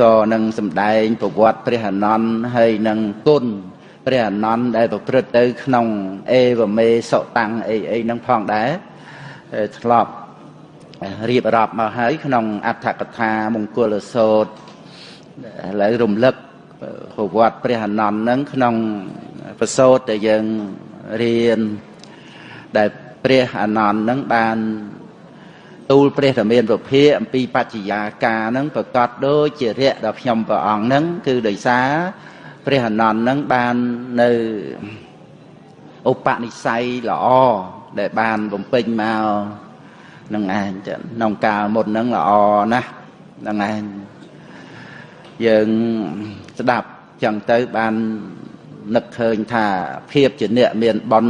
ក៏នឹងសម្ដែងប្រវត្តិព្រះអនន្តហើយនឹងគុណព្រះអនន្តដែលប្រព្រឹត្តទៅក្នុងអេវមេសុតាំងអីអីហ្នឹងផងដែរធ្លាប់រៀបរាប់មកហើយក្នុងអដ្ឋកថាមង្គលសោតឥឡូវរំលឹកប្រវត្តិព្រះអនន្តហ្នឹងក្នុងប្រសូតដែលយើងរៀនដែលព្រះអនន្តហ្នឹងបាន ទូលព្រះធមានពភាអំពីបច្ចយាការហ្នឹងប្រកាសដូចជារយៈដល់ខ្ញុំព្រះអង្គហ្នឹងគឺដោយសារព្រះអនន្តហ្នឹងបាននៅឧបនិស្ស័យល្អដែលបានបំពេញមកនឹងឯងចឹងក្នុងកាលមុនហ្នឹងល្អណាស់នឹងឯងយើងស្ដាប់ចឹងទៅបាននឹកឃើញថាភាពជាអ្នកមានបន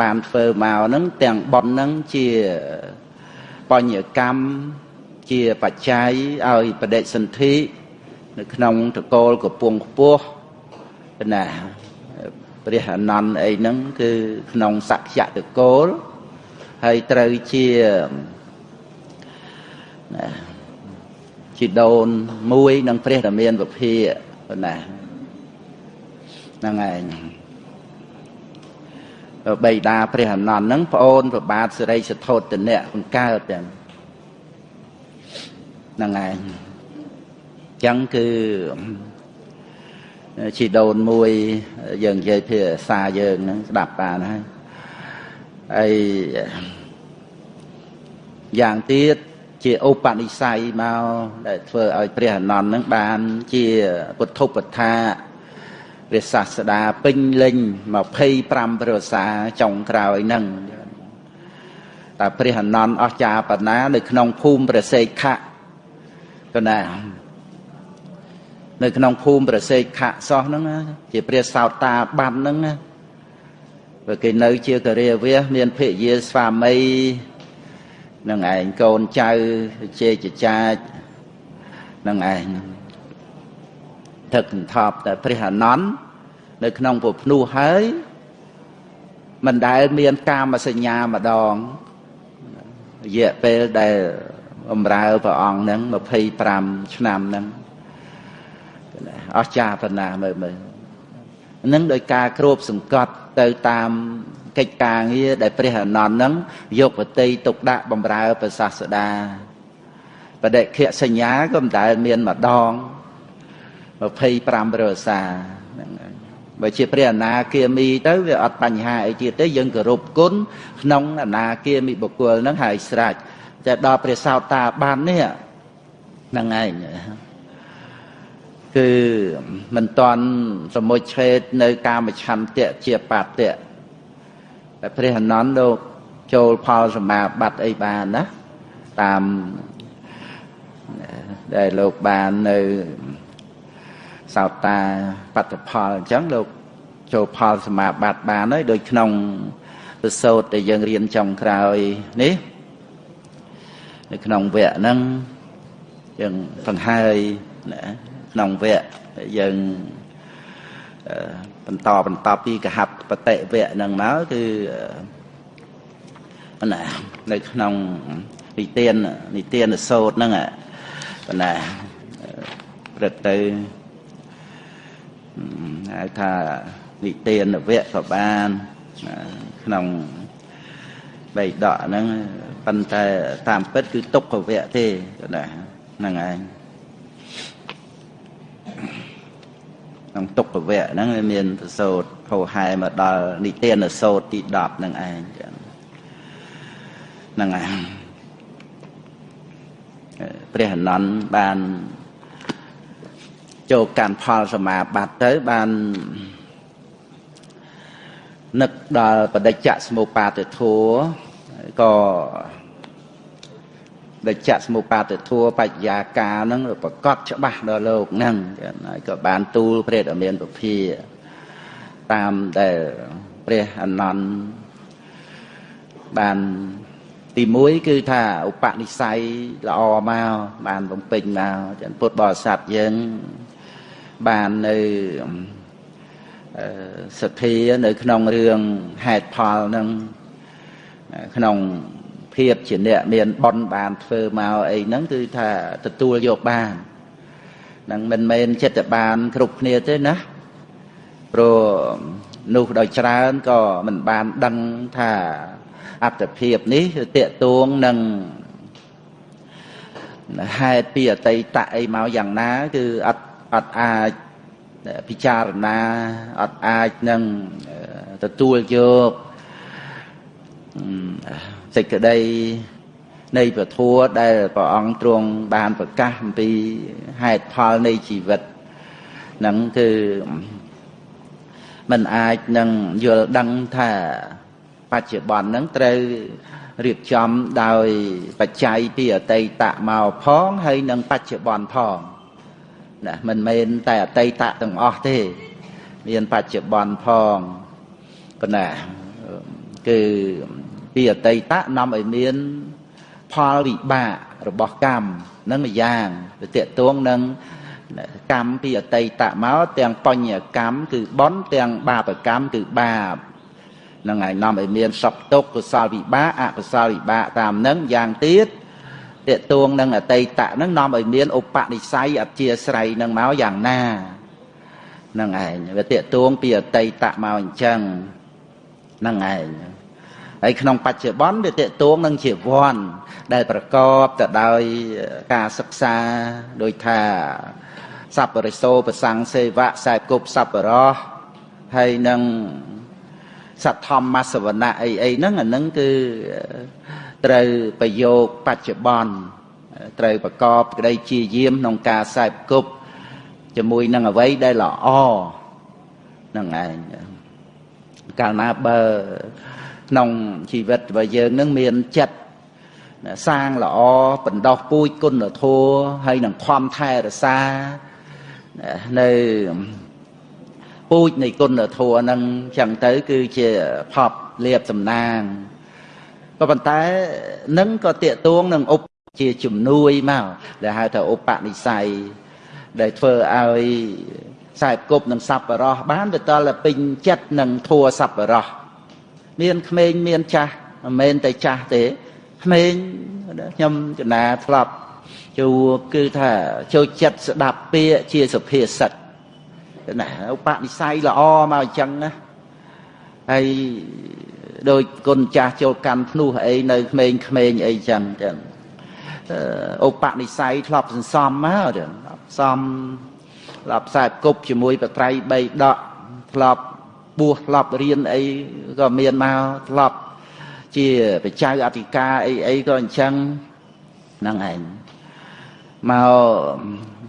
បានធ្វើមកហ្នឹងទាំងបនហ្នឹងជា បញ្ញកម្មជាបច្ច័យឲ្យបដិសន្ធិនៅក្នុងតកូលកំពង់ខ្ពស់ណាព្រះអនន្តអីហ្នឹងគឺក្នុងសក្យតកូលហើយត្រូវជាណាជីដូនមួយនឹងព្រះរាមានពភាណាហ្នឹងឯង បៃតាព្រះអនន្តហ្នឹងប្អូនប្របាទសិរីសធោតនៈបង្កើតទាំងហ្នឹងឯងចឹងគឺជីដូនមួយយើងនិយាយភាសាយើងហ្នឹងស្ដាប់បានហើយហើយយ៉ាងទៀតជាឧបនិស្ស័យមកដែលធ្វើឲ្យព្រះអនន្តនឹងបានជាពុទ្ធុបថាព្រះសាស្តាពេញលេញ25ប្រសាចុងក្រោយហ្នឹងតែព្រះអនន្តអស្ចារ្យបណ្ណានៅក្នុងភូមិព្រះសេខៈកណានៅក្នុងភូមិព្រះសេខៈសោះហ្នឹងជាព្រះសោតាបានហ្នឹងព្រោះគេនៅជាករិយវៈមានភរិយាស្វាមីនឹងឯងកូនចៅជេចចាចនឹងឯង ទឹកសន្ធប់តែព្រះអនន្តនៅក្នុងពុភ្នោះហើយមិនដែលមានកាមសញ្ញាម្ដងរយៈពេលដែលបំរើព្រះអង្គហ្នឹង25ឆ្នាំហ្នឹងអស្ចារ្យប៉ុណ្ណាមើលមើលហ្នឹងដោយការគ្របសង្កត់ទៅតាមកិច្ចការងារដែលព្រះអនន្តហ្នឹងយកបតីទុកដាក់បំរើព្រះសាស្តាបដិខសញ្ញាក៏មិនដែលមានម្ដង 25រសាហ្នឹងបើជាព្រះអនាគាមីទៅវាអត់បញ្ហាអីទៀតទេយើងគោរពគុណក្នុងអនាគាមីបុគ្គលហ្នឹងហើយស្រេចតែដល់ព្រះសោតាបាននេះហ្នឹងឯងគឺមិនតន់សមុជឆេតនៅកាមឆន្ទៈជាបាតៈតែព្រះអនន្តលោកចូលផលសមាបត្តិអីបានណាតាមដែលលោកបាននៅ សោតាបត្តផលអញ្ចឹងលោកចូលផលសមាបត្តិបានហើយដូចក្នុងពសោតដែលយើងរៀនចុងក្រោយនេះនៅក្នុងវគ្គហ្នឹងយើងបង្ហើយណាក្នុងវគ្គយើងបន្តបន្តពីកហបបតិវគ្គហ្នឹងមកគឺណានៅក្នុងនិទាននិទានសោតហ្នឹងណាព្រឹកទៅ ហៅថានិទានវគ្គក៏បានក្នុងបៃដកហ្នឹងប៉ុន្តែតាមពិតគឺទុក្ខវគ្គទេណាហ្នឹងឯងក្នុងទុក្ខវគ្គហ្នឹងវាមានប្រសូតហោហែមកដល់និទានសោតទី10ហ្នឹងឯងចឹងហ្នឹងឯងព្រះអនន្តបាន ចូលកាន់ផលសមាបត្តិទៅបាននឹកដល់បដិច្ចសមុបាទធัวក៏ដែលចាក់សមុបាទធัวបញ្ញាការហ្នឹងប្រកបច្បាស់ដល់លោកហ្នឹងហើយក៏បានទូលព្រះអមានពភាតាមដែលព្រះអនន្តបានទី1គឺថាឧបនិស្ស័យល្អមកបានបំពេញមកចឹងពុទ្ធបរិស័ទយើង បាននៅសទ្ធានៅក្នុងរឿងហេតុផលនឹងក្នុងភាពជាអ្នកមានបនបានធ្វើមកអីហ្នឹងគឺថាទទួលយកបាននឹងមិនមែនចិត្តបានគ្រប់គ្នាទេណាព្រោះនោះដោយច្រើនក៏មិនបានដឹងថាអត្តភាពនេះតេតួងនឹងហេតុពីអតីតអីមកយ៉ាងណា គឺអត់ អត់អាចពិចារណាអត់អាចនឹងទទួលយកសេចក្តីនៃពធัวដែលព្រះអង្គទ្រង់បានប្រកាសអំពីហេតុផលនៃជីវិតនឹងគឺมันអាចនឹងយល់ដឹងថាបច្ចុប្បន្នហ្នឹងត្រូវរៀបចំដោយបច្ច័យពីអតីតមកផងហើយនឹងបច្ចុប្បន្នផង ណាមិនមែនតែអតីតទាំងអស់ទេ មានបច្ចុប្បន្នផងប៉ុន្តែគឺពីអតីតនាំឲ្យមានផលវិបាករបស់កម្មនឹងម្យ៉ាងទៅតេតួងនឹងកម្មពីអតីតមកទាំងបញ្ញកម្មគឺបន់ទាំងបាបកម្មគឺបាបនឹងហើយនាំឲ្យមានសពទុកកុសលវិបាកអកុសលវិបាកតាមនឹងយ៉ាងទៀត តេតួងនឹងអតីតនឹងនាំឲ្យមានឧបនិស្ស័យអធិស្រ័យនឹងមកយ៉ាងណានឹងឯងវាតេតួងពីអតីតមកអញ្ចឹងនឹងឯងហើយក្នុងបច្ចុប្បន្នវាតេតួងនឹងជាវ័នដែលប្រកបទៅដោយការសិក្សាដោយថាសัพពរិសោប្រសង្ឃសេវៈខ្សែគប់សัพពរោះហើយនឹងសទ្ធម្មសវណៈអីអីហ្នឹងអាហ្នឹងគឺ ត្រូវប្រយោគបច្ចុប្បន្នត្រូវប្រកបក្តីជាយាមក្នុងការខ្សែគប់ជាមួយនឹងអ្វីដែលល្អហ្នឹងឯងកាលណាបើក្នុងជីវិតរបស់យើងនឹងមានចិត្តសាងល្អបណ្ដោះពូជគុណធម៌ហើយនឹងខំថែរក្សានៅពូជនៃគុណធម៌ហ្នឹងចឹងទៅ គឺជាផប់លៀបសំណាង ក៏ប៉ុន្តែនឹងក៏តាកតួងនឹងឧបជាជំនួយមកដែលហៅថាឧបនិស្ស័យដែលធ្វើឲ្យខ្សែគប់នឹងសัพបរោះបានទៅតលពេញចិត្តនឹងធัวសัพបរោះមានក្មេងមានចាស់មិនមែនតែចាស់ទេក្មេងខ្ញុំចំណាធ្លាប់ជួគឺថាចូលចិត្តស្ដាប់ពាក្យជាសុភាសិតណាឧបនិស្ស័យល្អមកអញ្ចឹងណាហើយ ដោយគុណចាស់ចូលកាន់ភ្នោះអីនៅក្មេងក្មេងអីចឹងចឹងឧបនិស្ស័យធ្លាប់សន្សំមកចឹងសំធ្លាប់ខ្សែគប់ជាមួយបត្រៃ3ដកធ្លាប់បួសធ្លាប់រៀនអីក៏មានមកធ្លាប់ជាបច្ចៅអធិការអីអីក៏អញ្ចឹងហ្នឹងឯងមក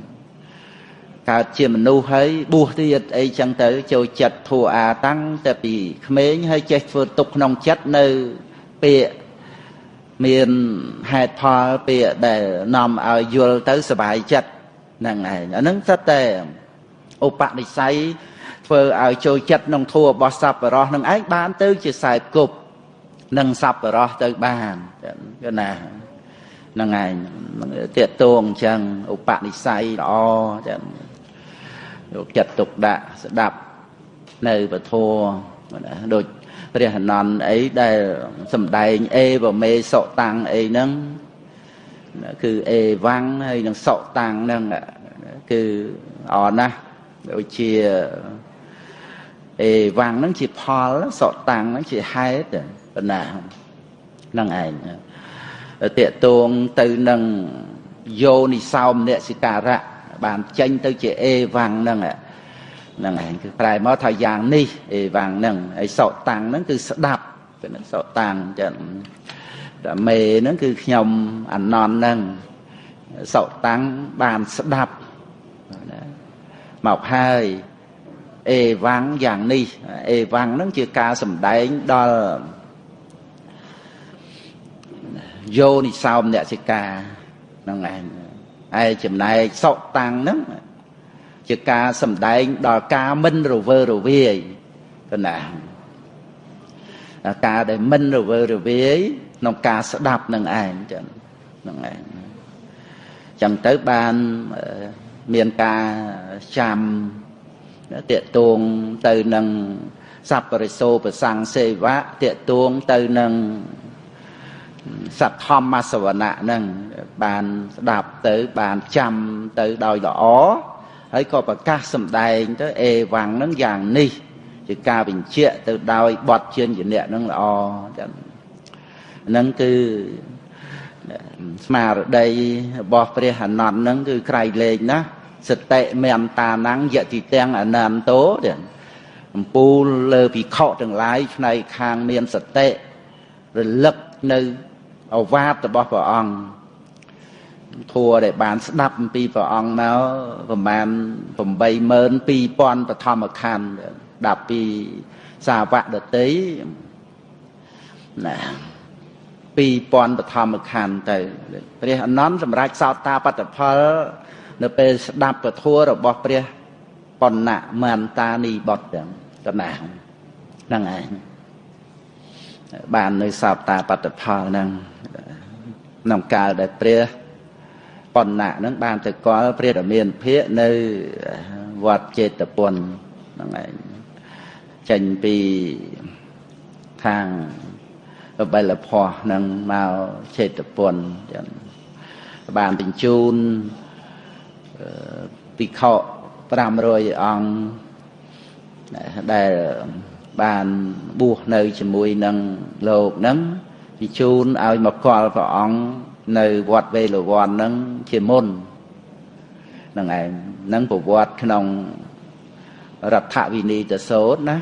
កើតជាមនុស្សហើយបួសទៀតអីចឹងទៅចូលចិត្តធัวអាតាំងតែពីក្មេងហើយចេះធ្វើទុកក្នុងចិត្តនៅពាក្យមានហេតុផលពាក្យដែលនាំឲ្យយល់ទៅសុបាយចិត្តហ្នឹងឯងអាហ្នឹងសិតតែឧបនិស្ស័យធ្វើឲ្យចូលចិត្តក្នុងធัวរបស់សัพបរោះនឹងឯងបានទៅជាខ្សែគប់នឹងសัพបរោះទៅបានគឺណាហ្នឹងឯងតេតងអញ្ចឹងឧបនិស្ស័យល្អចឹង យកចិត្តទុកដាក់ស្ដាប់នៅពធដូចព្រះអនន្តអីដែលសំដែងអេវមេសុតាំងអីហ្នឹងគឺអេវ៉ាំងហើយនឹងសុតាំងហ្នឹងគឺអរណាស់ដូចជាអេវ៉ាំងហ្នឹងជាផលសុតាំងហ្នឹងជាហេតុប៉ុណ្ណាហ្នឹងឯងតេតងទៅនឹងយោនិសោមនសិការៈ បានចេញទៅជាអេវ៉ាំងហ្នឹងហ្នឹងឯងគឺប្រែមកថាយ៉ាងនេះអេវ៉ាំងហ្នឹងហើយសោតាំងហ្នឹងគឺស្ដាប់គឺនឹងសោតាំងចឹងតែមេហ្នឹងគឺខ្ញុំអនន្តហ្នឹងសោតាំងបានស្ដាប់មកហើយអេវ៉ាំងយ៉ាងនេះអេវ៉ាំងហ្នឹងជាការសម្ដែងដល់យោនិសោមអ្នកសិកាហ្នឹងឯង ហើយចំណែកសុតាំងហ្នឹងជាការសំដែងដល់ការមិនរវើរវាយកណាការដែលមិនរវើរវាយក្នុងការស្ដាប់នឹងឯងចឹងហ្នឹងឯងចឹងទៅបានមានការចាំតេតួងទៅនឹងសัพពរិសោប្រសੰងសេវៈតេតួងទៅនឹង សទ្ធម្មសវណៈហ្នឹងបានស្ដាប់ទៅបានចាំទៅដោយល្អហើយក៏ប្រកាសសម្ដែងទៅអេវ៉ាំងហ្នឹងយ៉ាងនេះ ជាការបញ្ជាក់ទៅដោយបទជាញ្ញៈហ្នឹងល្អចឹងហ្នឹងគឺស្មារតីរបស់ព្រះអនន្តហ្នឹងគឺក្រៃលែងណាសតិមេអន្តាណੰយតិទាំងអនន្តោចឹងអំពូលលើភិក្ខុទាំងឡាយផ្នែកខាងមានសតិរលឹកនៅ អវាទរបស់ព្រះអង្គធัวដែលបានស្ដាប់អំពីព្រះអង្គមកប្រហែល82000បឋមខណ្ឌដាប់ពីសាវកដតីណា2000បឋមខណ្ឌទៅព្រះអនន្តសម្រាប់សោតាបត្តផល នៅពេលស្ដាប់ពធរបស់ព្រះបណ្ណៈមន្តានីបុត្រទាំងកណាហ្នឹងឯង បាននៅសោតាបត្តផលហ្នឹងក្នុងកាលដែលព្រះបណ្ណៈហ្នឹងបានទៅកល់ព្រះរាមាភិកនៅវត្តចេតពុនហ្នឹងឯងចេញពីខាងបិលភ័សនឹងមកចេតពុនចឹងបានបញ្ជូនពិខុ500អង្គដែល បានបួសនៅជាមួយនឹងលោកនឹងបញ្ជូនឲ្យមកកល់ព្រះអង្គនៅវត្តវេលវ័ននឹងជាមុននឹងឯងនឹងប្រវត្តិក្នុងរដ្ឋវិនីតសោតណា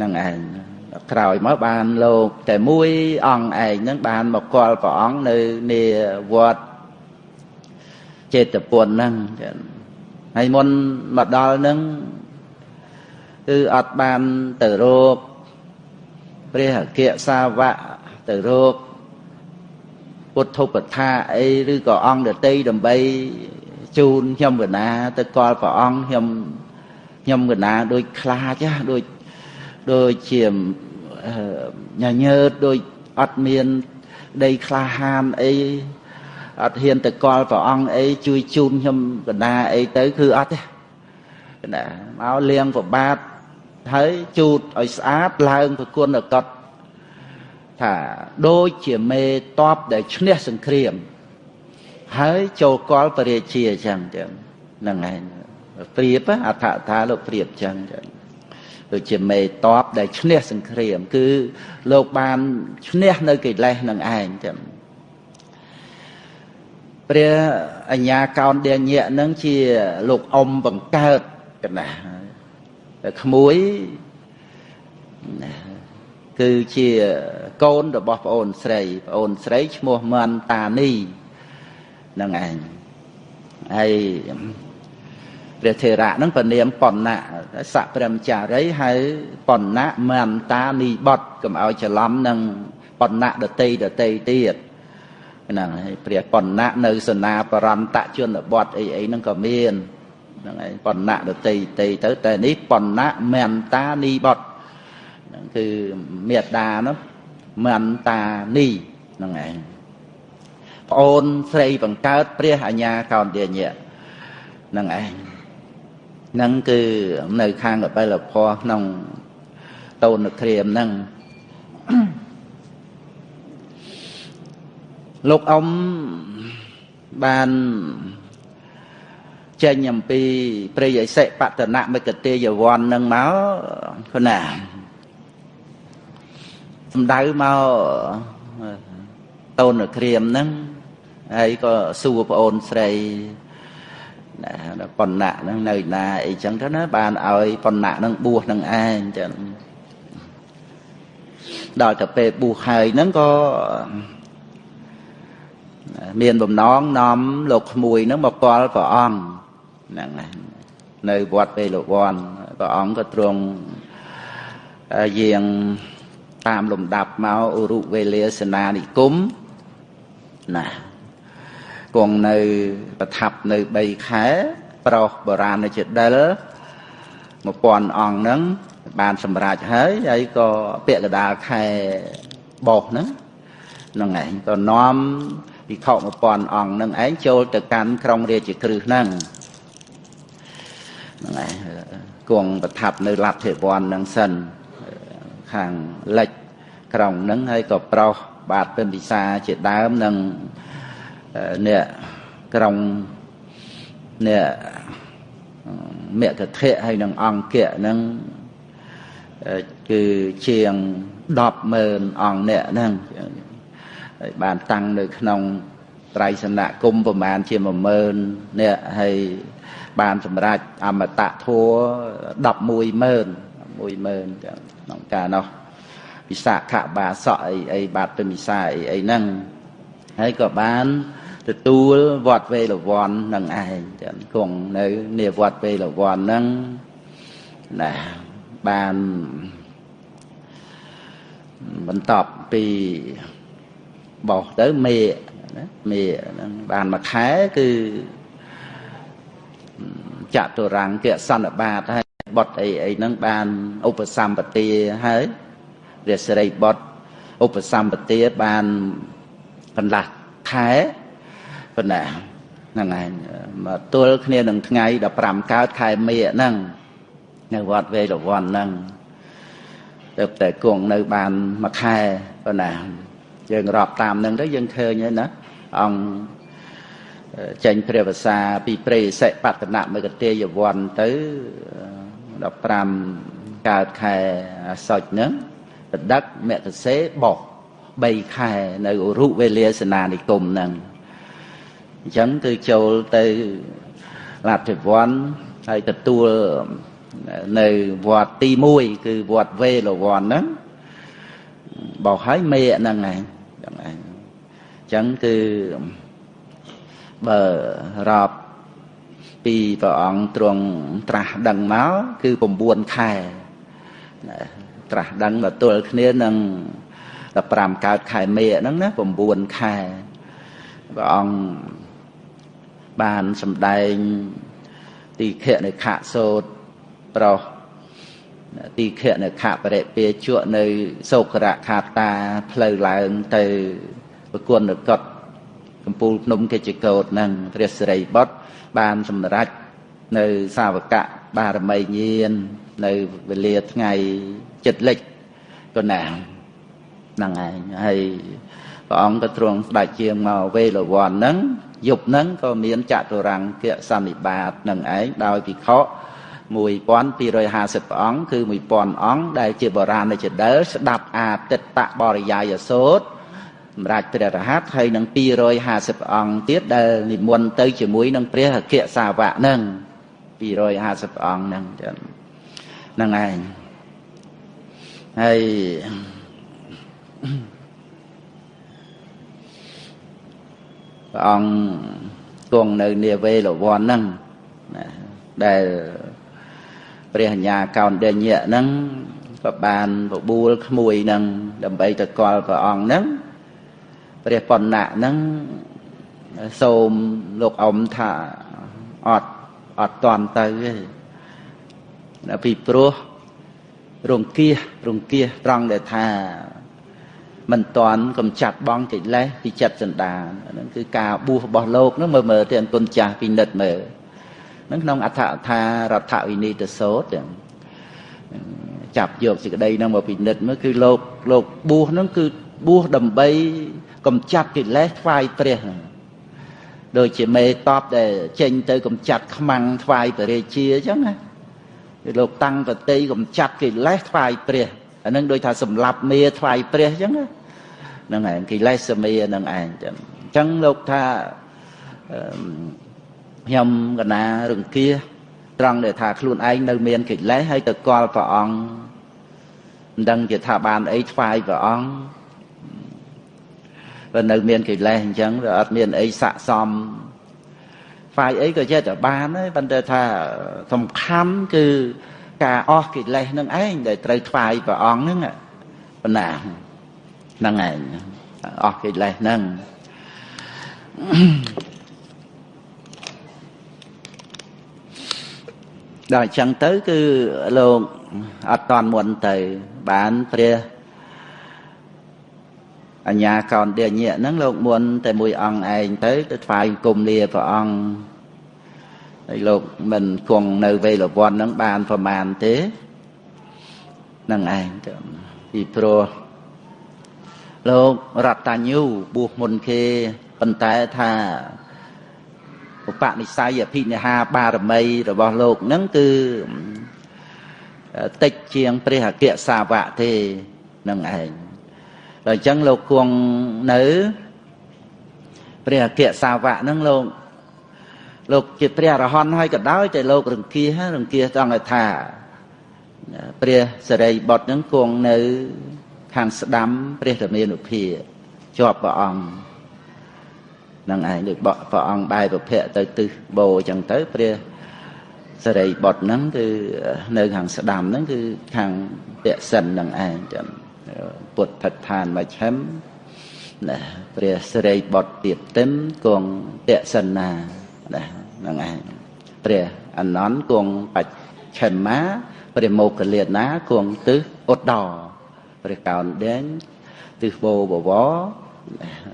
នឹងឯងក្រោយមកបានលោកតែមួយអង្គឯងនឹងបានមកកល់ព្រះអង្គនៅនាវត្តចេតពុនហ្នឹងហើយមុនមកដល់ហ្នឹង គឺអត់បានទៅរកព្រះអគ្គសាវកទៅរកពុទ្ធុបថាអីឬក៏អង្គដតីដើម្បីជូនខ្ញុំកណាទៅកល់ព្រះអង្គខ្ញុំខ្ញុំកណាដូចខ្លាចណាដូចដូចជាញញើតដូចអត់មានដីក្លាហានអីអត់ហ៊ានទៅកល់ព្រះអង្គអីជួយជូនខ្ញុំកណាអីទៅគឺអត់ទេណាមកលៀងប្របាទ ហើយជូតឲ្យស្អាតឡើងប្រគុណកត់ថាដូចជាមេតបដែលឈ្នះសង្គ្រាម ហើយចូលកលបរិជាអញ្ចឹងចឹងហ្នឹងឯងព្រៀបអដ្ឋថាលោកព្រៀបអញ្ចឹងចឹងដូចជាមេតបដែលឈ្នះសង្គ្រាម គឺលោកបានឈ្នះនៅកិលេសនឹងឯងចឹងព្រះអញ្ញាកោនដេញៈនឹងជាលោកអ៊ំបង្កើតកណា ក្មួយគឺជាកូនរបស់ប្អូនស្រីប្អូនស្រីឈ្មោះមន្តានីនឹងឯងហើយព្រះធេរៈនឹងពនាមបណ្ណៈស័កព្រមចារីហើយបណ្ណៈមន្តានីបតកុំឲ្យច្រឡំនឹងបណ្ណៈដតីដតីទៀតហ្នឹងហើយព្រះបណ្ណៈនៅសនាបរន្តជនបតអីអីហ្នឹងក៏មាន ហ្នឹងហើយបណ្ណៈដតីតីទៅតែនេះបណ្ណៈមន្តានីបតហ្នឹងគឺមេត្តានោះមន្តានីហ្នឹងឯងប្អូនស្រីបង្កើតព្រះអញ្ញាកោនទាញៈហ្នឹងឯងហ្នឹងគឺនៅខាងកបិលភ័ក្នុងតូនក្រាមហ្នឹងលោកអ៊ំបាន ចេញអំពីព្រៃអិសិបតនមិកទេយវ័ននឹងមកគណាសំដៅមកតូនក្រៀមហ្នឹងហើយក៏សួរប្អូនស្រីណាប៉ុណ្ណាហ្នឹងនៅណាអីចឹងទៅណាបានឲ្យប៉ុណ្ណាហ្នឹងបួសនឹងឯងចឹងដល់ទៅពេលបួសហើយហ្នឹងក៏មានបំណងនាំលោកក្មួយហ្នឹងមកគាល់ព្រះអង្គ ហ្នឹងនៅវត្តពេលលោកវ័នព្រះអង្គក៏ទ្រង់យាងតាមលំដាប់មកឧរុវេលាសេនានិគមណាគង់នៅប្រថាប់នៅ3ខែប្រុសបុរាណជាដិល1000អង្គហ្នឹងបានសម្រេចហើយហើយក៏ពាក់កដាលខែបោះហ្នឹងហ្នឹងឯងក៏នាំពិខុ1000អង្គហ្នឹងឯងចូលទៅកាន់ក្រុងរាជក្រឹសហ្នឹង ហ្នឹងឯងគង់ប្រថាប់នៅលទ្ធិវ័នហ្នឹងសិនខាងលិចក្រុងហ្នឹងហើយក៏ប្រុសបាទពិមពិសាជាដើមនិងអ្នកក្រុងអ្នកមគ្គធៈហើយនឹងអង្គៈហ្នឹងគឺជាង100000អង្គអ្នកហ្នឹងហើយបានតាំងនៅក្នុងត្រៃសនៈគុំប្រមាណជា10000អ្នកហើយ បានសម្រេចអមតៈធัว110,000 10000ចឹងក្នុងការនោះវិសាខបាសក់អីអីបាទទៅវិសាអីអីហ្នឹងហើយក៏បានទទួលវត្តវេលវ័ននឹងឯងចឹងគង់នៅនាវត្តវេលវ័នហ្នឹងណាបានបន្តពីបោះទៅមេណាមេហ្នឹងបានមួយខែគឺ ចតុរាំងគសន្និបាតហើយបុតអីអីហ្នឹងបានឧបសម្បទាហើយរាសរីបុតឧបសម្បទាបានកន្លះខែប៉ុណ្ណាហ្នឹងឯងមកទល់គ្នានឹងថ្ងៃ15កើតខែមេហ្នឹងនៅវត្តវេរវ័នហ្នឹងទៅតែគង់នៅបានមួយខែប៉ុណ្ណាយើងរាប់តាមហ្នឹងទៅយើងឃើញហើយណាអង្គ ចេញព្រះភាសាពីព្រៃសិបតនមគតិយវ័នទៅ15កើតខែអាសុចហ្នឹងបដឹកមគ្គសេបោះ3ខែនៅរុវេលាសនានិគមហ្នឹងអញ្ចឹងគឺចូលទៅលទ្ធិវ័នហើយទទួលនៅវត្តទី1គឺវត្តវេលវ័នហ្នឹងបោះឲ្យមេហ្នឹងឯងហ្នឹងឯងអញ្ចឹងគឺ បើរាប់ពីព្រះអង្គទ្រង់ត្រាស់ដឹងមកគឺ9ខែត្រាស់ដឹងដល់ទល់គ្នានឹង15កើតខែមេហ្នឹងណា9ខែព្រះអង្គបានសម្ដែងទីខៈនៅខៈសោតប្រុសទីខៈនៅខៈបរិពាជក់នៅសោករៈខាតាផ្លូវឡើងទៅប្រគុណកត់ កំពូលភ្នំកិច្ចកោតនឹងព្រះសិរីបុត្របានសម្រេចនៅសាវកៈបារមីញាណនៅវេលាថ្ងៃចិត្តលិចក៏ណាហ្នឹងឯងហើយព្រះអង្គក៏ទ្រង់ស្ដេចជាងមកវេលវ័នហ្នឹងយប់ហ្នឹងក៏មានចតុរង្គគសន្និបាតនឹងឯងដោយភិក្ខុ1250អង្គគឺ1000អង្គដែលជាបរាណចដិលស្ដាប់អាទិត្តបរិយាយសោត សម្រាប់ព្រះរហ័តហើយនឹង250អង្គទៀតដែលនិមន្តទៅជាមួយនឹងព្រះអគ្គសាវកហ្នឹង250អង្គហ្នឹងចឹងហ្នឹងឯងហើយព្រះអង្គគង់នៅនាវេលវ័នហ្នឹងណាដែលព្រះអញ្ញាកោណ្ឌញ្ញៈហ្នឹងក៏បានបបួលក្មួយហ្នឹងដើម្បីទៅកល់ព្រះអង្គហ្នឹង ព្រះបណ្ណៈហ្នឹងសូមលោកអ៊ំថាអត់អត់តន់ទៅទេពីព្រោះរង្គៀសរង្គៀសត្រង់ដែលថាមិនតន់កំចាត់បងកិលេសពីចិត្តសន្តានហ្នឹងគឺការបួសរបស់លោកហ្នឹងមើលមើលទៅអង្គុនចាស់ពិនិត្យមើលហ្នឹងក្នុងអដ្ឋថារដ្ឋវិនីតសោតចាប់យកសេចក្តីហ្នឹងមកពិនិត្យមើលគឺលោកលោកបួសហ្នឹងគឺបួសដើម្បី កំចាត់កិលេសថ្វាយព្រះហ្នឹងដូចជាមេតបដែលចេញទៅកំចាត់ខ្មាំងថ្វាយព្រះរាជាអញ្ចឹងណាគឺលោកតាំងប្រតិកំចាត់កិលេសថ្វាយព្រះអានឹងដូចថាសម្លាប់មេថ្វាយព្រះអញ្ចឹងហ្នឹងឯងកិលេសសមេហ្នឹងឯងចឹងអញ្ចឹងលោកថាខ្ញុំកណារង្គៀត្រង់ដែលថាខ្លួនឯងនៅមានកិលេសហើយទៅកល់ព្រះអង្គមិនដឹងជាថាបានអីថ្វាយព្រះអង្គ បើនៅមានកិលេសអញ្ចឹងវាអត់មានអីស័កសមហ្វាយអីក៏ចេះតែបានដែរប៉ុន្តែថាសំខាន់គឺការអស់កិលេសនឹងឯងដែលត្រូវថ្វាយព្រះអង្គហ្នឹងប៉ុណ្ណាហ្នឹងឯងអស់កិលេសហ្នឹងដល់អញ្ចឹងទៅគឺលោកអត់តន់មុនទៅបានព្រះ អញ្ញាកោនដេញៈហ្នឹងលោកមុនតែមួយអង្គឯងទៅទៅថ្វាយគុំលាព្រះអង្គហើយលោកមិនគង់នៅវេលវ័នហ្នឹងបានប្រមាណទេនឹងឯងទៅពីព្រោះលោករតញ្ញូបួសមុនគេប៉ុន្តែថាឧបនិស្ស័យអភិនិហាបារមីរបស់លោកហ្នឹងគឺតិចជាងព្រះអគ្គសាវកទេនឹងឯង ដល់អញ្ចឹងលោកគង់នៅព្រះអគ្គសាវកហ្នឹងលោកលោកជាព្រះអរហន្តហើយក៏ដោយតែលោករង្គៀសរង្គៀសចង់ឲ្យថាព្រះសរិបុត្រហ្នឹងគង់នៅខាងស្ដាំព្រះធមានុភាជាប់ព្រះអង្គនឹងឯងដូចបកព្រះអង្គបែរប្រភពទៅទិសបូអញ្ចឹងទៅព្រះសរិបុត្រហ្នឹងគឺនៅខាងស្ដាំហ្នឹងគឺខាងពសិននឹងឯងចឹង ពុទ្ធដ្ឋានមជ្ឈិមណាព្រះសរិបុត្រទៀតទឹមគង់ពសិណាណាហ្នឹងឯងព្រះអនន្តគង់បច្ឆិមាព្រះមោគលាណាគង់ទិសឧត្តរព្រះកោនដែងទិសបោបវរ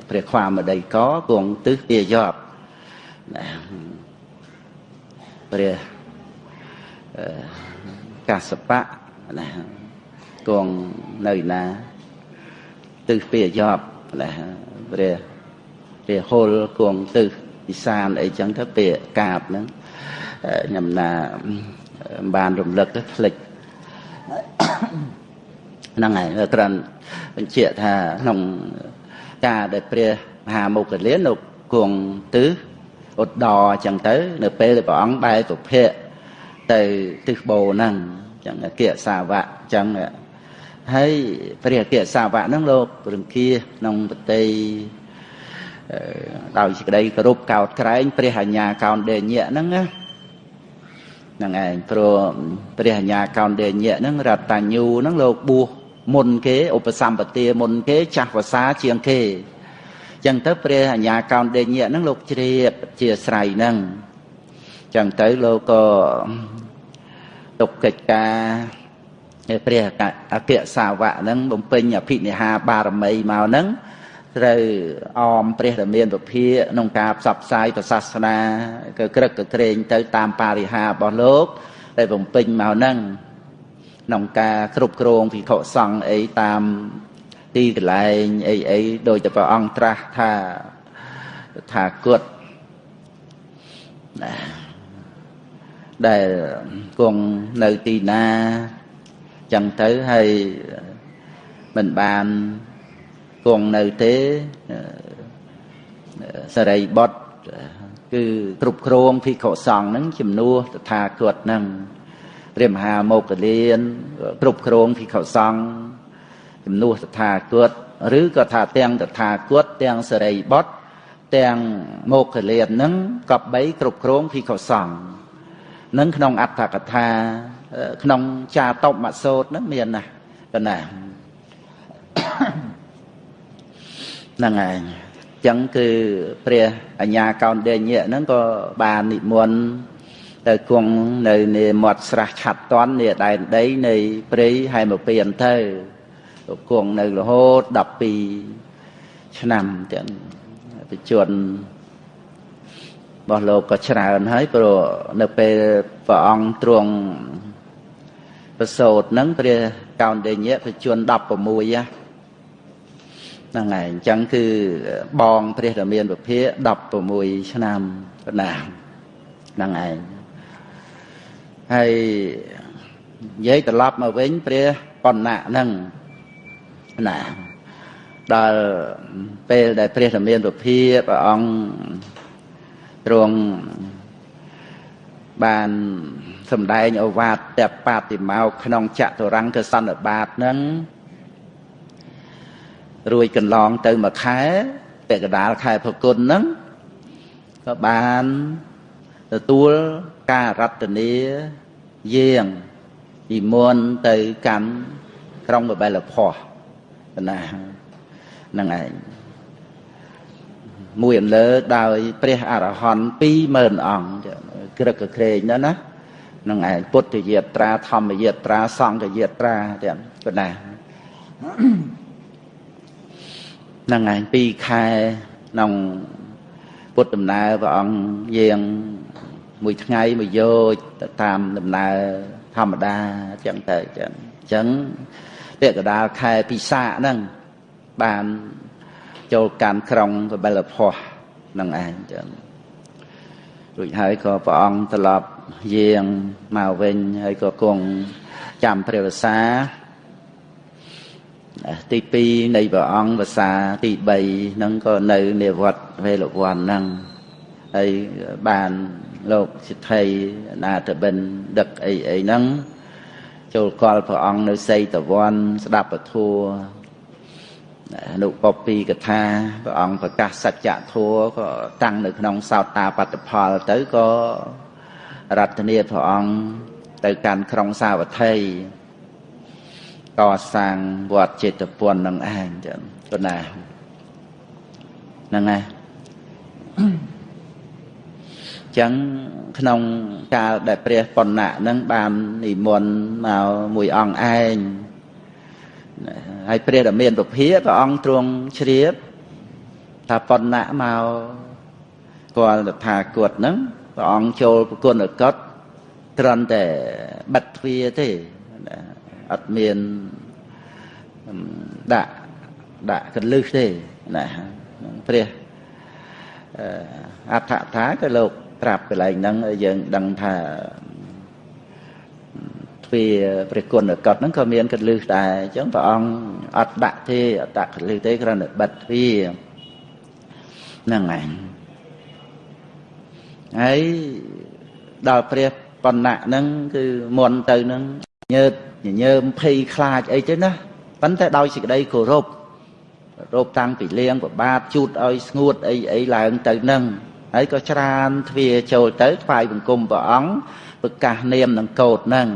ព្រះខ្វាមដីកគង់ទិសទាយប់ព្រះកាសបៈណា គង់នៅណាទិសពាយប់ណាព្រះព្រះហុលគង់ទិសពិសានអីចឹងទៅពាកាបហ្នឹងខ្ញុំណាបានរំលឹកទៅផ្លិចហ្នឹងហើយក្រាន់បញ្ជាក់ថាក្នុងការដែលព្រះមហាមុគលានលោកគង់ទិសឧត្តរអញ្ចឹងទៅ នៅពេលដែលព្រះអង្គបែរសុភៈទៅទិសបូរហ្នឹងអញ្ចឹងអគ្គសាវកអញ្ចឹង ហើយព្រះអគ្គសាវកហ្នឹងលោករង្គៀក្នុងប្រតិដោយសេចក្តីគោរពកោតក្រែង ព្រះអញ្ញាកោនដេញៈហ្នឹងណាហ្នឹងឯងព្រោះព្រះអញ្ញាកោនដេញៈហ្នឹងរតញ្ញូហ្នឹងលោកបួសមុនគេឧបសម្បទាមុនគេចាស់ភាសាជាងគេចឹងទៅព្រះអញ្ញាកោនដេញៈហ្នឹងលោកជ្រាបជាស្រ័យហ្នឹងចឹងទៅលោកក៏ទុកកិច្ចការ ព្រះអគ្គសាវកហ្នឹងបំពេញអភិនិហាបារមីមកហ្នឹងត្រូវអមព្រះរាមាពភាក្នុងការផ្សព្វផ្សាយព្រះសាសនាក៏ក្រឹកក៏ក្រែងទៅតាមបរិហារបស់លោកដែលបំពេញមកហ្នឹងក្នុងការគ្រប់គ្រងភិក្ខុសង្ឃអីតាមទីកន្លែងអីអីដោយតែព្រះអង្គត្រាស់ថាថាគត់ណាដែលគង់នៅទីណា ចឹងទៅហើយមិនបានគង់នៅទេសរិបុត្រគឺគ្រប់គ្រងភិក្ខុសង្ឃហ្នឹងជំនួសតថាគតហ្នឹងព្រះមហាមោគលានគ្រប់គ្រងភិក្ខុសង្ឃជំនួសតថាគតឬក៏ថាទាំងតថាគតទាំងសរិបុត្រទាំងមោគលានហ្នឹងក៏បីគ្រប់គ្រងភិក្ខុសង្ឃនឹងក្នុងអត្ថកថា ក្នុងចាតបមសោតហ្នឹងមានណាប៉ុណ្ណាហ្នឹងឯងចឹងគឺព្រះអញ្ញាកោនដេញៈហ្នឹងក៏បាននិមន្តទៅគង់នៅនេមាត់ស្រះឆាត់តន់នេដែនដីនៃព្រៃហែមកពីអន្ទៅគង់នៅរហូត12ឆ្នាំទាំងបជនរបស់លោកក៏ច្រើនហើយព្រោះនៅពេលព្រះអង្គទ្រង់ ប្រសូតហ្នឹងព្រះកោនដេញៈបជន16ណាហ្នឹងហើយអញ្ចឹងគឺបងព្រះរាមាវិភា16ឆ្នាំប៉ុណ្ណាហ្នឹងឯងហើយនិយាយត្រឡប់មកវិញព្រះបណ្ណៈហ្នឹងណាដល់ពេលដែលព្រះរាមាវិភាព្រះអង្គទ្រង់បាន សម្ដែងអវាទតបាតិមកក្នុងចតុរង្គសន្និបាតហ្នឹងរួចកន្លងទៅមួយខែពាក់កដាលខែផគុណហ្នឹងក៏បានទទួលការរតនាយាងពីមុនទៅកាន់ក្រុងបបិលភ័សណាហ្នឹងឯងមួយអន្លើដោយព្រះអរហន្ត20000អង្គក្រឹកក្រែងណាណា នឹងឯងពុទ្ធយាត្រាធម្មយាត្រាសង្ឃយាត្រាទាំងប៉ុណ្ណាហ្នឹងឯង2ខែក្នុងពុទ្ធដំណើរព្រះអង្គយាងមួយថ្ងៃមួយយោជទៅតាមដំណើរធម្មតាអញ្ចឹងទៅអញ្ចឹងអញ្ចឹងពាក្យកដាលខែពិសាហ្នឹងបានចូលកាន់ក្រុងកបិលភ័ពនឹងឯងចឹងរួចហើយក៏ព្រះអង្គត្រឡប់ យាងមកវិញហើយក៏គង់ចាំព្រះវសា ទី2នៃព្រះអង្គភាសាទី3ហ្នឹងក៏នៅនិវត្តវេលវ័នហ្នឹងហើយបានលោកសិទ្ធិណាតបិនដឹកអីអីហ្នឹងចូលកល់ព្រះអង្គនៅសីតវ័នស្ដាប់ពធัวអនុបពីកថាព្រះអង្គប្រកាសសច្ចធัวក៏តាំងនៅក្នុងសោតាបត្តផលទៅក៏ រតនាព្រះអង្គទៅកាន់ក្រុងសាវត្ថីកសាងវត្តចេតពុននឹងឯងចឹងប៉ុណ្ណាហ្នឹងហើយចឹងក្នុងកាលដែលព្រះបណ្ណៈនឹងបាននិមន្តមកមួយអង្គឯងហើយព្រះដែលមានពភាព្រះអង្គទ្រង់ជ្រាបថាបណ្ណៈមកគាត់តថាគតហ្នឹង ព្រះអង្គចូលប្រគុណកតត្រឹមតែបិទទ្វារទេអត់មានដាក់ដាក់កលឹះទេណាព្រះអដ្ឋថាក៏លោកប្រាប់កន្លែងហ្នឹងយើងដឹងថាទ្វាព្រះគុណកតហ្នឹងក៏មានកលឹះដែរអញ្ចឹងព្រះអង្គអត់ដាក់ទេអត់ដាក់កលឹះទេគ្រាន់តែបិទទ្វាហ្នឹងឯង ហើយដល់ព្រះបណ្ណៈហ្នឹងគឺមុនទៅហ្នឹងញើតញញើមភ័យខ្លាចអីទៅណាប៉ុន្តែដោយសេចក្តីគោរពរោបតាំងពីលៀងប្របាទជូតឲ្យស្ងួតអីអីឡើងទៅនឹងហើយក៏ច្រានទ្វាចូលទៅថ្វាយបង្គំព្រះអង្គប្រកាសនាមនឹងកោតនឹង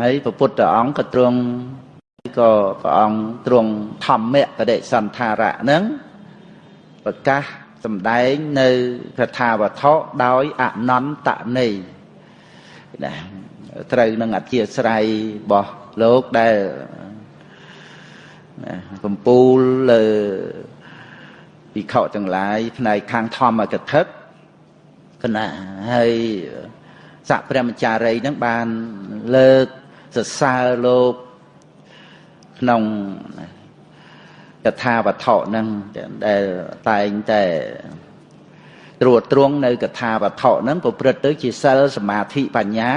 ហើយព្រះពុទ្ធអង្គក៏ទ្រង់ក៏ព្រះអង្គទ្រង់ធម្មៈបដិសន្ធារៈនឹងប្រកាស សម្ដែងនៅកថាវត្ថុដោយអនន្តន័យណាត្រូវនឹងអធិស្ឋ័យរបស់លោកដែលកំពូលលើវិខទាំងឡាយផ្នែកខាងធម្មកថាគណៈហើយស័កព្រះមចារីនឹងបានលើកសរសើរលោកក្នុង កថាវត្ថុហ្នឹងដែលតែងតែត្រួតត្រងនៅកថាវត្ថុហ្នឹងប្រព្រឹត្តទៅជាសិលសមាធិបញ្ញា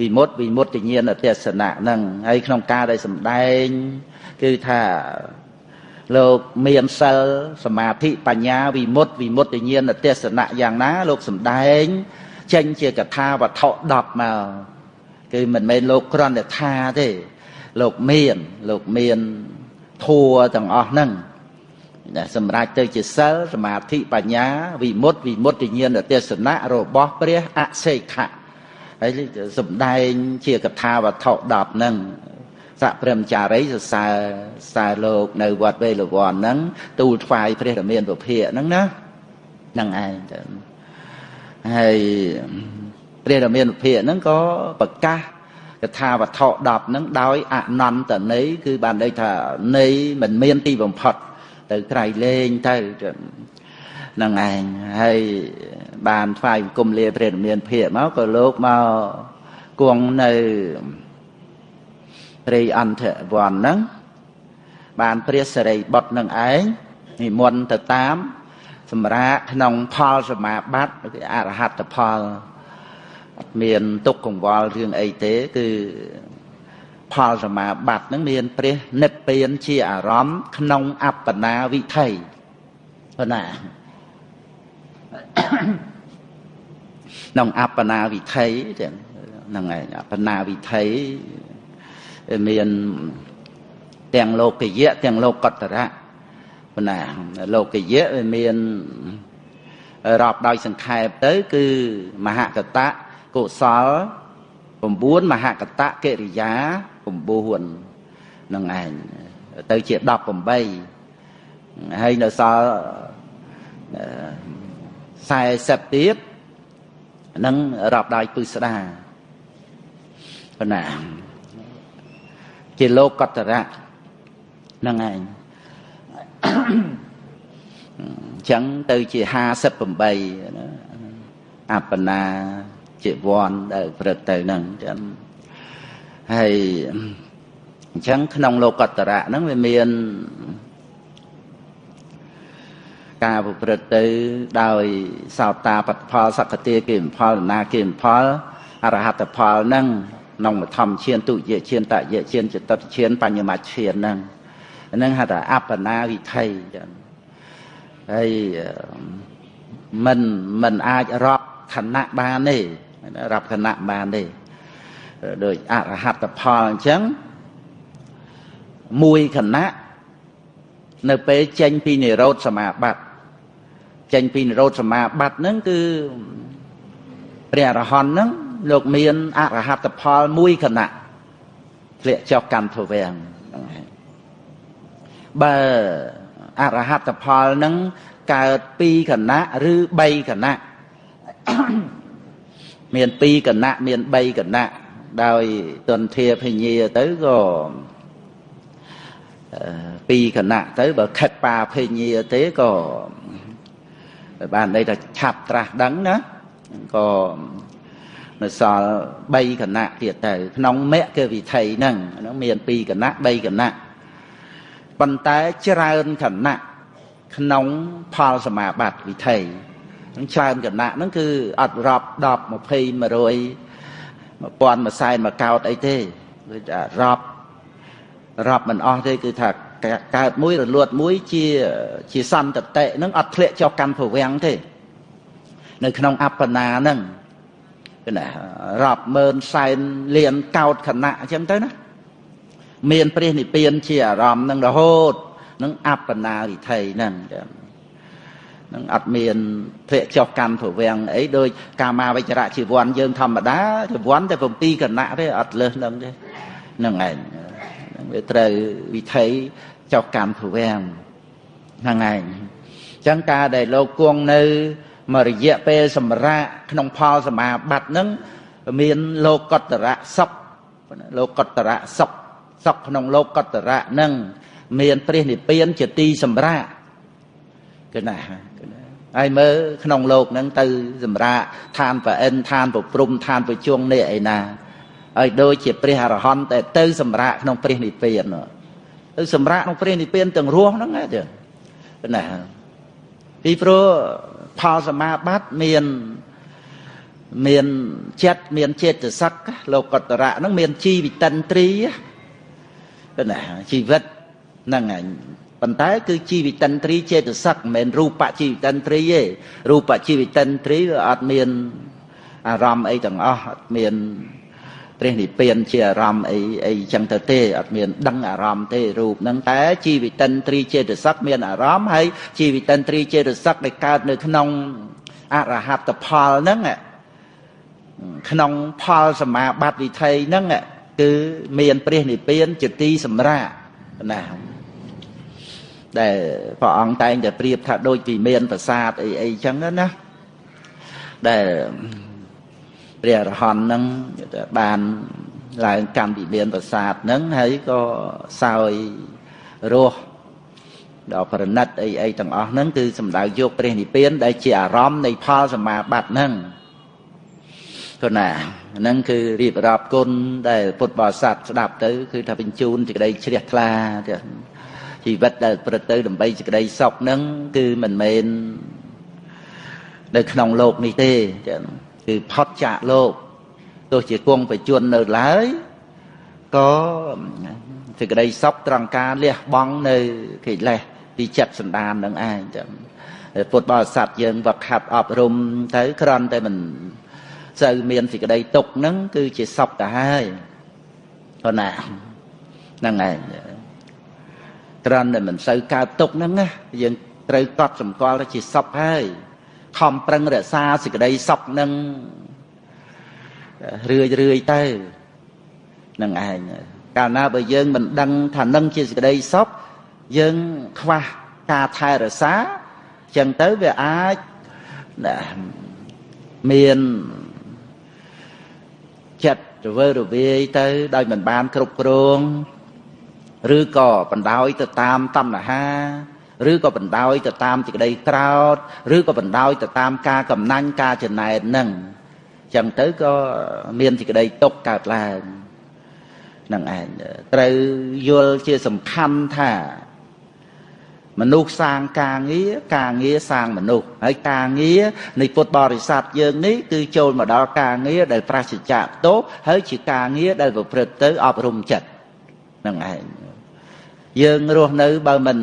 វិមុតវិមុតញ្ញាណទេសនៈហ្នឹងហើយក្នុងការដែលសម្ដែងគឺថាលោកមានសិលសមាធិបញ្ញាវិមុតវិមុតញ្ញាណទេសនៈយ៉ាងណា លោកសំដែង ចេញជាកថាវត្ថុ10មកគឺមិនមែនលោកគ្រាន់តែថាទេ លោកមានលោកមាន ធัวទាំងអស់ហ្នឹងសម្រាប់ទៅជាសិលសមាធិបញ្ញាវិមុតវិមុតញ្ញាណទេសនៈរបស់ព្រះអសេខៈហើយសំដែងជាកថាវត្ថុ10ហ្នឹងសកព្រមចារីសរសើរសើរលោកនៅវត្តវេលវ័នហ្នឹងទូលថ្វាយព្រះរាមាពុភិហ្នឹងណាហ្នឹងឯងទៅហើយព្រះរាមាពុភិហ្នឹងក៏ប្រកាស កថាវត្ថុ10ហ្នឹងដោយអនន្តន័យគឺបានន័យថាន័យមិនមានទីបំផុត ទៅក្រៃលែងទៅនឹងឯងហើយបានថ្វាយគុំលាព្រះរាមាភិកមកក៏លោកមកគង់នៅព្រៃអន្តរវ័នហ្នឹងបានព្រះសិរីបុត្រនឹងឯងនិមន្តទៅតាម សម្រាប់ក្នុងផលសមាបត្តិគឺអរហត្តផលអត់ មានទុកកង្វល់រឿងអីទេ គឺផលសមាបត្តិនឹងមានព្រះនិព្វានជាអារម្មណ៍ក្នុងអបណាវិថីប៉ុណ្ណាក្នុងអបណាវិថីហ្នឹងឯងអបណាវិថីមានទាំងលោកយៈទាំងលោកតរៈប៉ុណ្ណាលោកយៈវាមានរាប់ដោយសង្ខេបទៅ គឺមហកតៈ កុសល9មហកតៈកិរិយា9នឹងឯងទៅជា18ហើយនៅសល់40ទៀតនឹងរាប់ដោយពឹស្ដាប៉ុណ្ណាជាលោកកតរៈហ្នឹងឯងចឹងទៅជា58ណាអបណា ជាវ័នដែលព្រឹកទៅហ្នឹងចឹងហើយអញ្ចឹងក្នុងលោកតរៈហ្នឹងវាមានការប្រព្រឹត្តទៅដោយសោតាបត្តផលសក្តិគេផលណាគេផលអរហត្តផលហ្នឹងក្នុងមធម្មឈានទុយឈានតយឈានចតឈានបញ្ញមឈានហ្នឹងហ្នឹងហៅថាអបណាវិថីចឹងហើយមិនមិនអាចរាប់ខណៈបានទេ រាប់ខណៈបានទេដោយអរហត្តផលអញ្ចឹងមួយខណៈនៅពេលចេញពីនិរោធសមាបត្តិចេញពីនិរោធសមាបត្តិហ្នឹងគឺព្រះអរហន្តហ្នឹងលោកមានអរហត្តផលមួយគណៈធ្លាក់ចុះកម្មធវាំងហ្នឹងហើយបើអរហត្តផលហ្នឹងកើត2គណៈឬ3គណៈ មាន2គណៈមាន3គណៈដោយទន្ធាភញ្ញាទៅក៏ពីគណៈទៅបើខិតបាភញ្ញាទេក៏បានន័យថាឆាប់ត្រាស់ដឹងណាក៏នៅសល់3គណៈទៀតទៅ ក្នុងមគ្គវិថីហ្នឹងហ្នឹងមាន2គណៈ3គណៈប៉ុន្តែច្រើនគណៈក្នុងផលសមាបត្តិវិថីនឹង ច្រើនគណៈហ្នឹងគឺអត់រាប់10 20 100 1000មួយសែនមួយកោតអីទេគឺថារាប់រាប់មិនអស់ទេគឺថាកើតមួយរលត់មួយជាជាសន្តតិហ្នឹងអត់ធ្លាក់ចុះកម្មភវាំងទេ នៅក្នុងអបណាហ្នឹងគឺណារាប់ម៉ឺនសែនលានកោតខណៈអញ្ចឹងទៅណាមានព្រះនិព្វានជាអារម្មណ៍នឹងរហូតនឹងអបណារិថីហ្នឹងចឹង នឹងអត់មានធ្លាក់ចុះកម្មភវាំងអីដោយកាមាវិចរៈជីវ័នយើងធម្មតាជីវ័នតែ7គណៈទេអត់លើសនឹងទេហ្នឹងឯងវាត្រូវវិថីចុះកម្មភវាំងហ្នឹងឯងអញ្ចឹងការដែលលោកគង់នៅមួយរយៈពេលសម្រាប់ក្នុងផលសមាបត្តិហ្នឹងមានលោកតរៈសុខលោកតរៈសុខសុខក្នុងលោកតរៈហ្នឹងមានព្រះនិព្វានជាទីសម្រាប់គឺណា ហើយមើលក្នុងលោកហ្នឹងទៅ សម្រាប់ឋានប្រអិនឋានប្រព្រំឋានប្រជុងនេះឯណាហើយដូចជាព្រះអរហន្តតែទៅសម្រាប់ក្នុងព្រះនិព្វានទៅសម្រាប់ក្នុងព្រះនិព្វានទាំងរស់ហ្នឹងទេណាពីព្រោះផលសមាបត្តិមានមានចិត្តមានចេតសិកលោកតរៈហ្នឹងមានជីវិតិនត្រីណាជីវិតហ្នឹងឯង ប៉ុន្តែគឺជីវិតិនត្រីចេតសិកមិនមែនរូបជីវិតិនត្រីទេរូបជីវិតិនត្រីវាអត់មានអារម្មណ៍អីទាំងអស់អត់មានព្រះនិព្វានជាអារម្មណ៍អីអីចឹងទៅទេអត់មានដឹងអារម្មណ៍ទេរូបហ្នឹងតែជីវិតិនត្រីចេតសិកមានអារម្មណ៍ហើយជីវិតិនត្រីចេតសិកដែលកើតនៅក្នុងអរហត្តផលហ្នឹងក្នុងផលសមាបត្តិវិថីហ្នឹងគឺមានព្រះនិព្វានជាទីសម្រាប់ណា ដែលព្រះអង្គតែងតែប្រៀបថាដូចពីមានប្រាសាទអីអីចឹងណាដែលព្រះអរហន្តនឹងបានឡើងកម្មវិមានប្រាសាទនឹងហើយក៏សោយរស់ដល់ប្រណិតអីអីទាំងអស់ហ្នឹងគឺសំដៅយកព្រះនិព្វាន ដែលជាអារម្មណ៍នៃផលសមាបត្តិហ្នឹងគណាហ្នឹងគឺរៀបរាប់គុណដែលពុទ្ធបរិស័ទស្ដាប់ទៅ គឺថាបញ្ជូនសេចក្តីជ្រះថ្លា ជីវិតដែលប្រទៅដើម្បីសេចក្តីសុខហ្នឹងគឺមិនមែននៅក្នុងโลกនេះទេចឹងគឺផុតចាកលោកទោះជាគង់បជននៅឡើយក៏សេចក្តីសុខត្រង់ការលះបង់នៅកិលេសពីចិត្តសន្តាននឹងឯងចឹងពុទ្ធបរិស័ទយើងវឹកហាត់អប់រំទៅគ្រាន់តែមិនសូវមានសេចក្តីទុកហ្នឹងគឺជាសុខទៅហើយប៉ុណ្ណាហ្នឹងឯង គ្រាន់តែមិនសូវកើតទុកហ្នឹងណាយើងត្រូវកត់សម្គាល់ថាជាសុខហើយខំប្រឹងរក្សាសេចក្តីសុខនឹងរឿយរឿយទៅនឹងឯងកាលណាបើយើងមិនដឹងថានឹងជាសេចក្តីសុខយើងខ្វះការថែរក្សាចឹងទៅវាអាចមានចិត្តរវើរវាយទៅដោយមិនបានគ្រប់គ្រង ឬក៏បណ្ដោយទៅតាមតណ្ហាឬក៏បណ្ដោយទៅតាមសេចក្តីក្រោតឬក៏បណ្ដោយទៅតាមការកំណាញ់ការចំណែននឹងចឹងទៅក៏មានសេចក្តីទុកកើតឡើងនឹងឯងត្រូវយល់ជាសំខាន់ថា មនុស្សសាងការងារការងារសាងមនុស្សហើយការងារនៃពុទ្ធបរិស័ទយើងនេះគឺចូលមកដល់ការងារដែលប្រសិជ្ជៈតោហើយជាការងារដែលប្រព្រឹត្តទៅអប់រំចិត្តនឹងឯង យើងរស់នៅបើមិន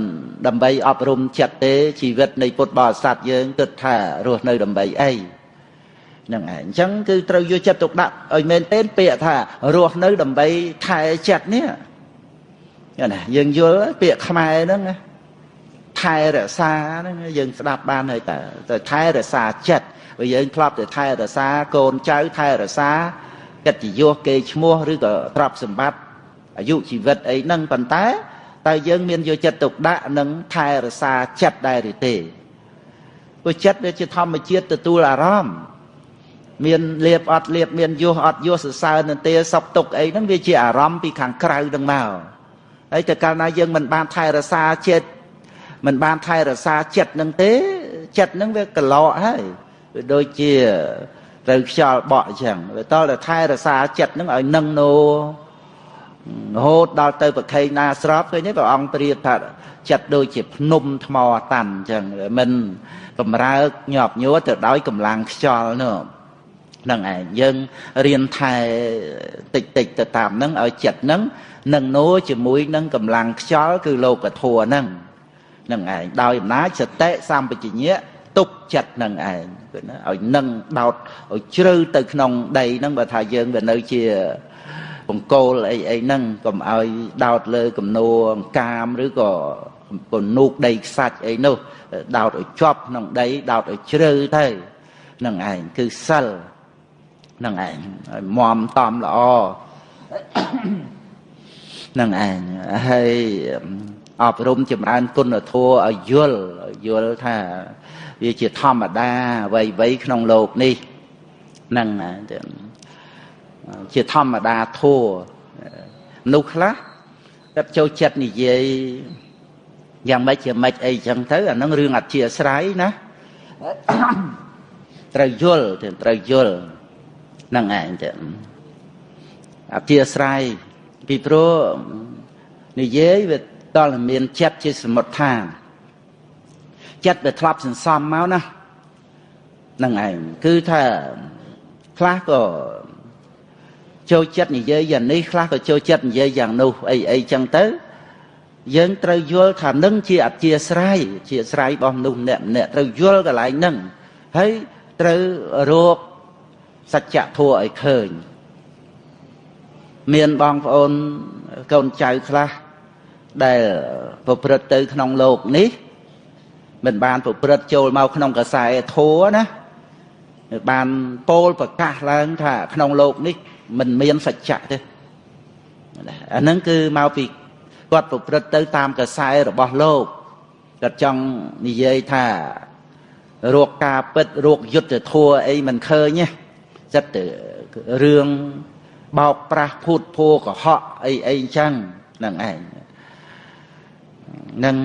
ដើម្បីអប់រំចិត្តទេជីវិតនៃពុទ្ធបរិស័ទយើងគិតថារស់នៅដើម្បីអីហ្នឹងឯងអញ្ចឹងគឺត្រូវយកចិត្តទុកដាក់ឲ្យមែនទែនពាក្យថារស់នៅដើម្បីថែចិត្តនេះណាយើងយល់ពាក្យខ្មែរហ្នឹងណាថែរក្សាហ្នឹងយើងស្ដាប់បានហើយតើតែថែរក្សាចិត្តបើយើងធ្លាប់តែថែរក្សាកូនចៅថែរក្សាកិត្តិយសគេឈ្មោះឬក៏ទ្រព្យសម្បត្តិអាយុជីវិតអីហ្នឹងប៉ុន្តែ តើយើងមានយកចិត្តទុកដាក់និងថែរក្សាចិត្តដែរឬទេព្រោះចិត្តវាជាធម្មជាតិទទួលអារម្មណ៍មានលៀបអត់លៀបមានយោះអត់យោះសរសើរនន្ទាសុខទុក្ខអីហ្នឹងវាជាអារម្មណ៍ពីខាងក្រៅនឹងមកហើយតែកាលណាយើងមិនបានថែរក្សាចិត្តមិនបានថែរក្សាចិត្តនឹងទេចិត្តនឹងវាកឡកហើយវាដូចជាត្រូវខ្យល់បក់អញ្ចឹងវាតតែថែរក្សាចិត្តនឹងឲ្យនឹងនោ រហូតដល់ទៅប្រខេងណាស្របឃើញទេព្រះអង្គប្រៀបថាចិត្តដូចជាភ្នំថ្មតាន់អញ្ចឹងមិនកំរើកញាប់ញួរទៅដោយកម្លាំងខ្យល់នោះនឹងឯងយើងរៀនថែតិចតិចទៅតាមនឹងឲ្យចិត្តនឹងនឹងនោជាមួយនឹងកម្លាំងខ្យល់គឺលោកធัวនឹងនឹងឯងដោយអំណាចសតិសម្បជញ្ញៈទុកចិត្តនឹងឯងគឺណាឲ្យនឹងដោតឲ្យជ្រៅទៅក្នុងដីហ្នឹងបើថាយើងវានៅជា បង្គោលអីអីហ្នឹងកុំឲ្យដោតលើគំនួរកាមឬក៏ពនូកដីខ្សាច់អីនោះដោតឲ្យជាប់ក្នុងដីដោតឲ្យជ្រៅទៅនឹងឯងគឺសិលនឹងឯងឲ្យមមតំល្អនឹងឯងហើយអប់រំចម្រើនគុណធម៌ឲ្យយល់យល់ថាវាជាធម្មតាអ្វីអ្វីក្នុងโลกនេះហ្នឹង ជាធម្មតាធัวមនុស្សខ្លះគាត់ចូលចិត្តនិយាយយ៉ាងម៉េចជាម៉េចអីចឹងទៅអានឹងរឿងអធិស្រ័យណាត្រូវយល់ត្រូវយល់ហ្នឹងឯងចឹងអធិស្រ័យពីព្រោះនិយាយវាដល់តែមានចិត្តជាសមុទ្ឋានចិត្តដែលធ្លាប់សន្សំមកណានឹងឯងគឺថាខ្លះក៏ ចូលចិត្តនិយាយយ៉ាងនេះខ្លះក៏ចូលចិត្តនិយាយយ៉ាងនោះអីអីចឹងទៅយើងត្រូវយល់ថានឹងជាអធិស្រ័យជាស្រ័យរបស់មនុស្សម្នាក់ម្នាក់ត្រូវយល់កន្លែងហ្នឹងហើយត្រូវរកសច្ចធម៌ឲ្យឃើញមានបងប្អូនកូនចៅខ្លះដែលប្រព្រឹត្តទៅក្នុងโลกនេះមិនបានប្រព្រឹត្តចូលមកក្នុងកសែធัวណាបានពោលប្រកាសឡើងថាក្នុងโลกនេះ មិនមានសច្ចៈទេអាហ្នឹងគឺមកពីគាត់ប្រព្រឹត្តទៅតាមកសែរបស់លោកគាត់ចង់និយាយថារោគការពិតរោគយុទ្ធធัวអីមិនឃើញទេចិត្តរឿងបោកប្រាស់ភូតភួរកុហកអីអីអញ្ចឹងហ្នឹងឯងនឹង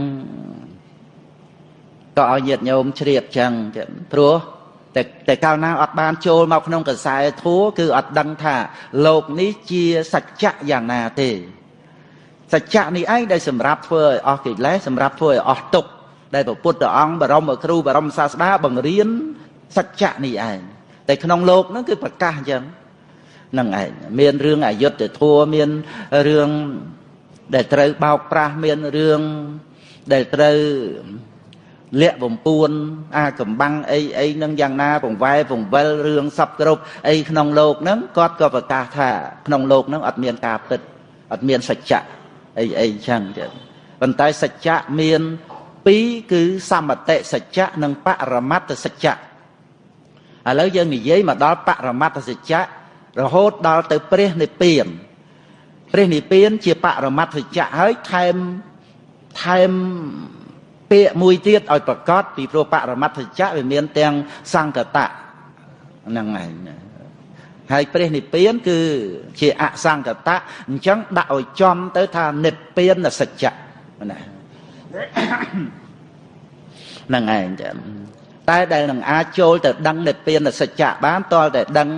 ក៏ឲ្យញាតិញោមជ្រាបចឹងព្រោះ តែតែកាលណាអត់បានចូលមកក្នុងកសែធัวគឺអត់ដឹងថាលោកនេះជាសច្ចៈយ៉ាងណាទេសច្ចៈនេះឯងដែលសម្រាប់ធ្វើឲ្យអស់កិលេសសម្រាប់ធ្វើឲ្យអស់ទុក្ខដែលព្រះពុទ្ធអង្គបរមគ្រូបរមសាស្តាបង្រៀនសច្ចៈនេះឯងតែក្នុងលោកហ្នឹងគឺប្រកាសអញ្ចឹងហ្នឹងឯងមានរឿងអយុត្តិធម៌មានរឿងដែលត្រូវបោកប្រាស់មានរឿងដែលត្រូវ លាក់បំពួនអាកំបាំងអីអីនឹងយ៉ាងណាបង្វែបង្វិលរឿងសពគ្រប់អីក្នុងโลกហ្នឹងគាត់ក៏ប្រកាសថាក្នុងโลกហ្នឹងអត់មានការពិតអត់មានសច្ចៈអីអីចឹងចឹងប៉ុន្តែសច្ចៈមានពីរគឺសមតិសច្ចៈនិងបរមត្តសច្ចៈឥឡូវយើងនិយាយមកដល់បរមត្តសច្ចៈរហូតដល់ទៅព្រះនិព្វានព្រះនិព្វានជាបរមត្ថសច្ចៈហើយថែមថែម ពាក្យមួយទៀតឲ្យប្រកាសពីព្រោះបរមត្ថសច្ចៈវាមានទាំងសង្កតៈហ្នឹងឯងហើយព្រះនិព្វាន គឺជាអសង្កតៈអញ្ចឹងដាក់ឲ្យចំទៅថានិព្វានសច្ចៈណាហ្នឹងឯងតែដែលនឹងអាចចូលទៅដឹងនិព្វានសច្ចៈបានតលតែដឹង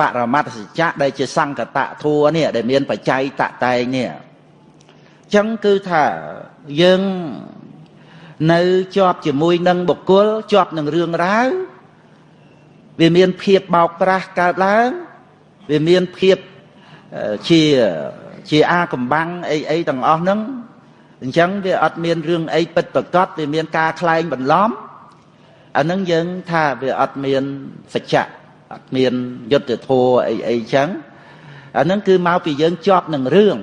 បរមត្តសច្ចៈដែលជាសង្កតធัวនេះដែលមានបច្ច័យតតែងនេះអញ្ចឹងគឺថាយើង នៅជាប់ជាមួយនឹងបុគ្គលជាប់នឹងរឿងរ៉ាវវាមានភាពបោកប្រាស់កើតឡើងវាមានភាពជាជាអាកំបាំងអីអីទាំងអស់ហ្នឹងអញ្ចឹងវាអត់មានរឿងអីពិតប្រកបវាមានការខ្លែងបន្លំអានឹងយើងថាវាអត់មានសច្ចៈអត់មានយុទ្ធធម៌អីអីចឹងអានឹងគឺមកពីយើងជាប់នឹងរឿង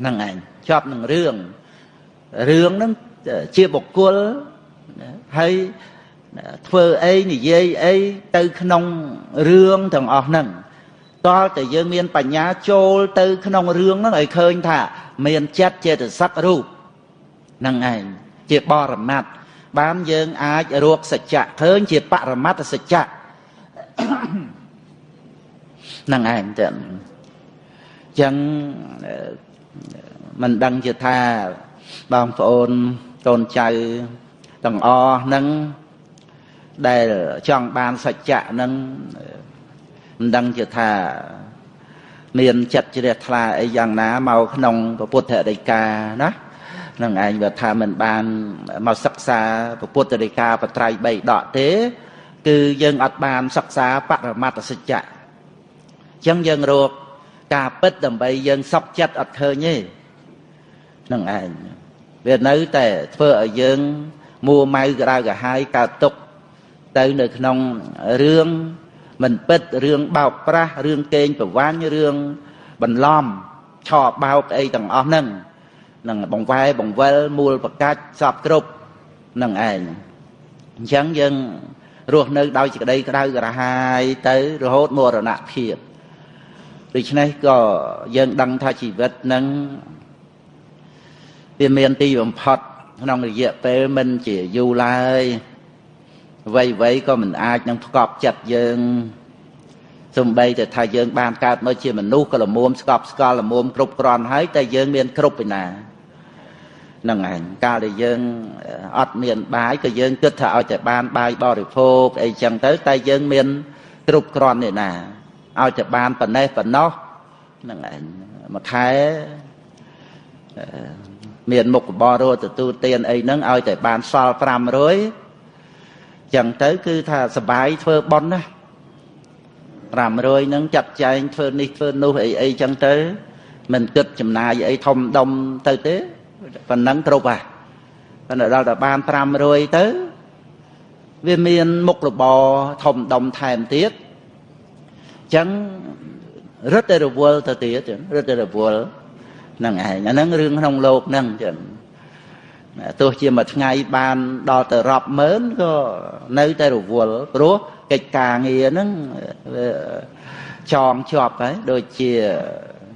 ហ្នឹងឯងជាប់នឹងរឿងរឿងហ្នឹង ជាបុគ្គលហើយធ្វើអីនិយាយអីទៅក្នុងរឿងទាំងអស់ហ្នឹងតលតែយើងមានបញ្ញាចូលទៅក្នុងរឿងហ្នឹងឲ្យឃើញថា មានចិត្តចេតសិករូបហ្នឹងឯងជាបរមត្តបានយើងអាចរកសច្ចៈឃើញជាបរមត្តសច្ចៈហ្នឹងឯងទៅអញ្ចឹងមិនដឹងជាថាបងប្អូន កូនចៅទាំងអស់ហ្នឹងដែលចង់បានសច្ចៈហ្នឹងមិនដឹងជាថាមានចិត្តជ្រះថ្លាអីយ៉ាងណាមកក្នុងពុទ្ធដីកាណានឹងឯងបើថាមិនបានមកសិក្សាពុទ្ធដីកាបត្រៃ3ដកទេ គឺយើងអត់បានសិក្សាបរមត្តសច្ចៈអញ្ចឹងយើងរកការពិតដើម្បីយើងសក់ចិត្តអត់ឃើញទេនឹងឯង វានៅតែធ្វើឲ្យយើងមួម៉ៅក្តៅក្រហាយកើតទុកទៅនៅក្នុងរឿងមិនពិតរឿងបោកប្រាស់រឿងកេងប្រវាញ់រឿងបន្លំឆោបោកអីទាំងអស់ហ្នឹងនឹងបង្វែបង្វិលមូលប្រកាច់សពគ្រប់នឹងឯងអញ្ចឹងយើងរស់នៅដោយសេចក្តីក្តៅក្រហាយទៅរហូតមរណភាពដូច្នេះក៏យើងដឹងថាជីវិតនឹង វាមានទីបំផុតក្នុងរយៈពេលមិនជាយូរឡើយអ្វីអ្វីក៏មិនអាចនឹងផ្កប់ចិត្តយើងសំបីតែថាយើងបានកើតមកជាមនុស្សក៏ល្មមស្កប់ស្កល់ល្មមគ្រប់គ្រាន់ហើយតែយើងមានគ្រប់ពីណានឹងឯងកាលដែលយើងអត់មានបាយក៏យើងគិតថាឲ្យតែបានបាយបរិភោគអីចឹងទៅ តែយើងមានគ្រប់គ្រាន់នេះណាឲ្យតែបានប៉ុណ្ណេះប៉ុណ្ណោះនឹងឯងមួយខែ មានមុខបររទទួលទានអីហ្នឹងឲ្យតែបានសល់500ចឹងទៅគឺថាសបាយធ្វើប៉ុនណា500ហ្នឹងចាត់ចែងធ្វើនេះធ្វើនោះអីអីចឹងទៅមិនគិតចំណាយអីធំដុំទៅទេប៉ុណ្ណឹងគ្រប់ហ่ะប៉ុន្តែដល់តែបាន500ទៅវាមានមុខរបរធំដុំថែមទៀតអញ្ចឹងរត់តែរវល់ទៅទៀតរត់តែរវល់ហ្នឹងឯងអាហ្នឹងរឿងក្នុងលោកហ្នឹងចឹងទោះជាមួយថ្ងៃបានដល់ទៅរាប់ម៉ឺនក៏នៅតែរវល់ព្រោះកិច្ចការងារហ្នឹងចងជាប់ហើយដូចជា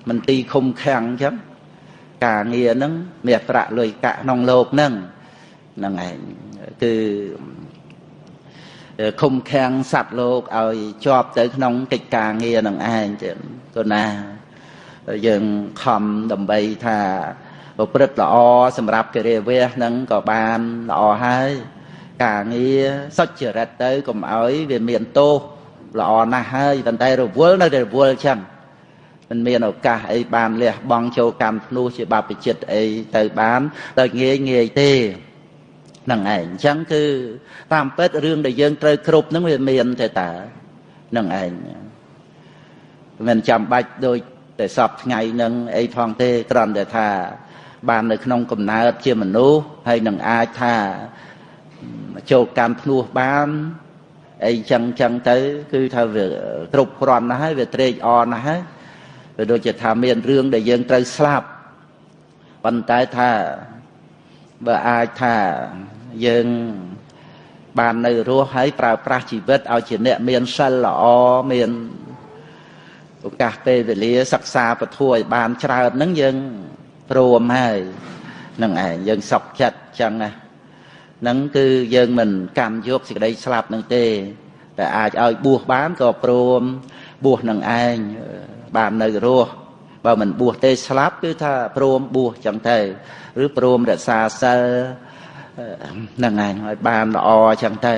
មន្ទីរឃុំឃាំងអញ្ចឹងការងារហ្នឹងមាសប្រាក់លុយកាក់ក្នុងលោកហ្នឹងហ្នឹងឯងគឺឃុំឃាំងសัตว์លោកឲ្យជាប់ទៅក្នុងកិច្ចការងារនឹងឯងទៀតក៏ណា យើងខំដើម្បីថាប្រព្រឹត្តល្អសម្រាប់កិរិយាវៈហ្នឹងក៏បានល្អហើយការងារសុចរិតទៅកុំឲ្យវាមានទោសល្អណាស់ហើយប៉ុន្តែរវល់នៅតែរវល់ចឹងមិនមានឱកាសអីបានលះបង់ចូលកម្មភ្នោះជាបព្វជិតអីទៅបានដោយងាយងាយទេហ្នឹងឯងអញ្ចឹងគឺតាមពិតរឿងដែលយើងត្រូវគ្រប់ហ្នឹងវាមានទេតើហ្នឹងឯងមិនចាំបាច់ដូច តែសពថ្ងៃហ្នឹងអីផងទេគ្រាន់តែថា បាននៅក្នុងកំណើតជាមនុស្សហើយនឹងអាចថាចូលកម្មភ្នោះបានអីចឹងចឹងទៅ គឺថាវាគ្រប់គ្រាន់ណាស់ហើយវាត្រេកអរណាស់ហើយវាដូចជាថាមានរឿងដែលយើងត្រូវស្លាប់ប៉ុន្តែថាបើអាចថាយើងបាននៅរស់ហើយប្រើប្រាស់ជីវិតឲ្យជាអ្នកមានសិលល្អមាន ឱកាសពេលវេលាសិក្សាពធឲ្យបានច្រើនហ្នឹងយើងព្រមហើយនឹងឯងយើងសុខចិត្តចឹងណាហ្នឹងគឺយើងមិនកម្មយកសេចក្តីស្លាប់នឹងទេតែអាចឲ្យបួសបានក៏ព្រមបួសនឹងឯងបាននៅរស់បើមិនបួសទេស្លាប់គឺថាព្រមបួសចឹងទៅឬព្រមរក្សាសិលហ្នឹងឯងឲ្យបានល្អចឹងទៅ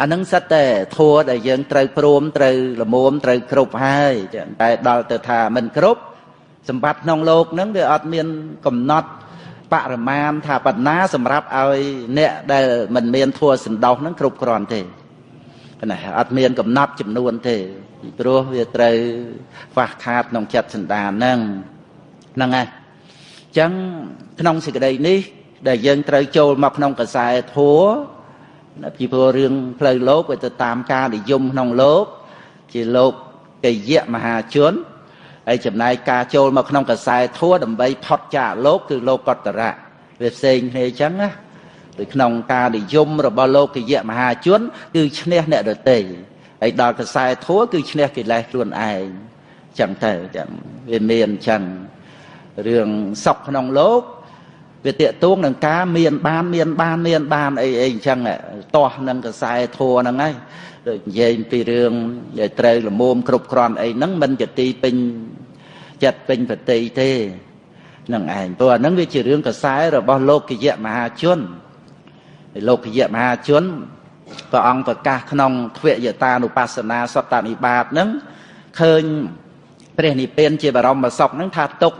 អានឹងសិតតែធัวដែលយើងត្រូវព្រមត្រូវលមុំត្រូវគ្រប់ហើយតែដល់ទៅថាមិនគ្រប់សម្បត្តិក្នុងโลกហ្នឹងវាអត់មានកំណត់បរិមាណថាបណ្ណាសម្រាប់ឲ្យអ្នកដែលមិនមានធัวសន្តោសហ្នឹងគ្រប់គ្រាន់ទេណាអត់មានកំណត់ចំនួនទេពីព្រោះវាត្រូវខ្វះខាតក្នុងចិត្តសន្តានហ្នឹងហ្នឹងហើយអញ្ចឹងក្នុងសេចក្តីនេះ ដែលយើងត្រូវចូលមកក្នុងកសែធัว ពីព្រោះរឿងផ្លូវលោកវាទៅតាមការនិយមក្នុងលោក ជាលោកកយៈមហាជនហើយចំណែកការចូលមកក្នុងកសែធัวដើម្បីផុតចាកលោកគឺលោកកតរៈវាផ្សេងគ្នាអញ្ចឹងណាដោយក្នុងការនិយមរបស់លោកយៈមហាជន គឺឈ្នះអ្នកដទៃហើយដល់កសែធัวគឺឈ្នះកិលេសខ្លួនឯងចឹងទៅចឹងវាមានចឹងរឿងសុខក្នុងលោក វាតេតួងនឹងការមានបានមានបានមានបានអីអីអញ្ចឹងតោះនឹងកសែធัวហ្នឹងហើយដូចនិយាយពីរឿងដែលត្រូវលមុំគ្រប់គ្រាន់អីហ្នឹងមិនជាទីពេញចិត្តពេញប្រតិទេនឹងឯងព្រោះអាហ្នឹងវាជារឿងកសែរបស់លោកយៈមហាជនលោកយៈមហាជនព្រះអង្គប្រកាសក្នុងទ្វយតានុបស្សនាសតនិបាតហ្នឹងឃើញព្រះនិព្វានជាបរមសុខហ្នឹងថាទុក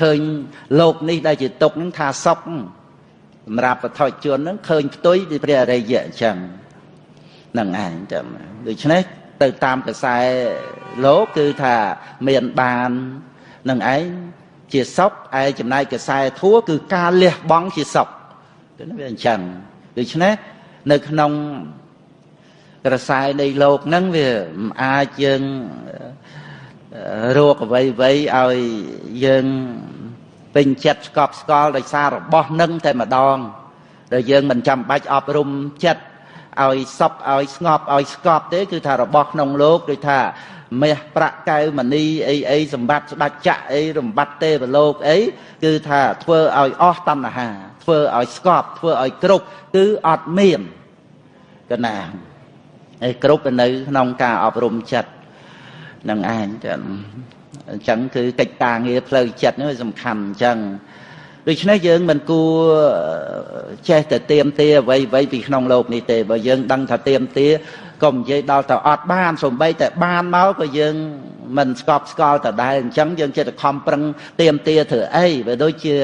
ឃើញលោកនេះដែលជាទុកហ្នឹងថាសុខសម្រាប់បថុជនហ្នឹងឃើញផ្ទុយពីព្រះអរិយៈអញ្ចឹងនឹងឯងចាំដូច្នេះទៅតាមកសែលោកគឺថាមានបាននឹងឯងជាសុខឯចំណែកកសែធัวគឺការលះបង់ជាសុខគឺវាអញ្ចឹងដូច្នេះនៅក្នុងក្រសែនៃលោកហ្នឹងវាមិនអាចយើង រោគអ្វីអ្វីឲ្យយើងពេញចិត្តស្កប់ស្កល់ដោយសាររបស់នឹងតែម្ដងដែលយើងមិនចាំបាច់អប់រំចិត្តឲ្យសពឲ្យស្ងប់ឲ្យស្កប់ទេ គឺថារបស់ក្នុងលោកដូចថាមាសប្រាក់កែវមณีអីអីសម្បត្តិស្ដេចចក្រអីរំបត្តិទេវលោកអីគឺថាធ្វើឲ្យអស់តណ្ហា ធ្វើឲ្យស្កប់ធ្វើឲ្យគ្រប់គឺអត់មានកណាហើយគ្រប់នៅក្នុងការអប់រំចិត្ត នឹងឯងចឹងអញ្ចឹងគឺកិច្ចការងារផ្លូវចិត្តនេះសំខាន់អញ្ចឹងដូច្នេះយើងមិនគួរចេះតែទៀមទាអ្វីអ្វីពីក្នុងលោកនេះទេបើយើងដឹងថាទៀមទាក៏និយាយដល់ទៅអត់បានសំបីតែបានមកក៏យើងមិនស្កប់ស្កល់តដែរអញ្ចឹងយើងចិត្តខំប្រឹងទៀមទាធ្វើអីវាដូចជា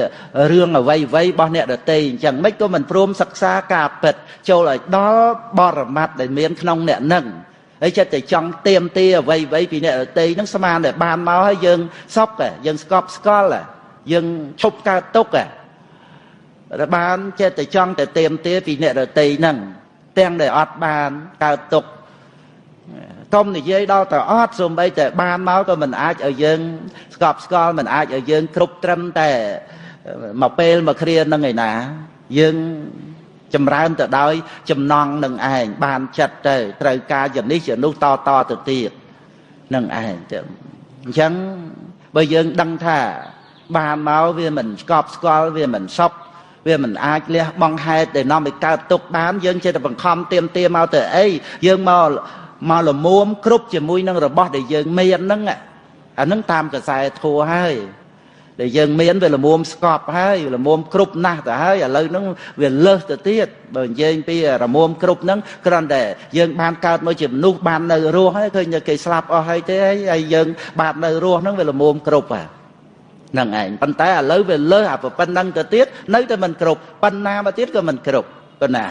រឿងអ្វីអ្វីរបស់អ្នកដតីអញ្ចឹងមិនក៏មិនព្រមសិក្សាការពិតចូលឲ្យដល់បរមត្តដែលមានក្នុងអ្នកនឹង ហើយចិត្តតែចង់ទៀមទាអ្វីអ្វីពីអ្នកដតីហ្នឹងស្មានតែបានមកហើយយើងសុកយើងស្កប់ស្កល់យើងឈប់កើតទុកតែបានចិត្តតែចង់តែទៀមទាពីអ្នកដតីហ្នឹងទាំងដែលអត់បានកើតទុកកុំនិយាយដល់តែអត់សូម្បីតែបានមកក៏មិនអាចឲ្យយើងស្កប់ស្កល់មិនអាចឲ្យយើងគ្រប់ត្រឹមតែមកពេលមកគ្រានឹងឯណាយើង ចម្រើនទៅដោយ ចំណងនឹងឯងបានចិត្តទៅត្រូវការយ៉ាងនេះជានោះតតទៅទៀតនឹងឯងទៅអញ្ចឹងបើយើងដឹងថា បានមកវាមិនស្កប់ស្កល់វាមិនសពវាមិនអាចលះបង់ហេតុដែលនាំឲ្យកើតទុកបាន យើងចេះតែបង្ខំទៀមទាមកទៅអីយើងមកមកលមុំគ្រប់ជាមួយនឹងរបស់ដែលយើងមានហ្នឹងអាហ្នឹងតាមកសែធัวហើយ ដែលយើងមានវាលមុំស្កប់ហើយលមុំគ្រប់ណាស់ទៅហើយឥឡូវហ្នឹងវាលើសទៅទៀតបើនិយាយពីរមុំគ្រប់ហ្នឹងគ្រាន់តែយើងបានកើតមកជាមនុស្សបាននៅរស់ហើយឃើញតែគេស្លាប់អស់ហើយទេហើយយើងបាននៅរស់ហ្នឹងវាលមុំគ្រប់ហ่ะនឹងឯងប៉ុន្តែឥឡូវវាលើសអាប៉ុណ្ណឹងទៅទៀតនៅតែមិនគ្រប់ប៉ុណ្ណាមកទៀតក៏មិនគ្រប់ប៉ុណ្ណា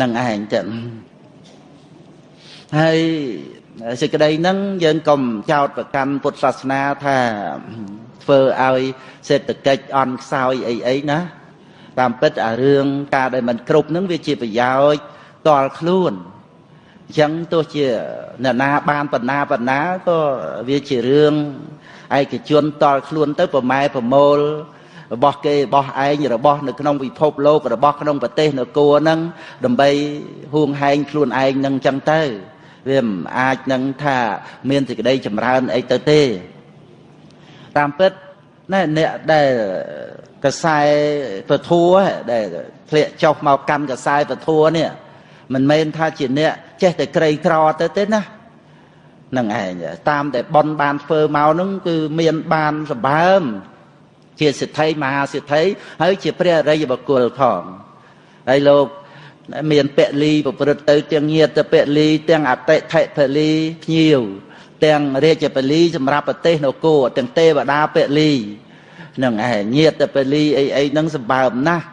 នឹងឯងចឹងហើយ សេចក្តីហ្នឹងយើងកុំចោតប្រកាន់ពុទ្ធសាសនាថាធ្វើឲ្យសេដ្ឋកិច្ចអន់ខ្សោយអីអីណាតាមពិតអារឿងការដែលមិនគ្រប់ហ្នឹងវាជាប្រយោជន៍តល់ខ្លួនអញ្ចឹងទោះជាអ្នកណាបានបណ្ណាបណ្ណាក៏វាជារឿងឯកជនតល់ខ្លួនទៅប្រម៉ែប្រមូលរបស់គេរបស់ឯងរបស់នៅក្នុងពិភពលោករបស់ក្នុងប្រទេសនគរហ្នឹងដើម្បីហួងហែងខ្លួនឯងនឹងចឹងទៅ វាមិនអាចនឹងថាមានសេចក្តីចម្រើនអីទៅទេ តាមពិតណែអ្នកដែលកសែពធัวដែលធ្លាក់ចុះមកកាន់កសែពធัวនេះមិនមែនថាជាអ្នកចេះតែក្រីក្រទៅទេណានឹងឯងតាមតែប៉ុនបានធ្វើមកនឹងគឺមានបានសម្បើមជាសិទ្ធិមហាសិទ្ធិហើយជាព្រះអរិយបុគ្គលផងហើយលោក មានពលីប្រព្រឹត្តទៅទាំងញាតពលីទាំងអតិថិពលីភ្ញៀវទាំងរាជពលីសម្រាប់ប្រទេសនគរទាំងទេវតាពលីនឹងឯងញាតពលីអីអីនឹងសម្បើមណាស់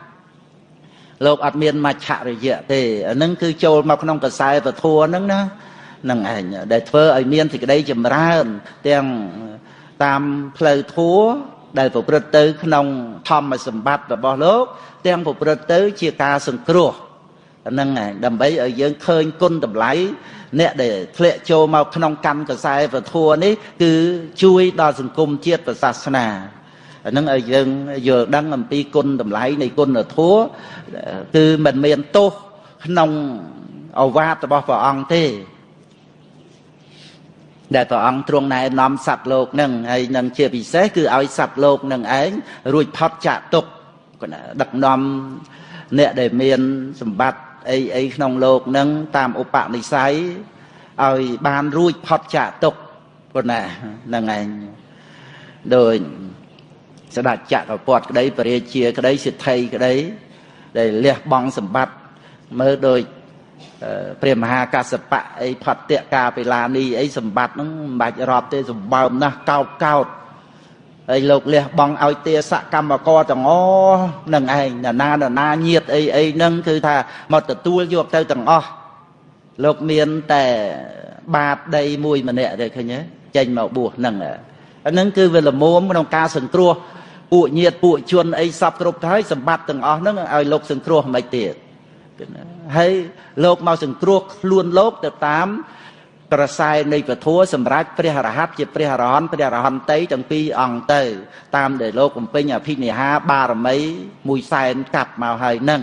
លោកអត់មានមច្ឆរិយៈទេអានឹងគឺចូលមកក្នុងកសែពធัวហ្នឹងណានឹងឯងដែលធ្វើឲ្យមានសេចក្តីចម្រើនទាំងតាមផ្លូវធัวដែលប្រព្រឹត្តទៅ ក្នុងធម្មសម្បត្តិរបស់លោក ទាំងប្រព្រឹត្តទៅ ជាការសង្គ្រោះ ហ្នឹងឯងដើម្បីឲ្យយើងឃើញគុណតម្លៃអ្នកដែលធ្លាក់ចូលមកក្នុងកម្មកសែពធัวនេះ គឺជួយដល់សង្គមជាតិប្រសាសនាអានឹងឲ្យយើងយល់ដឹងអំពីគុណតម្លៃនៃគុណធម៌គឺមិនមានទោសក្នុងអវាទរបស់ព្រះអង្គទេដែលព្រះអង្គទ្រង់ណែនាំសត្វលោកនឹងហើយនឹងជាពិសេសគឺឲ្យសត្វលោកនឹងឯងរួចផុតចាកទុកដឹកនាំអ្នកដែលមានសម្បត្តិ អីអីក្នុងលោកនឹងតាមឧបនិស្ស័យឲ្យបានរួចផុតចាកទុកប៉ុណ្ណាហ្នឹងឯងដោយស្ដេចចក្រពត្តិក្តីពរាជាក្តីសិទ្ធិក្តីដែលលះបង់សម្បត្តិមើលដូចព្រះមហាកសបៈអីផត្តៈកាពេឡានីអីសម្បត្តិហ្នឹងមិនបាច់រាប់ទេសម្បើមណាស់កោតកោត ហើយលោកលះបង់ឲ្យទាសកម្មករទាំងអស់នឹងឯងណាណាណាញាតអីអីហ្នឹងគឺថាមកទទួលយកទៅទាំងអស់លោកមានតែបាតដីមួយម្នាក់ទេឃើញទេចេញមកបួសហ្នឹងអាហ្នឹងគឺវាល្មមក្នុងការសង្គ្រោះពួកញាតពួកជនអីសពគ្រប់ទៅហើយសម្បត្តិទាំងអស់ហ្នឹងឲ្យលោកសង្គ្រោះមិនទៀតហើយលោកមកសង្គ្រោះខ្លួនលោកទៅតាម ក្រសែនៃពធัวសម្រាប់ព្រះរហ័តជាព្រះអរហន្តព្រះអរហន្តីទាំងពីរអង្គទៅ តាមដែលលោកកំពេញអភិនិហាបារមីមួយសែនកាប់មកហើយនឹង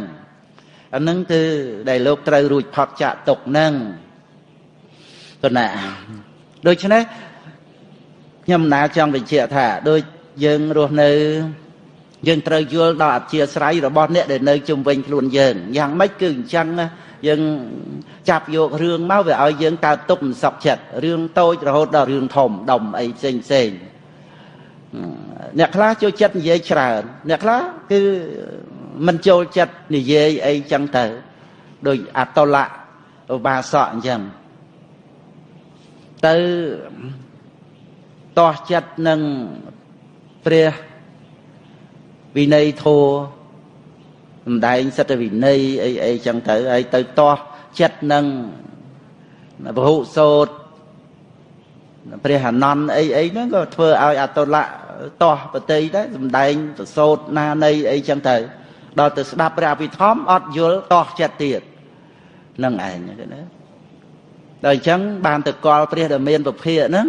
អានឹងគឺដែលលោកត្រូវរួចផុតចាកទុកនឹងគណៈដូច្នេះខ្ញុំណាចង់បញ្ជាក់ថាដូចយើងរស់នៅយើងត្រូវយល់ដល់អធិស្រ័យរបស់អ្នកដែលនៅជុំវិញខ្លួនយើងយ៉ាងម៉េចគឺអញ្ចឹង យើងចាប់យករឿងមកវាឲ្យយើងកើតទុកមិនសុខចិត្តរឿងតូចរហូតដល់រឿងធំដុំអីផ្សេងផ្សេងអ្នកខ្លះចូលចិត្តនិយាយច្រើន អ្នកខ្លះគឺមិនចូលចិត្តនិយាយអីចឹងទៅដូចអតលៈឧបាសកអញ្ចឹងទៅតោះចិត្តនឹងព្រះវិន័យធោ សំដែងសិទ្ធិវិន័យអីអីចឹងទៅហើយទៅតោះចិត្តនឹងពហុសោតព្រះអនន្តអីអីហ្នឹងក៏ធ្វើឲ្យអតុលៈតោះបតីដែរសំដែងប្រសោតណានៃអីចឹងទៅដល់ទៅស្ដាប់ព្រះអភិធម្មអត់យល់តោះចិត្តទៀតនឹងឯងណាដល់អញ្ចឹងបានទៅកល់ព្រះដែលមានពភាកហ្នឹង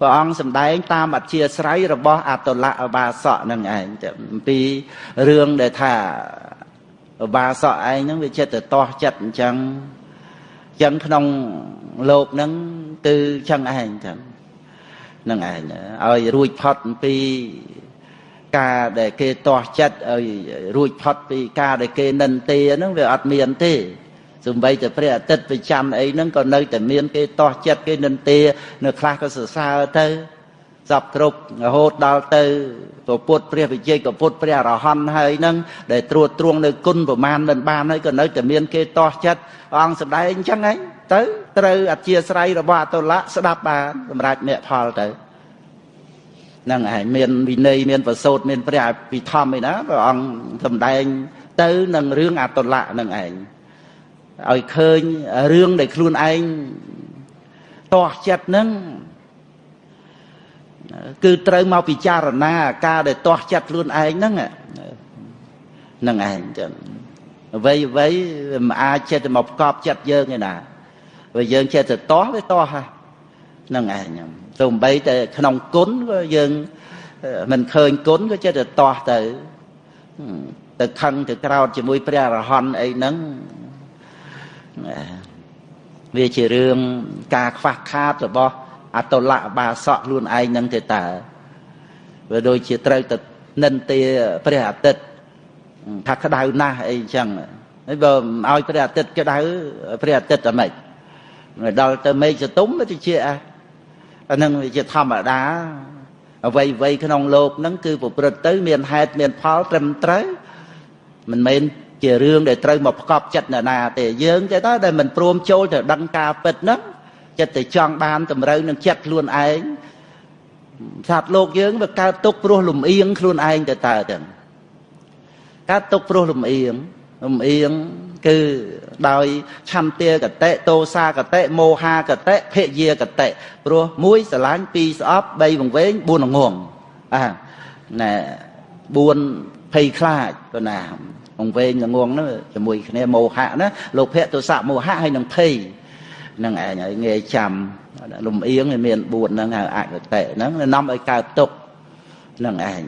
ព្រះអង្គសម្ដែងតាមអធិស្រ័យរបស់អតុលៈអបាសកនឹងឯងអំពីរឿងដែលថាអ បាសកឯងហ្នឹងវាចិត្តទៅតោះចិត្តអញ្ចឹងអញ្ចឹងក្នុងលោកហ្នឹងគឺចឹងឯងចឹងនឹងឯងឲ្យរួចផុតអំពីការដែលគេតោះចិត្តឲ្យរួចផុតពីការដែលគេនិន្ទាហ្នឹងវាអត់មានទេសំបីតែព្រះអាទិត្យប្រចាំអីហ្នឹងក៏នៅតែមានគេតោះចិត្តគេនិន្ទានៅខ្លះក៏សរសើរទៅ សពគ្រប់រហូតដល់ទៅពពុទ្ធព្រះវិជ័យក៏ពុទ្ធព្រះអរហន្តហើយហ្នឹងដែលត្រួតត្រងនៅគុណប្រមាណមិនបានហើយក៏នៅតែមានគេតោះចិត្តអង្គសម្ដែងអញ្ចឹងហីទៅត្រូវអធិស្ស្រ័យរបស់អតុលៈស្ដាប់បានសម្រាប់អ្នកផលទៅហ្នឹងឯងមានវិន័យមានប្រសូតមានព្រះពិធម្មឯណាព្រះអង្គសម្ដែងទៅនឹងរឿងអតុលៈហ្នឹងឯងឲ្យឃើញរឿងដែលខ្លួនឯងតោះចិត្តហ្នឹង គឺត្រូវមកពិចារណាការដែលតោះចិត្តខ្លួនឯងហ្នឹងហ្នឹងឯងចឹងអ្វីអ្វីមិនអាចចិត្តមកប្រកបចិត្តយើងទេណាបើយើងចិត្តទៅតោះវាតោះហ្នឹងឯងទៅបីតែក្នុងគុណក៏យើងមិនឃើញគុណក៏ចិត្តទៅតោះទៅទៅខឹងទៅក្រោតជាមួយព្រះអរហន្តអីហ្នឹងវាជារឿងការខ្វះខាតរបស់ អតុលៈបាសកខ្លួនឯងនឹងទេតើវាដូចជាត្រូវទៅនិន្ទាព្រះអាទិត្យថាក្តៅណាស់អីចឹងហើយបើឲ្យព្រះអាទិត្យក្តៅព្រះអាទិត្យតែម៉េចដល់ទៅមេឃសតុំទៅជាអាហ្នឹងវាជាធម្មតាអ្វីអ្វីក្នុងលោកហ្នឹងគឺប្រព្រឹត្តទៅ មានហេតុមានផលត្រឹមត្រូវមិនមែនជារឿងដែលត្រូវមកប្រកបចិត្តអ្នកណាទេយើងទេតើដែលមិនព្រមចូលទៅដឹងការពិតហ្នឹង ចិត្តតែចង់បានតម្រូវនឹងចិត្តខ្លួនឯងសត្វលោកយើងវាកើតទុកព្រោះលំអៀងខ្លួនឯងទៅតើទាំងកើតទុកព្រោះលំអៀងលំអៀងគឺដោយឆន្ទាកតិតោសាកតិមោហាកតិភយាកតិព្រោះមួយស្រឡាញ់ពីរស្អប់បីវង្វេងបួនងងអាណែបួនភ័យខ្លាចប៉ុណ្ណាវង្វេងងងហ្នឹងជាមួយគ្នាមោហៈណាលោកភៈទោសៈមោហៈហើយនឹងភ័យ នឹងឯងឲ្យងាយចាំលំអៀងមាន4ហ្នឹងហៅអកតិហ្នឹងនាំឲ្យកើតទុកនឹងឯង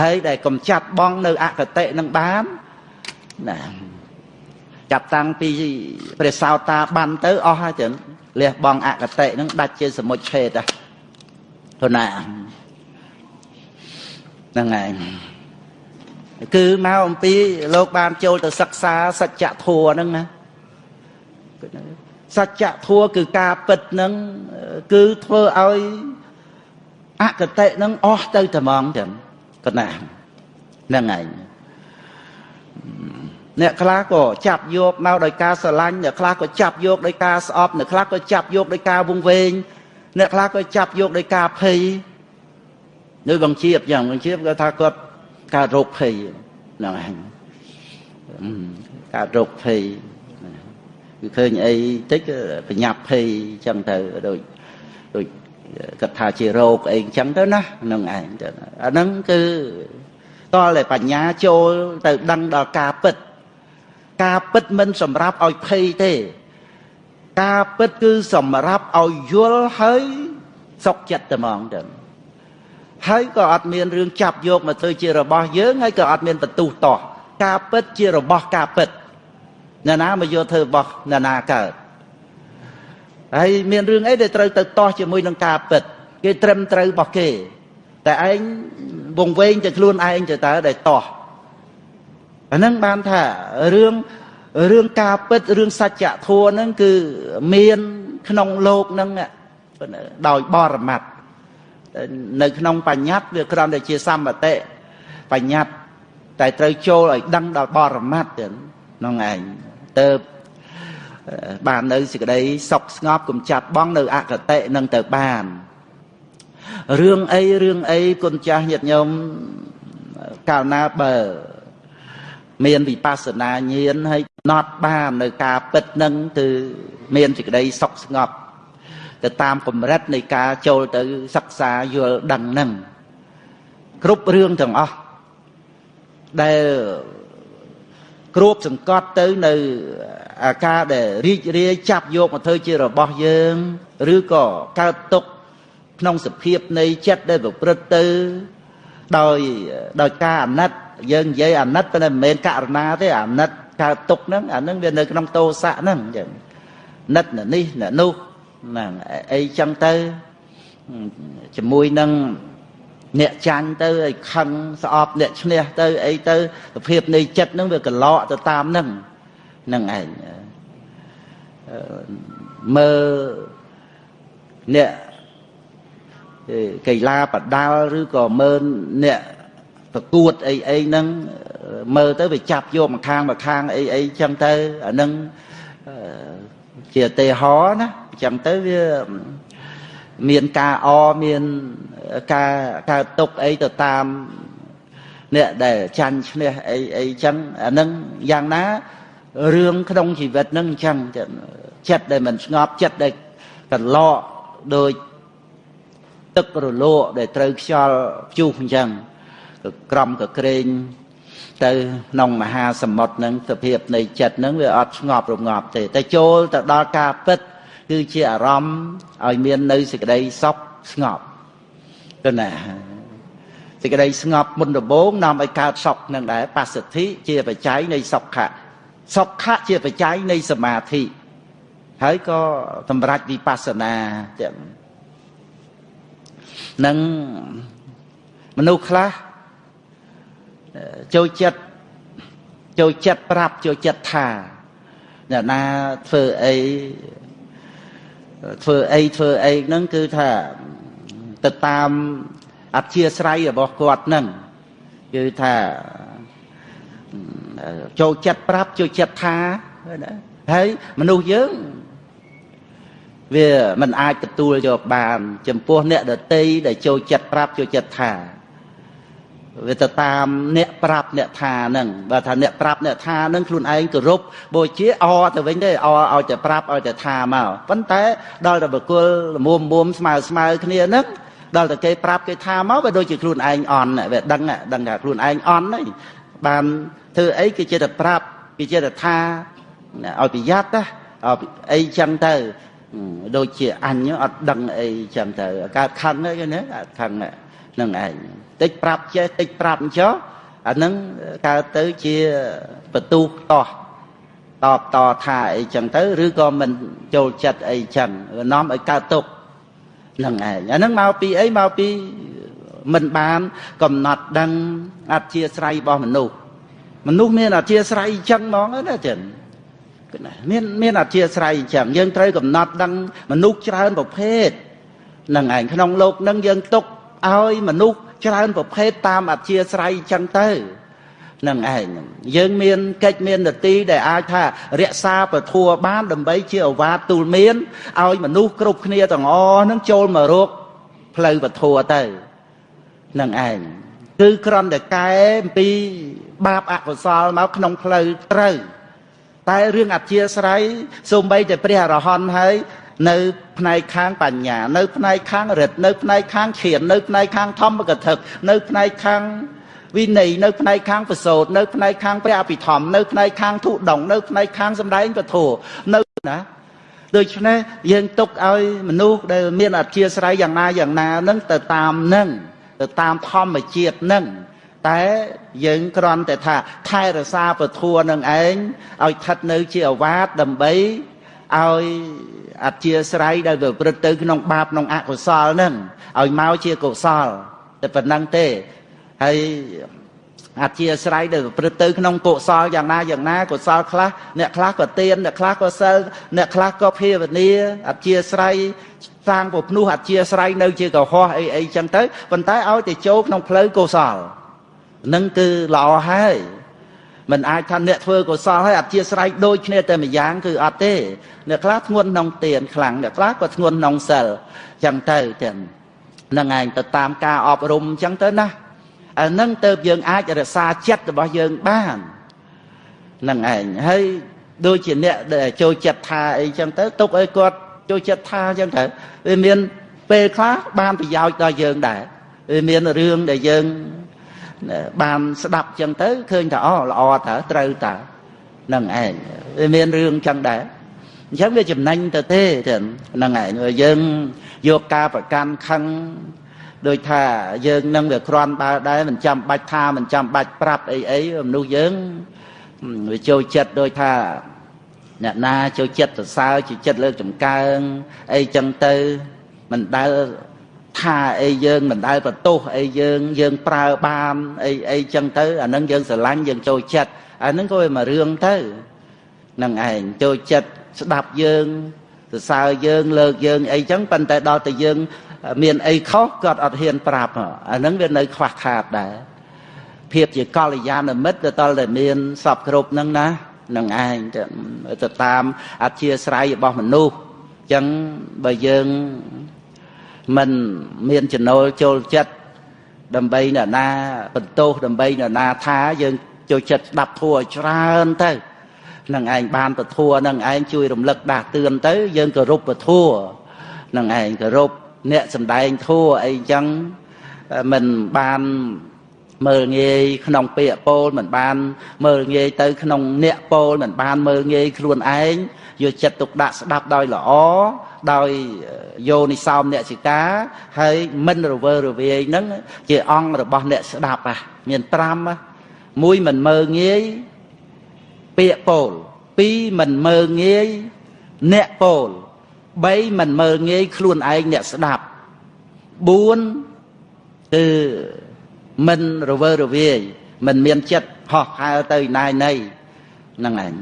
ហើយដែលកំចាត់បងនៅអកតិនឹងបានណាចាប់តាំងពីព្រះសោតាបានទៅអស់ហើយចឹងលះបងអកតិនឹងដាច់ជាសមុជឆេតហ្នឹងណាហ្នឹងឯងគឺមកអំពីលោកបានចូលទៅសិក្សាសច្ចធម៌ហ្នឹងណា សច្ចធម៌គឺការពិតហ្នឹងគឺធ្វើឲ្យអកតិហ្នឹងអស់ទៅតែហ្មងចឹងកណាហ្នឹងឯងអ្នកខ្លះក៏ចាប់យកមកដោយការស្រឡាញ់អ្នកខ្លះក៏ចាប់យកដោយការស្អប់អ្នកខ្លះក៏ចាប់យកដោយការវង្វេងអ្នកខ្លះក៏ចាប់យកដោយការភ័យនៅបង្ជាបយ៉ាងបង្ជាបគាត់ថាគាត់កើតរោគភ័យហ្នឹងឯងកើតរោគភ័យ គឺឃើញអីតិចបញ្ញាប់ភ័យអញ្ចឹងទៅដូចដូចគាត់ថាជារោគអីអញ្ចឹងទៅណាហ្នឹងឯងទៅអាហ្នឹងគឺតលតែបញ្ញាចូលទៅដឹងដល់ការពិត ការពិតមិនសម្រាប់ឲ្យភ័យទេ ការពិតគឺសម្រាប់ឲ្យយល់ហើយសុខចិត្តតែហ្មងទៅហើយក៏អត់មានរឿងចាប់យកមកធ្វើជារបស់យើងហើយក៏អត់មានបន្ទុះតោះការពិតជារបស់ការពិតអ្នកណាមកយកធ្វើរបស់អ្នកណាកើតហើយមានរឿងអីដែលត្រូវទៅតោះជាមួយនឹងការពិត គេត្រឹមត្រូវរបស់គេ តែឯងវងវែងទៅខ្លួនឯងទៅតើដែលតោះអាហ្នឹងបានថារឿងរឿងការពិតរឿងសច្ចធម៌ហ្នឹងគឺមានក្នុងលោកហ្នឹងដោយបរមត្តនៅក្នុងបញ្ញត្តិវាគ្រាន់តែជាសម្បតិបញ្ញត្តិតែត្រូវចូលឲ្យដឹងដល់បរមត្តទៅក្នុងឯង ទៅបាននៅសេចក្តីសុខស្ងប់កុំចាប់បងនៅអកតិនឹងទៅបានរឿងអីរឿងអីគុណចាស់ញាតិញោមកាលណាបើមានវិបស្សនាញាណហើយណត់បាននៅការពិតនឹងគឺមានសេចក្តីសុខស្ងប់ទៅតាមកម្រិតនៃការចូលទៅសិក្សាយល់ដឹងនឹងគ្រប់រឿងទាំងអស់ដែល គ្របសង្កត់ទៅនៅអាការដែលរីករាយចាប់យកមកធ្វើជារបស់យើង ឬក៏កើតទុកក្នុងសភាពនៃចិត្តដែលប្រព្រឹត្តទៅ ដោយដោយការអាណិតយើងនិយាយអាណិតប៉ុន្តែមិនមែនករណាទេអាណិតកើតទុកហ្នឹងអាហ្នឹងវានៅក្នុងតោសៈហ្នឹងអញ្ចឹងណិតនេះអ្នកនោះហ្នឹងអីចឹងទៅជាមួយនឹង អ្នកចាញ់ទៅឲ្យខឹងស្អប់អ្នកឈ្នះទៅអីទៅសភាពនៃចិត្តហ្នឹងវាកឡកទៅតាមហ្នឹងហ្នឹងឯងមើលអ្នកកីឡាបដាល់ឬក៏មើលអ្នកប្រកួតអីអីហ្នឹងមើលទៅវាចាប់យកម្ខាងម្ខាងអីអីចឹងទៅអាហ្នឹងជាទេហរណាចឹងទៅវា មានការអមានការកើតទុកអីទៅតាមអ្នកដែលចាញ់ឈ្នះអីអីចឹងអានឹងយ៉ាងណារឿងក្នុងជីវិតនឹងអញ្ចឹងចិត្តដែលមិនស្ងប់ចិត្តដែលកន្លក់ដោយទឹករលកដែលត្រូវខ្យល់ព្យុះអញ្ចឹងក្រំក៏ក្រែងទៅក្នុងមហាសមុទ្រហ្នឹងសភាពនៃចិត្តហ្នឹងវាអត់ស្ងប់រងាប់ទេតែចូលទៅដល់ការពិត គឺជាអារម្មណ៍ឲ្យមាននៅសេចក្តីសុខស្ងប់ទៅណាសេចក្តីស្ងប់មុនដំបូងនាំឲ្យកើតសុខនឹងដែរបសិទ្ធិជាបច្ច័យនៃសុខៈសុខៈជាបច្ច័យនៃសមាធិហើយក៏សម្រេចវិបស្សនាចឹងនឹងមនុស្សខ្លះចូលចិត្តចូលចិត្តប្រាប់ចូលចិត្តថាអ្នកណាធ្វើអី ធ្វើអីធ្វើអីហ្នឹងគឺថាទៅតាមអធិស្រ័យរបស់គាត់នឹងគឺថាចូលចិត្តប្រាប់ចូលចិត្តថាណាហើយមនុស្សយើងវាមិនអាចទទួលយកបាន ចំពោះអ្នកដតីដែលចូលចិត្តប្រាប់ចូលចិត្តថា វាទៅតាមអ្នកប្រាប់អ្នកថាហ្នឹងបើថាអ្នកប្រាប់អ្នកថាហ្នឹងខ្លួនឯងគោរពបូជាអទៅវិញទេអឲ្យតែប្រាប់ឲ្យតែថាមកប៉ុន្តែដល់តែបកគលមុំមុំស្មើស្មើគ្នាហ្នឹងដល់តែគេប្រាប់គេថាមកវាដូចជាខ្លួនឯងអន់វាដឹងដឹងថាខ្លួនឯងអន់ហើយបានធ្វើអីគេចេះតែប្រាប់គេចេះតែថាឲ្យប្រយ័ត្នណាអីចឹងទៅដូចជាអញអត់ដឹងអីចឹងទៅកើតខឹងហ្នឹងណាខឹងហ្នឹងឯង តិចប្រាប់ចេះតិចប្រាប់ចុះអានឹងកើតទៅជាបទូតោះតបតថាអីចឹងទៅឬក៏មិនចូលចិត្តអីចឹងនាំឲ្យកើតទុកនឹងឯងអានឹងមកពីអីមកពីមិនបានកំណត់ដឹងអធិស្រ័យរបស់មនុស្សមនុស្សមានអធិស្រ័យចឹងហ្មងណាចឹងមានមានអធិស្រ័យចឹងយើងត្រូវកំណត់ដឹងមនុស្សច្រើនប្រភេទនឹងឯងក្នុងលោកនឹងយើងទុកឲ្យមនុស្ស ច្រើនប្រភេទតាមអធិស្រ័យចឹងទៅនឹងឯងយើងមានកិច្ចមាននទីដែលអាចថារក្សាពធัวបានដើម្បីជាអវាទទូលមានឲ្យមនុស្សគ្រប់គ្នាទាំងអស់នឹងចូលមករកផ្លូវពធัวទៅនឹងឯងគឺក្រំតែកែអំពីបាបអកុសលមកក្នុងផ្លូវត្រូវតែរឿងអធិស្រ័យសូម្បីតែព្រះអរហន្តហើយ នៅផ្នែកខាងបញ្ញានៅផ្នែកខាងរិទ្ធនៅផ្នែកខាងឈាននៅផ្នែកខាងធម្មកថានៅផ្នែកខាងវិន័យនៅផ្នែកខាងប្រសូតនៅផ្នែកខាងព្រះអភិធម្មនៅផ្នែកខាងធុដងនៅផ្នែកខាងសម្ដែងពធនៅណាដូច្នេះយើងទុកឲ្យមនុស្សដែលមានអធិស្រ័យយ៉ាងណាយ៉ាងណានឹងទៅតាមនឹងទៅតាមធម្មជាតិនឹងតែយើងគ្រាន់តែថាថែរក្សាពធនឹងឯងឲ្យស្ថិតនៅជាអវាទដើម្បីឲ្យ អធិស្រ័យដែលប្រព្រឹត្តទៅក្នុងបាបក្នុងអកុសលហ្នឹងឲ្យមកជាកុសលតែប៉ុណ្្នឹងទេហើយអធិស្រ័យដែលប្រព្រឹត្តទៅក្នុងកុសលយ៉ាងណាយ៉ាងណាកុសលខ្លះអ្នកខ្លះក៏ទៀនអ្នកខ្លះក៏សិលអ្នកខ្លះក៏ភាវនាអធិស្រ័យសាងពភ្នោះអធិស្រ័យនៅជាកុហកអីអីចឹងទៅប៉ុន្តែឲ្យតែចូលក្នុងផ្លូវកុសលនឹងគឺល្អហើយ មិនអាចថាអ្នកធ្វើកុសលហើយអធិស្រ័យដូចគ្នាតែម្យ៉ាងគឺអត់ទេអ្នកខ្លះធ្ងន់ក្នុងទានខ្លាំងអ្នកខ្លះក៏ធ្ងន់ក្នុងសិលចឹងទៅទាំងនឹងឯងទៅតាមការអប់រំចឹងទៅណាអានឹងទៅយើងអាចរក្សាចិត្តរបស់យើងបាននឹងឯងហើយដូចជាអ្នកដែលចូលចិត្តថាអីចឹងទៅទុកឲ្យគាត់ចូលចិត្តថាចឹងទៅវាមានពេលខ្លះបានប្រយោជន៍ដល់យើងដែរវាមានរឿងដែលយើង បានស្ដាប់ចឹងទៅឃើញថាអូល្អតើត្រូវតើនឹងឯងវាមានរឿងចឹងដែរអញ្ចឹងវាចំណេញទៅទេហ្នឹងឯងយើងយកការប្រកាន់ខឹងដោយថាយើងនឹងវាក្រាន់បើដែរមិនចាំបាច់ថាមិនចាំបាច់ប្រាប់អីអីមនុស្សយើងវាចូលចិត្តដោយថាអ្នកណាចូលចិត្តសរសើរចូលចិត្តលើកចំកើងអីចឹងទៅមិនដែល ថាអីយើងមិនដែលបន្ទោសអីយើងយើងប្រើបានអីអីចឹងទៅអានឹងយើងស្រឡាញ់យើងចូលចិត្តអានឹងក៏វាមករឿងទៅនឹងឯងចូលចិត្តស្ដាប់យើងសរសើរយើងលើកយើងអីចឹងប៉ុន្តែដល់តែយើង មានអីខុសគាត់អត់ហ៊ានប្រាប់អានឹងវានៅខ្វះខាតដែរភាពជាកល្យាណមិត្តទៅតតែមានសពគ្រប់ហ្នឹងណានឹងឯងទៅតាមអធិស្រ័យរបស់មនុស្សចឹងបើយើង មិនមានចំណូលចូលចិត្តដើម្បីអ្នកណាបន្ទោសដើម្បីអ្នកណាថាយើងចូលចិត្តស្ដាប់ធัวច្រើនទៅនឹងឯងបានពធัวនឹងឯងជួយរំលឹកដាស់តឿនទៅយើងគោរពពធัวនឹងឯងគោរពអ្នកសំដែងធัวអីចឹងមិនបាន មើលងាយក្នុងពាក្យពោលមិនបាន មើលងាយទៅក្នុងអ្នកពោលមិនបានមើលងាយខ្លួនឯងយកចិត្តទុកដាក់ស្ដាប់ដោយល្អដោយយោនិសោមអ្នកសិកាហើយមិនរវើរវាយនឹងជាអង្គរបស់អ្នកស្ដាប់ហ่ะមាន5មួយមិនមើលងាយពាក្យពោល2មិនមើលងាយអ្នកពោល3មិនមើលងាយខ្លួនឯងអ្នកស្ដាប់4គឺ មិនរវើរវាយមិនមានចិត្តហោះហើរទៅណាយណីហ្នឹងឯង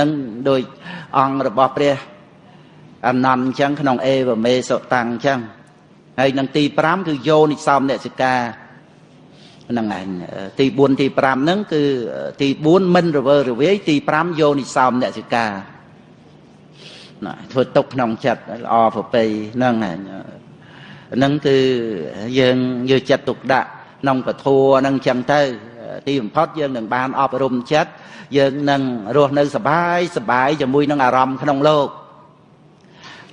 នឹងដោយអង្គរបស់ព្រះអនន្តអញ្ចឹងក្នុងអេវមេសុតាំងអញ្ចឹងហើយនឹងទី5គឺយោនិសំអ្នកសិកាហ្នឹងឯងទី4ទី5ហ្នឹងគឺទី4មិនរវើរវាយទី5យោនិសំអ្នកសិកាណាធ្វើទុកក្នុងចិត្តល្អប្រពៃហ្នឹងឯងហ្នឹងគឺយើងយកចិត្តទុកដាក់ ក្នុងពធហ្នឹងចឹងទៅ ទីបំផុតយើងនឹងបានអប់រំចិត្តយើងនឹងរស់នៅសបាយសបាយជាមួយនឹងអារម្មណ៍ក្នុងលោក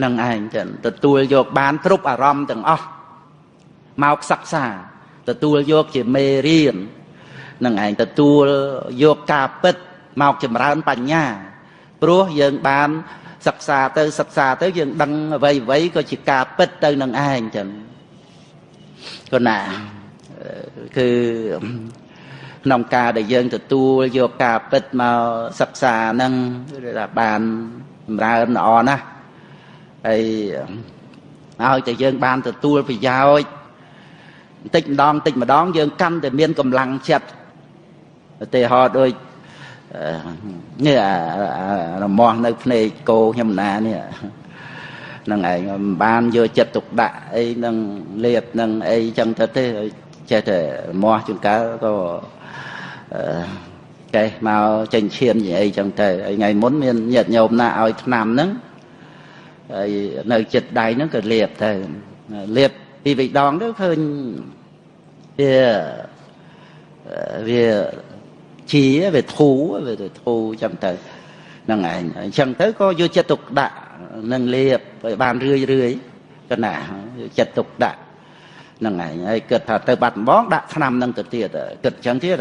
នឹងឯងចឹងទទួលយកបានគ្រប់អារម្មណ៍ទាំងអស់មកសិក្សាទទួលយកជាមេរៀននឹងឯងទទួលយកការពិតមកចម្រើនបញ្ញាព្រោះយើងបានសិក្សាទៅសិក្សាទៅយើងដឹងអ្វីអ្វីក៏ជាការពិតទៅនឹងឯងចឹងគណា គឺក្នុងការដែលយើងទទួលយកការពិតមកសិក្សាហ្នឹងថាបានចម្រើនល្អណាស់ហើយឲ្យតែយើងបានទទួលប្រយោជន៍បន្តិចម្ដងបន្តិចម្ដង យើងកាន់តែមានកម្លាំងចិត្តឧទាហរណ៍ដូចនេះរមាស់នៅភ្នែកគោខ្ញុំណានេះនឹងឯងមិនបានយកចិត្តទុកដាក់អីនឹងលៀបនឹងអីចឹងទៅទេ ចេះតែរមាស់ជួនកាលក៏កេះមកចេញឈាមនិយាយចឹងទៅហើយថ្ងៃមុនមានញាតិញោមណាឲ្យឆ្នាំហ្នឹងហើយនៅចិត្តដៃហ្នឹងក៏លាបទៅលាបពីរដងទៅឃើញវាវាជាវាធូរវាធូរចឹងទៅហ្នឹងឯងអញ្ចឹងទៅក៏យកចិត្តទុកដាក់នឹងលាបឲ្យបានរឿយរឿយកណាចិត្តទុកដាក់ ហ្នឹងឯងហើយគិតថាទៅបាត់ដំបងដាក់ឆ្នាំហ្នឹងទៅទៀតគិតអញ្ចឹងទៀត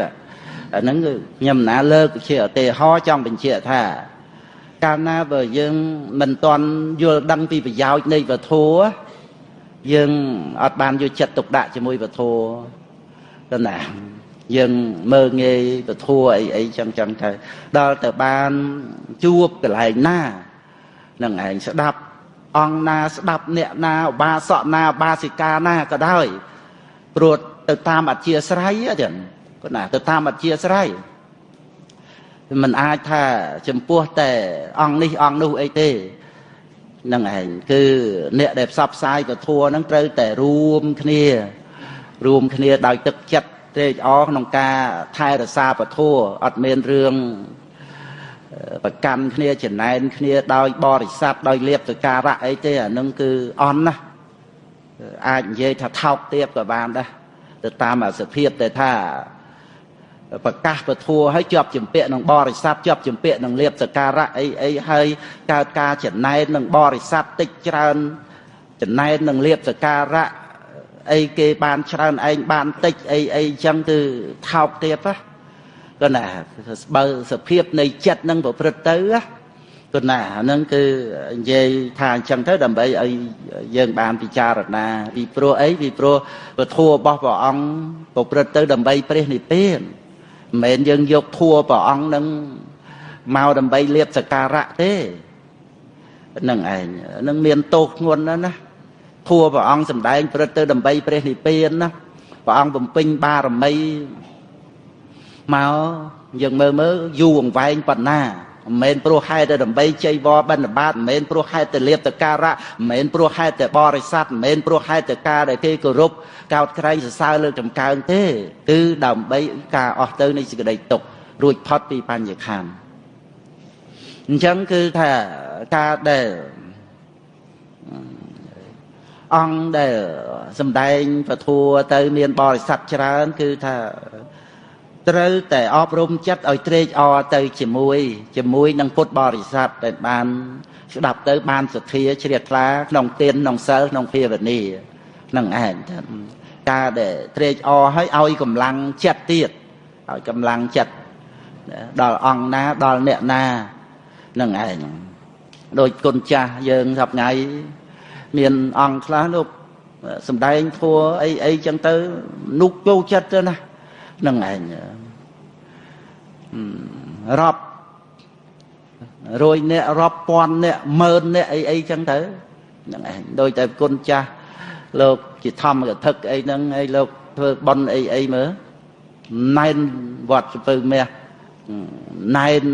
អាហ្នឹងខ្ញុំណាលើកជាឧទាហរណ៍ចង់បញ្ជាក់ថាកាលណាបើយើងមិនទាន់យល់ដឹងពីប្រយោជន៍នៃវធัวយើងអត់បានយកចិត្តទុកដាក់ជាមួយវធัวទៅណាយើងមើងងាយពធัวអីអីចឹងចឹងទៅដល់ទៅបានជួបកន្លែងណានឹងឯងស្ដាប់ អង្គណាស្ដាប់អ្នកណាឧបាសកណាឧបាសិកាណាក៏ដោយព្រោះទៅតាមអធិស្រ័យចឹងគាត់ណាទៅតាមអធិស្រ័យមិនអាចថាចំពោះតែអង្គនេះអង្គនោះអីទេនឹងឯងគឺអ្នកដែលផ្សព្វផ្សាយពធហ្នឹងត្រូវតែរួមគ្នា រួមគ្នាដោយទឹកចិត្តត្រេកអរក្នុងការថែរក្សាពធអត់មានរឿង ប្រកាន់គ្នាចំណែនគ្នាដោយបរិស័ទដោយលៀបសការៈអីទេអានឹងគឺអន់ណាអាចនិយាយថាថោកទាបក៏បានដែរទៅតាមអាសភាពតែថាប្រកាសពធัวឲ្យជាប់ជំពាក់នឹងបរិស័ទជាប់ជំពាក់នឹងលៀបសការៈអីអីហើយកើតការចំណែននឹងបរិស័ទតិចច្រើនចំណែននឹងលៀបសការៈអីគេបានច្រើនឯងបានតិចអីអីចឹងគឺថោកទាបណា ក៏ណាបើសភាពនៃចិត្តនឹងប្រព្រឹត្តទៅក៏ណាហ្នឹងគឺនិយាយថាអញ្ចឹងទៅដើម្បីឲ្យយើងបានពិចារណាពីព្រោះអីពីព្រោះពធរបស់ព្រះអង្គប្រព្រឹត្តទៅដើម្បីព្រះនិព្វានមិនមែនយើងយកធัวព្រះអង្គនឹងមកដើម្បីលៀបសការៈទេនឹងឯងនឹងមានទោសធ្ងន់ណាស់ណាធัวព្រះអង្គសម្ដែងព្រឹត្តទៅដើម្បីព្រះនិព្វានណាព្រះអង្គបំពេញបារមី មកយើងមើលមើលយូរអង្វែងប៉ុណ្ណាមិនមែនព្រោះហេតុតែដើម្បីជ័យវរបិណ្ឌបាតមិនមែនព្រោះហេតុតែលៀបតការៈមិនមែនព្រោះហេតុតែបរិស័ទមិនមែនព្រោះហេតុតែការដែលគេគោរពកោតក្រែងសរសើរលើកចំកើងទេគឺដើម្បីការអស់ទៅនៃសេចក្តីទុក្ខរួចផុតពីបញ្ញខណ្ឌអញ្ចឹងគឺថាការដែលអង្គដែលសំដែងពធัวទៅមានបរិស័ទច្រើន គឺថា ត្រូវតែអប់រំចិត្តឲ្យត្រេកអរទៅជាមួយ ជាមួយនឹងពុទ្ធបរិស័ទដែលបានស្ដាប់ទៅបានសទ្ធាជ្រះថ្លាក្នុងទានក្នុងសិលក្នុងភាវនានឹងឯងការដែលត្រេកអរឲ្យឲ្យកម្លាំងចិត្តទៀតឲ្យកម្លាំងចិត្តដល់អង្គណាដល់អ្នកណានឹងឯងដោយគុណចាស់យើងសប្ងៃមានអង្គខ្លះលោកសំដែងធัวអីអីចឹងទៅនុកចូលចិត្តទៅណា នឹងឯងរាប់រយអ្នករាប់ពាន់អ្នកម៉ឺនអ្នកអីអីចឹងទៅហ្នឹងឯងដោយតែគុណចាស់លោកជាធម្មកថាអីហ្នឹងហើយលោកធ្វើបន់អីអីមើលណែនវត្តសពើមាសណែន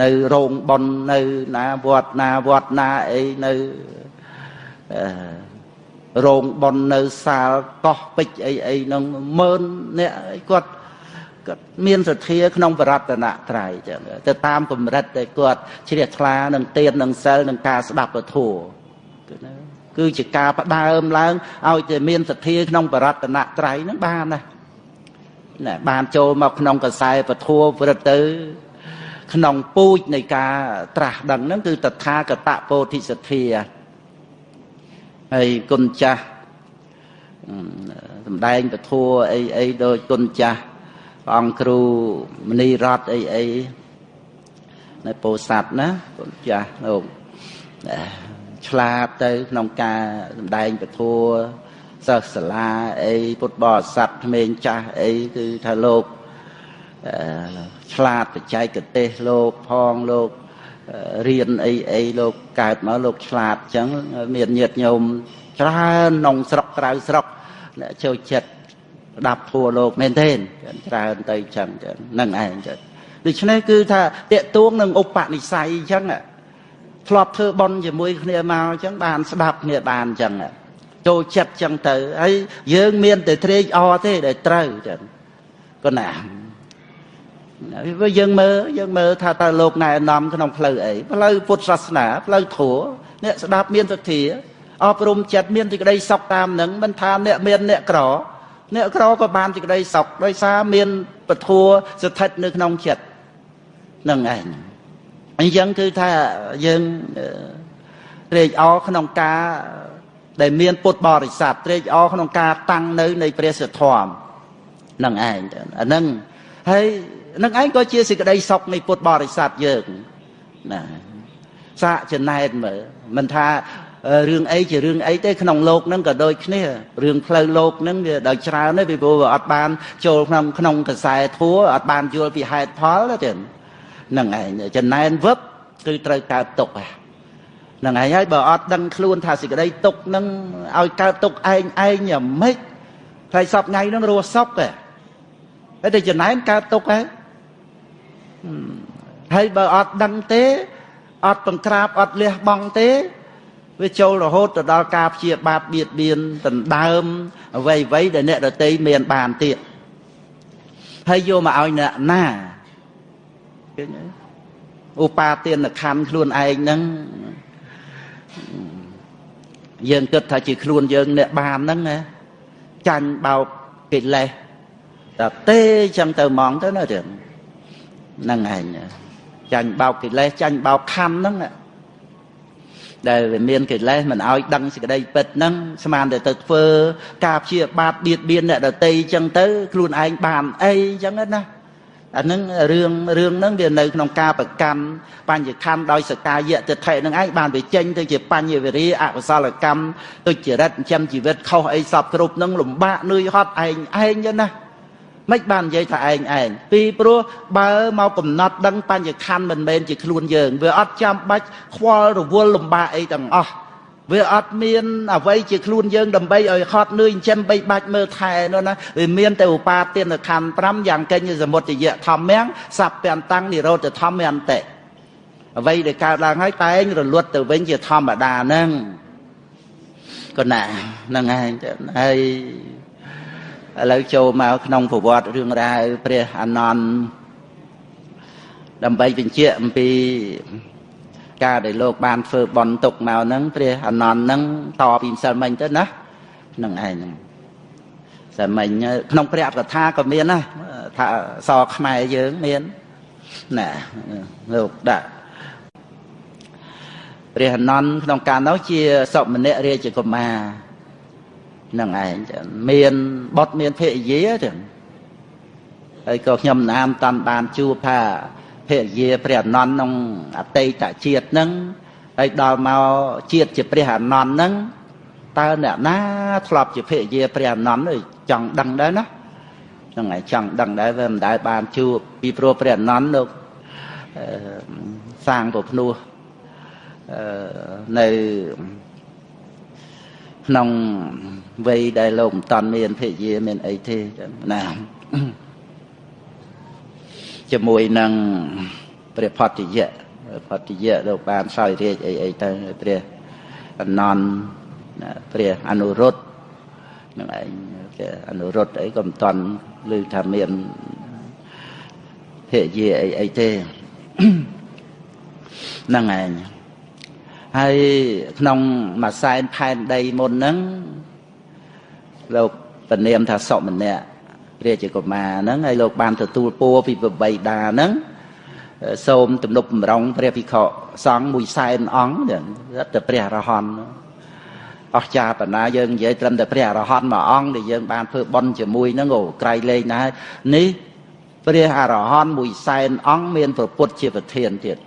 នៅរោងបន់នៅណាវត្តណាវត្តណាអីនៅ រោងប៉ុននៅសាលកោះពេជ្រអីអីនឹងម៉ឺនអ្នកគាត់គាត់មានសទ្ធាក្នុងបរតនត្រ័យចឹងទៅតាមកម្រិតដែលគាត់ជ្រះថ្លានឹងទៀននឹងសិលនឹងការស្ដាប់ពធគឺជាការផ្ដើមឡើងឲ្យតែមានសទ្ធាក្នុងបរតនត្រ័យហ្នឹងបានណាណាបានចូលមកក្នុងកសែពធព្រឹត្តទៅ ក្នុងពូជនៃការត្រាស់ដឹងហ្នឹងគឺតថាគតពោធិសទ្ធា ហើយគុណចាស់សំដែងពធអីអីដោយគុណចាស់ព្រះអង្គគ្រូមនីរតអីអីនៅពោធិ៍សាត់ណាគុណចាស់លោកឆ្លាតទៅក្នុងការសំដែងពធសិស្សសាលាអីពុទ្ធបរិស័ទក្មេងចាស់អីគឺថាលោកឆ្លាតបច្ចេកទេសលោកផងលោក រៀនអីអីលោកកើតមកលោកឆ្លាតអញ្ចឹងមានញាតិញោមច្រើនក្នុងស្រុកក្រៅស្រុកអ្នកចូលចិត្តស្ដាប់ធัวលោកមែនទេច្រើនទៅអញ្ចឹងហ្នឹងឯងចឹងដូច្នេះគឺថាតេតួងនឹងឧបនិស្ស័យអញ្ចឹងធ្លាប់ធ្វើបន់ជាមួយគ្នាមកអញ្ចឹងបានស្ដាប់គ្នាបានអញ្ចឹងចូលចិត្តអញ្ចឹងទៅហើយយើងមានតែត្រេកអរទេដែលត្រូវចឹងក៏ណា វាយើងមើលយើងមើលថាតើលោកណែនាំក្នុងផ្លូវអីផ្លូវពុទ្ធសាសនាផ្លូវធម៌អ្នកស្ដាប់មានសទ្ធាអប់រំចិត្តមានសេចក្តីសុខតាមនឹងមិនថាអ្នកមានអ្នកក្រអ្នកក្រក៏បានសេចក្តីសុខដោយសារមានពធัวស្ថិតនៅក្នុងចិត្តនឹងឯងអញ្ចឹងគឺថាយើងត្រេកអរក្នុងការដែលមានពុទ្ធបរិស័ទត្រេកអរក្នុងការតាំងនៅនៃព្រះសទ្ធមនឹងឯងអាហ្នឹងហើយ នឹងឯងក៏ជាសេចក្តីសុខនៃពុទ្ធបរិស័ទយើងណាសាកចំណែនមើលមិនថារឿងអីជារឿងអីទេក្នុងโลกហ្នឹងក៏ដូចគ្នារឿងផ្លូវโลกហ្នឹងវាដល់ច្រើនទេពីព្រោះវាអត់បានចូលក្នុងក្នុងកសែធัวអត់បានយល់ពីហេតុផលទេហ្នឹងឯងចំណែនវឹបគឺត្រូវកើតទុកហ្នឹងឯងហើយបើអត់ដឹងខ្លួនថាសេចក្តីទុកហ្នឹងឲ្យកើតទុកឯងឯងយ៉ាងម៉េចផ្លៃសពថ្ងៃហ្នឹងរស់សុខទេហើយតែចំណែនកើតទុកហើយ ហើយបើអត់ដឹងទេអត់បង្ក្រាបអត់លះបង់ទេវាចូលរហូតទៅដល់ការព្យាបាទបៀតបៀនដណ្ដើមអ្វីអ្វីដែលអ្នកដតីមានបានទៀតហើយយកមកឲ្យអ្នកណាឃើញទេឧបាទានខណ្ឌខ្លួនឯងហ្នឹងយើងគិតថាជាខ្លួនយើងអ្នកបានហ្នឹងណាចាញ់បោកកិលេសតែទេចឹងទៅហ្មងទៅណារឿង ហ្នឹងឯងចាញ់បោកកិលេសចាញ់បោកខណ្ឌហ្នឹងដែលវាមានកិលេសមិនឲ្យដឹងសេចក្តីពិតហ្នឹងស្មានតែទៅធ្វើ ការព្យាបាទបៀតបៀនអ្នកដតីអញ្ចឹងទៅខ្លួនឯងបានអីអញ្ចឹងណាអានឹងរឿងរឿងហ្នឹងវានៅក្នុងការប្រកាន់បញ្ញខណ្ឌដោយសកាយៈទិដ្ឋិហ្នឹងឯងបានវាចេញទៅជាបញ្ញវិរិយអកុសលកម្មទុច្ចរិតចិញ្ចឹមជីវិតខុសអីសពគ្រប់ហ្នឹងលំបាកនឿយហត់ឯងឯងចឹងណា មិនបាននិយាយថាឯងឯងពីព្រោះបើមកកំណត់ដឹងបញ្ញខណ្ឌមិនមែនជាខ្លួនយើង វាអត់ចាំបាច់ខ្វល់រវល់លំបាកអីទាំងអស់វាអត់មានអ្វីជាខ្លួនយើងដើម្បីឲ្យហត់នឿយចិញ្ចឹមបីបាច់មើលថែនោះណាវាមានតែឧបាទានខណ្ឌ5យ៉ាងកេញសមុទ្រយៈធម្មំសัพពន្តាំងនិរោធធម្មន្តិអ្វីដែលកើតឡើងហើយតែងរលត់ទៅវិញជាធម្មតាហ្នឹងក៏ណាហ្នឹងឯងហើយ ឥឡូវចូលមកក្នុងប្រវត្តិរឿងរ៉ាវព្រះអានន្ទដើម្បីបញ្ជាក់អំពីការដែលលោកបានធ្វើបន់ទុកមកហ្នឹងព្រះអានន្ទហ្នឹងតពីម្សិលមិញទៅណាហ្នឹងឯងហ្នឹងសិលមិញក្នុងព្រះកថាក៏មានណាថាសខ្មែរយើងមានណាលោកដាក់ព្រះអានន្ទក្នុងការនោះជាសមណរាជកុមារ នឹងឯងមានបុតមានភរិយាចឹងហើយក៏ខ្ញុំណាមតាន់បានជួបថាភរិយាព្រះអនន្តក្នុងអតីតជាតិហ្នឹងហើយដល់មកជាតិជាព្រះអនន្តហ្នឹងតើអ្នកណាធ្លាប់ជាភរិយាព្រះអនន្តចង់ដឹងដែរណាហ្នឹងហើយចង់ដឹងដែរវាមិនដែលបានជួបពីព្រោះព្រះអនន្តលោកសាងប្រភ្នោះនៅ ក្នុងវ័យដែលលោកមិនតាន់មានភរិយាមានអីទេណាជាមួយនឹងព្រះផតយៈផតយៈលោកបានសោយរាជអីអីទៅព្រះអនន្តព្រះអនុរុទ្ធនឹងឯងគេអនុរុទ្ធអីក៏មិនតន់ឮថាមានភរិយាអីអីទេហ្នឹងឯង ហើយក្នុងមួយសែនផែនដីមុនហ្នឹងលោកពនាមថាសុម្នាក់រាជកុមារហ្នឹងហើយលោកបានទទួលពួរពីប្របីតាហ្នឹងសូមទំនុកបំរុងព្រះភិក្ខុសង្ឃមួយសែនអង្គតែព្រះអរហន្តអស្ចារ្យបណ្ណាយើងនិយាយត្រឹមតែព្រះអរហន្តមួយអង្គដែលយើងបានធ្វើបន់ជាមួយហ្នឹងអូក្រៃលែងណាស់នេះព្រះអរហន្តមួយសែនអង្គមានប្រពុតជាប្រធានទៀត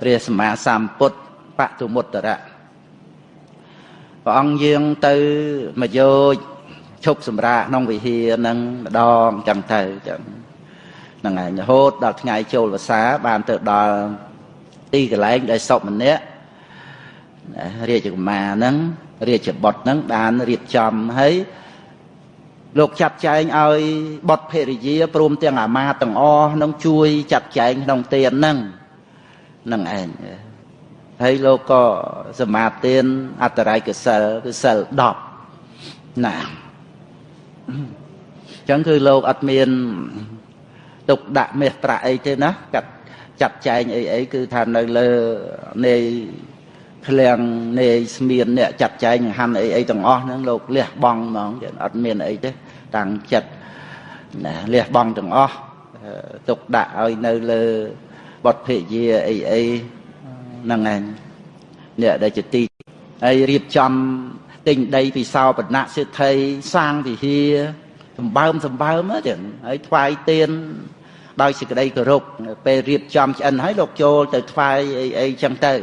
ព្រះសម្មាសម្ពុទ្ធបតុមុត្តរៈព្រះអង្គយើងទៅមកយោជឈប់សម្រាកក្នុងវិហារនឹងម្ដងចឹងទៅចឹងហ្នឹងហើយរហូតដល់ថ្ងៃចូលវស្សាបានទៅដល់ទីកន្លែងដែលសុម្នាក់រាជកុមារហ្នឹងរាជបុត្រហ្នឹងបានរៀបចំហើយលោកចាត់ចែងឲ្យបុត្រភរិយាព្រមទាំងអាមាទាំងអស់នឹងជួយចាត់ចែងក្នុងទានហ្នឹង នឹងឯងហើយលោកក៏សមាទានអត្តរាយកសិលគឺសិល10ណាអញ្ចឹងគឺលោកអត់មានទុកដាក់មេត្រាអីទេណាកាត់ចាត់ចែងអីអីគឺថានៅលើនៃឃ្លាំងនៃស្មៀនអ្នកចាត់ចែងហាន់អីអីទាំងអស់ហ្នឹងលោកលះបង់ហ្មងអត់មានអីទេតាំងចិត្តណាលះបង់ទាំងអស់ទុកដាក់ឲ្យនៅលើ បទភិយាអីអីហ្នឹងឯងអ្នកដែលជាទីហើយរៀបចំទិញដីពីសោបណៈសិទ្ធិសាងវិហារសម្បើមសម្បើមចឹងហើយថ្វាយទៀនដោយសេចក្តីគោរពពេលរៀបចំឆ្អិនហើយលោកចូលទៅថ្វាយអីអីចឹងទៅ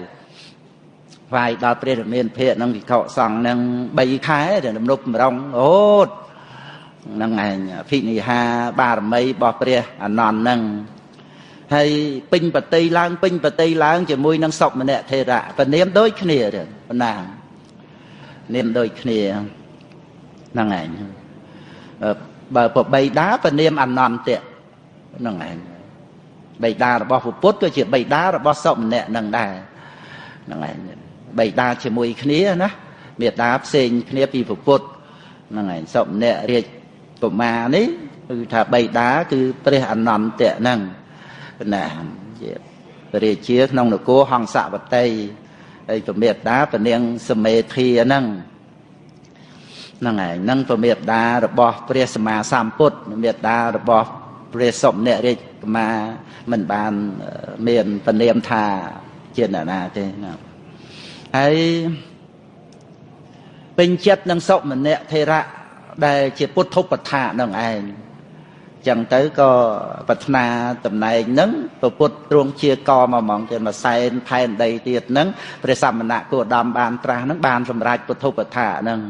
ថ្វាយដល់ព្រះរាមាភិក្ខនឹងវិខសង្ឃនឹង3ខែដែលរំលប់ម្រងអូតនឹងឯងភិនិហាបារមីរបស់ព្រះអនន្តនឹង ហើយពេញបតីឡើងពេញបតីឡើងជាមួយនឹងសុម្នាក់ថេរៈពនាមដូចគ្នាទេប៉ុណ្ណានាមដូចគ្នាហ្នឹងឯងបើប្របីដាពនាមអនន្តៈហ្នឹងឯងបៃតារបស់ពុទ្ធក៏ជាបៃតារបស់សុម្នាក់នឹងដែរហ្នឹងឯងបៃតាជាមួយគ្នាណាមេតាផ្សេងគ្នាពីពុទ្ធហ្នឹងឯងសុម្នាក់រាជកុមារនេះគឺថាបៃតាគឺព្រះអនន្តៈហ្នឹង ណាជារាជាក្នុងនគរហង្សវតីហើយពមេតាពនាងសមេធាហ្នឹងហ្នឹងហើយនឹងពមេតារបស់ព្រះសម្មាសម្ពុទ្ធមេតារបស់ព្រះសុមនរាជកមាមិនបានមានពនាមថាជាអ្នកណាទេណាហើយពេញចិត្តនឹងសុមនៈធេរៈដែលជាពុទ្ធឧបថានឹងឯង ចឹងទៅក៏ប្រាថ្នាតំណែងហ្នឹងប្រពុតទ្រង់ជាកមកហ្មងទៅមួយសែនផែនដីទៀតហ្នឹងព្រះសមណៈគោដមបានត្រាស់ហ្នឹងបានសម្រេចពុទ្ធឧបថាហ្នឹង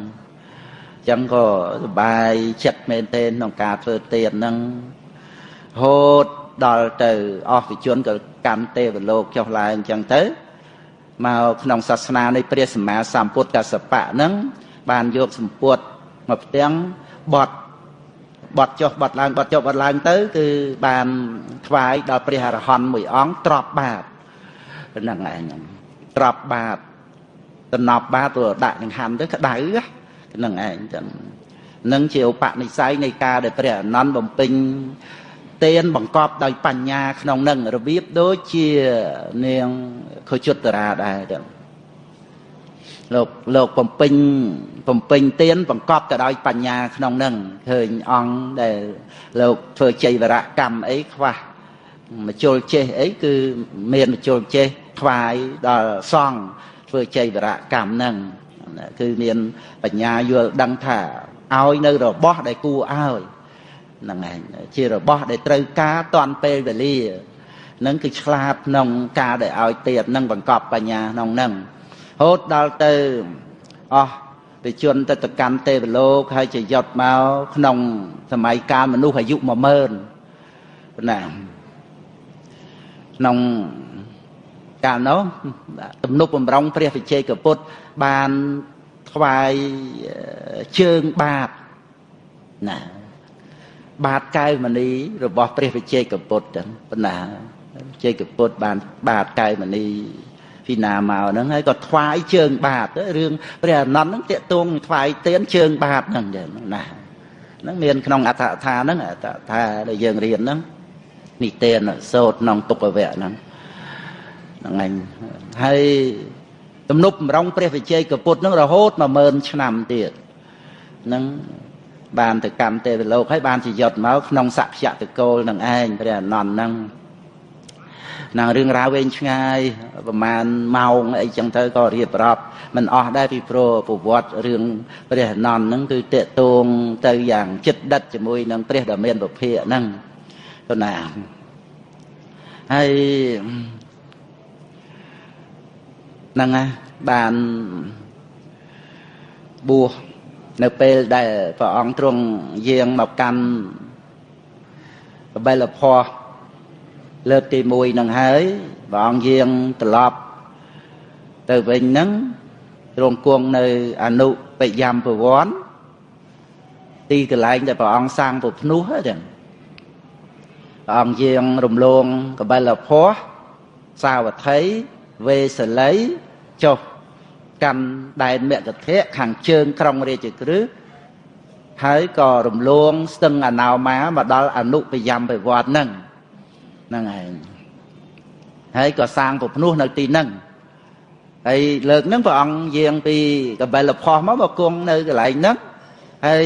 ចឹងក៏សបាយចិត្តមែនទែនក្នុងការធ្វើទានហ្នឹងហូតដល់ទៅអស់វិជនក៏កម្មទេវលោកចុះឡើងអញ្ចឹងទៅមកក្នុងសាសនានៃព្រះសម្មាសម្ពុទ្ធកសបៈហ្នឹងបានយកសម្ពុតមកផ្ទាំងបត់ បត់ចុះបត់ឡើងបត់ចុះបត់ឡើងទៅ គឺបានថ្វាយដល់ព្រះអរហន្តមួយអង្គទ្របបាតហ្នឹងឯងទ្របបាតតំណប់បាតទៅដាក់ចង្ហាន់ទៅក្តៅហ្នឹងឯងចឹងនឹងជាឧបនិស្ស័យនៃការដែលព្រះអនន្តបំពេញទានបង្កប់ដោយបញ្ញាក្នុងនឹងរបៀបដូចជានាងខុជុត្តរាដែរចឹង លោកលោកបំពេញបំពេញទានបង្កប់ទៅដោយបញ្ញាក្នុងនឹងឃើញអង្គដែលលោកធ្វើចៃវរកម្មអីខ្វះមជុលចេះអីគឺមានមជុលចេះថ្វាយដល់សង្ឃធ្វើចៃវរកម្មហ្នឹងគឺមានបញ្ញាយល់ដឹងថាឲ្យនៅរបស់ដែលគួរឲ្យហ្នឹងឯងជារបស់ដែលត្រូវការតាន់ពេលវេលានឹងគឺឆ្លាតក្នុងការដែលឲ្យទៀតនឹងបង្កប់បញ្ញាក្នុងនឹង ហូតដល់ទៅអស់ទៅជន់ទៅទៅកាន់ទេវលោកហើយជាយត់មកក្នុងសម័យកាលមនុស្សអាយុ10000ណាក្នុងកាលនោះទំនុកបំរុងព្រះវិជ័យកពុទ្ធបានថ្វាយជើងបាតណាបាតកែវមณีរបស់ព្រះវិជ័យកពុទ្ធចឹងប៉ុណ្ណាវិជ័យកពុទ្ធបានបាតកែវមณี ពីណាមកហ្នឹងហើយក៏ថ្វាយជើងបាតរឿងព្រះអនន្តហ្នឹងតាកតងថ្វាយទៀនជើងបាតហ្នឹងចឹងណាហ្នឹងមានក្នុងអត្ថកថាហ្នឹងអត្ថថាដែលយើងរៀនហ្នឹងនិទានសូត្រក្នុងទុក្ខវៈហ្នឹងហ្នឹងឯងហើយទំនប់បំរុងព្រះវិជ័យកពុទ្ធហ្នឹងរហូត10000ឆ្នាំទៀតហ្នឹងបានទៅកម្មទេវលោកហើយបានជាយុទ្ធមកក្នុងសក្យតកូលនឹងឯងព្រះអនន្តហ្នឹង នឹងរឿងរ៉ាវវែងឆ្ងាយប្រហែលម៉ោងអីចឹងទៅក៏រៀបរាប់មិនអស់ដែរពីព្រោះប្រវត្តិរឿងព្រះអនន្តហ្នឹងគឺតេតងទៅយ៉ាងចិត្តដិតជាមួយនឹងព្រះដ៏មានពភៈហ្នឹងទៅណាហើយហ្នឹងណាបានបួសនៅពេលដែលព្រះអង្គទ្រង់យាងមកកាន់កបិលភ័ព លើកទី1នឹងហើយព្រះអង្គយាងត្រឡប់ទៅវិញហ្នឹងទ្រង់គង់នៅអនុបយមពវ័នទីកន្លែងដែលព្រះអង្គសាងពុភ្នោះហ្នឹងព្រះអង្គយាងរំលងកបិលភ័ពសាវត្ថីវេសលីចុះកាន់ដែនមគ្គធៈខាងជើងក្រុងរាជក្រឹសហើយក៏រំលងស្ទឹងអណោមាមកដល់អនុបយមពិវត្តហ្នឹង ហ្នឹងឯងហើយក៏សាងពភ្នោះនៅទីហ្នឹងហើយលើកហ្នឹងព្រះអង្គយាងពីកបិលផោះមកមកគង់នៅកន្លែងហ្នឹងហើយ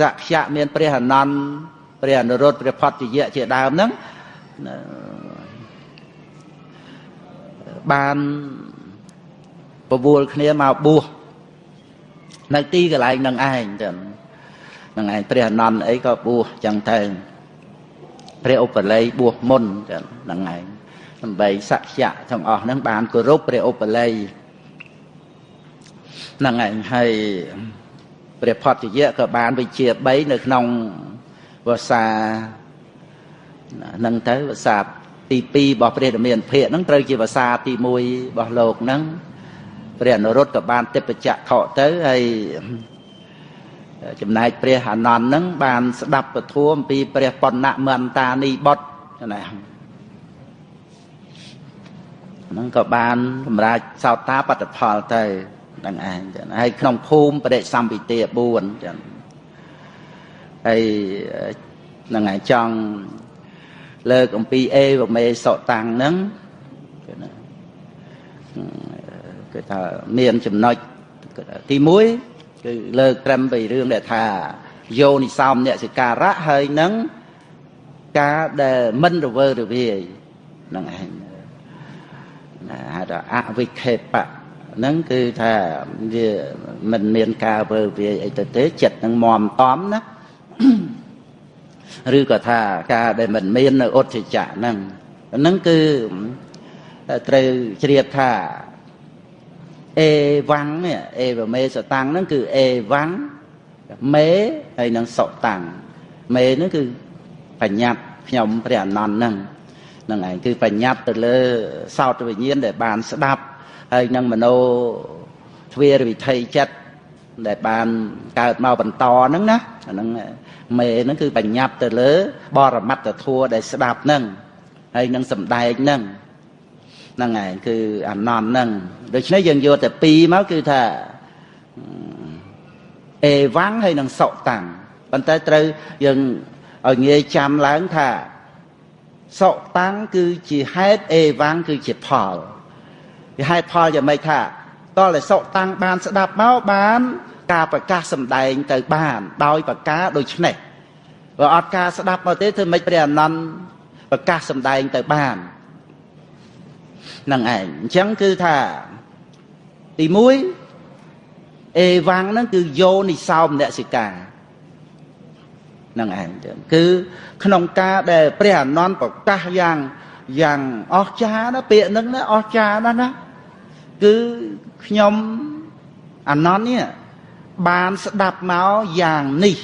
សក្យៈមានព្រះអនន្តព្រះអនុរុទ្ធព្រះផតយៈជាដើមហ្នឹងបានបវល់គ្នាមកបួសនៅទីកន្លែងនឹងឯងចឹងនឹងឯងព្រះអនន្តអីក៏បួសចឹងទៅ ព្រះឧបល័យបួសមុនចឹងនឹងឯងដើម្បីសក្យៈទាំងអស់ហ្នឹងបានគោរពព្រះឧបល័យនឹងឯងហើយព្រះផតយៈក៏បានវិជា3នៅក្នុងវសានឹងទៅវសាទី2របស់ព្រះរាមាភិកហ្នឹងត្រូវជាវសាទី1របស់លោកហ្នឹងព្រះអនុរុទ្ធក៏បានទេពចក្ខុទៅហើយ ចំណែកព្រះអានន្ទនឹងបានស្ដាប់ពធអំពីព្រះបណ្ណមន្តានីបុត្រណាហ្នឹងក៏បានសម្រាប់សោតាបត្តផលទៅនឹងឯងចឹងហើយក្នុងភូមិបដិសម្ពិទា4ចឹងហើយនឹងឯងចង់លើកអំពីអេវមេសុតាំងហ្នឹងគឺថាមានចំណុចទី1 គឺលើកត្រឹមពីរឿងដែលថាយោនិសោមអ្នកសិការៈហើយនឹងការដែលមិនរវើរវាយនឹងឯងណាហៅថាអវិខេបៈហ្នឹងគឺថាវាមិនមានការវើវាយអីទៅទេចិត្តនឹងមមតំណាឬក៏ថាការដែលមិនមាននៅឧទ្ធចៈហ្នឹងហ្នឹងគឺត្រូវជ្រាបថា អេវ៉ាំងនេះអេវមេសតាំងហ្នឹងគឺអេវ៉ាំងមេហើយនឹងសុតាំងមេហ្នឹងគឺបញ្ញត្តិខ្ញុំព្រះអនន្តហ្នឹងហ្នឹងឯងគឺបញ្ញត្តិទៅលើសោតវិញ្ញាណដែលបានស្ដាប់ហើយនឹងមโนទ្វារវិធ័យចិត្តដែលបានកើតមកបន្តហ្នឹងណាអាហ្នឹងមេហ្នឹងគឺបញ្ញត្តិទៅលើ បរមត្តធัวដែលស្ដាប់ហ្នឹងហើយនឹងសំដែងហ្នឹង ហ្នឹងឯងគឺអានន្តហ្នឹងដូច្នេះយើងយកតែពីរមកគឺថាអេវ៉ាំងហើយនឹងសុតាំងប៉ុន្តែត្រូវយើងឲ្យងាយចាំឡើងថាសុតាំងគឺជាហេតុអេវ៉ាំងគឺជាផលជាហេតុផលយ៉ាងម៉េចថាតលតែសុតាំងបានស្ដាប់មកបាន ការប្រកាសសម្ដែងទៅបាន ដោយប្រការដូចនេះបើអត់ការស្ដាប់មកទេធ្វើម៉េចព្រះអនន្តប្រកាសសម្ដែងទៅបាន នឹងឯងអញ្ចឹងគឺថាទី1អេវ៉ាំងហ្នឹងគឺយោនិសោមនសិកានឹងឯងគឺក្នុងការដែលព្រះអនន្តប្រកាសយ៉ាងយ៉ាងអស្ចារ្យណាពាក្យហ្នឹងណាអស្ចារ្យណាស់ណាគឺខ្ញុំអនន្តនេះបានស្ដាប់មកយ៉ាងនេះ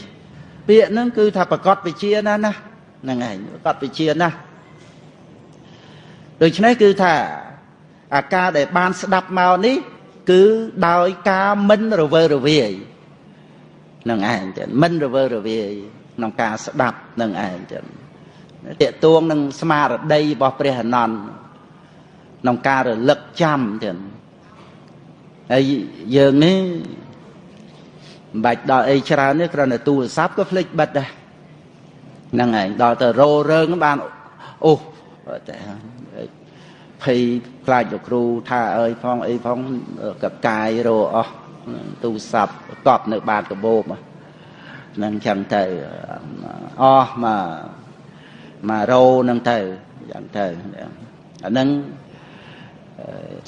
ពាក្យហ្នឹងគឺថាប្រកបវិជាណាណាហ្នឹងឯងប្រកបវិជាណា ដូច្នេះគឺថាអាការដែលបានស្ដាប់មកនេះ គឺដោយការមិនរវើរវាយនឹងឯងចឹងមិនរវើរវាយក្នុងការស្ដាប់នឹងឯងចឹងតេតួងនឹងស្មារតីរបស់ព្រះអនន្តក្នុងការរលឹកចាំទៀតហើយយើងនេះមិនបាច់ដល់អីច្រើនទេគ្រាន់តែទូរស័ព្ទក៏ភ្លេចបិទដែរហ្នឹងឯងដល់ទៅរោរឿងបានអូតែ ភ័យខ្លាចលោកគ្រូថាអើយផងអីផងកកាយរោអស់ទូរស័ព្ទកប់នៅបាតកបោបហ្នឹងចឹងទៅអស់មកមករោហ្នឹងទៅចឹងទៅអាហ្នឹង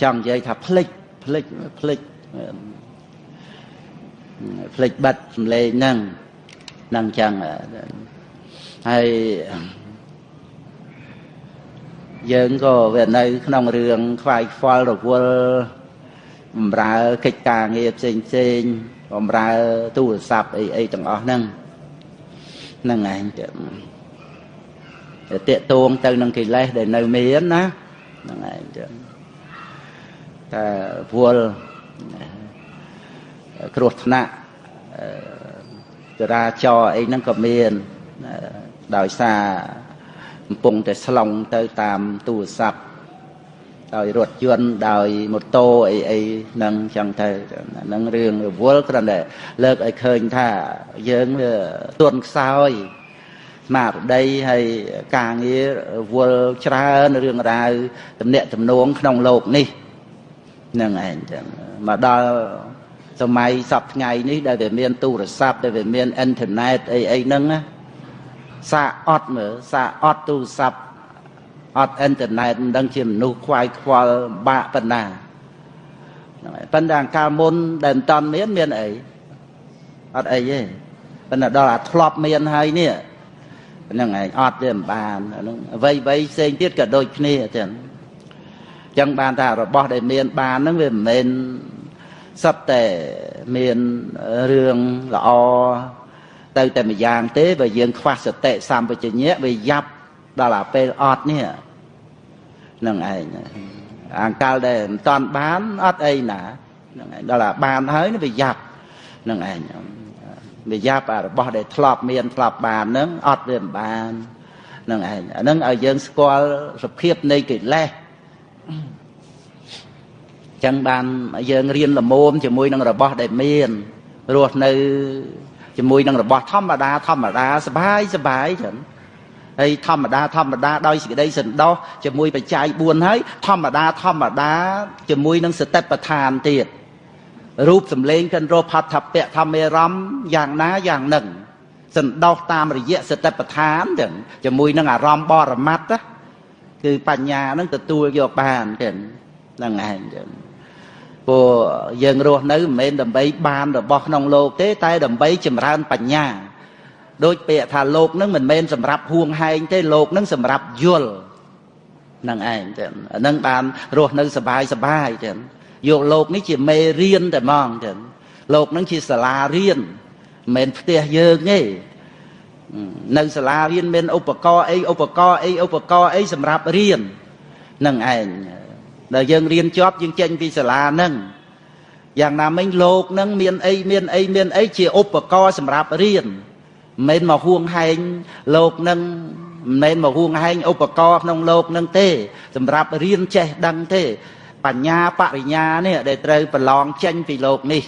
ចង់និយាយថាភ្លេចភ្លេចភ្លេចភ្លេចបាត់សំឡេងហ្នឹងហ្នឹងចឹងហើយ យើងក៏វានៅ ក្នុងរឿងខ្វាយខ្វល់រវល់បំរើកិច្ចការងារផ្សេងផ្សេងបំរើទូរស័ព្ទអីអីទាំងអស់ហ្នឹងហ្នឹងឯងទៀតតេតួងទៅនឹងកិលេសដែលនៅមានណាហ្នឹងឯងចឹងតែវល់គ្រោះថ្នាក់ចរាចរអីហ្នឹងក៏មានដោយសារ កំពុងតែស្លងទៅតាមទូរស័ព្ទដោយរថយន្តដោយម៉ូតូអីអីហ្នឹងចឹងទៅហ្នឹងរឿងរវល់គ្រាន់តែលើកឲ្យឃើញថាយើងវាទន់ខ្សោយស្មារតីហើយការងារវល់ច្រើនរឿងរ៉ាវទំនាក់ទំនងក្នុងโลกនេះហ្នឹងឯងចឹងមកដល់សម័យសពថ្ងៃនេះដែលវាមានទូរស័ព្ទដែលវាមានអ៊ីនធឺណិតអីអីហ្នឹងណា សាអត់មើលសាអត់ទូរស័ព្ទអត់អ៊ីនធឺណិតមិនដឹងជាមនុស្សខ្វាយខ្វល់បាក់ប៉ុណ្ណាហ្នឹងហើយប៉ុន្តែអង្កាលមុនដែលមិនតាន់មានមានអីអត់អីទេប៉ុន្តែដល់អាធ្លាប់មានហើយនេះហ្នឹងឯងអត់ទេមិនបានហ្នឹងអ្វីអ្វីផ្សេងទៀតក៏ដូចគ្នាចឹងចឹងបានថារបស់ដែលមានបានហ្នឹងវាមិនមែនសត្វតែមានរឿងល្អ ទៅតែម្យ៉ាងទេបើយើងខ្វះសតិសម្បជញ្ញៈវាយ៉ាប់ដល់អាពេលអត់នេះនឹងឯងអង្កលដែលមិនតាន់បានអត់អីណានឹងឯងដល់អាបានហើយវាយ៉ាប់នឹងឯងវាយ៉ាប់អារបស់ដែលធ្លាប់មានធ្លាប់បាននឹងអត់វាមិនបាននឹងឯងអានឹងឲ្យយើងស្គាល់សភាពនៃកិលេសចឹងបានយើងរៀនលមមជាមួយនឹងរបស់ដែលមានរស់នៅ ជាមួយនឹងរបស់ធម្មតាធម្មតាសបាយសបាយចឹងហើយធម្មតាធម្មតាដោយសេចក្តីសន្តោសជាមួយបច្ច័យ4ហើយធម្មតាធម្មតាជាមួយនឹងសតិប្បដ្ឋានទៀតរូបសម្លេងកិនរោផដ្ឋពៈធម្មេរមយ៉ាងណាយ៉ាងនឹងសន្តោសតាមរយៈសតិប្បដ្ឋានចឹងជាមួយនឹងអារម្មណ៍បរមត្តគឺបញ្ញានឹងទទួលយកបានចឹងហ្នឹងឯងចឹង ព្រោះយើងរស់នៅមិនមែនដើម្បីបានរបស់ក្នុងโลกទេ តែដើម្បីចម្រើនបញ្ញាដូចពាក្យថាលោកនឹងមិនមែនសម្រាប់ហួងហែងទេលោកនឹងសម្រាប់យល់នឹងឯងចឹងអានឹងបានរស់នៅសบายសบายចឹងយកលោកនេះជាមេរៀនតែហ្មងចឹងលោកនឹងជាសាលារៀនមិនមែនផ្ទះយើងទេនៅសាលារៀនមានឧបករណ៍អីឧបករណ៍អីឧបករណ៍អីសម្រាប់រៀននឹងឯង ដល់យើងរៀនជាប់យើងចេញពីសាលាហ្នឹងយ៉ាងណាមិញលោកហ្នឹងមានអីមានអីមានអីជាឧបករណ៍សម្រាប់រៀនមិនមែនមកហួងហែងលោកហ្នឹងមិនមែនមកហួងហែងឧបករណ៍ក្នុងលោកហ្នឹងទេ សម្រាប់រៀនចេះដឹងទេ បញ្ញាបរិញ្ញានេះដែលត្រូវប្រឡងចេញពីលោកនេះ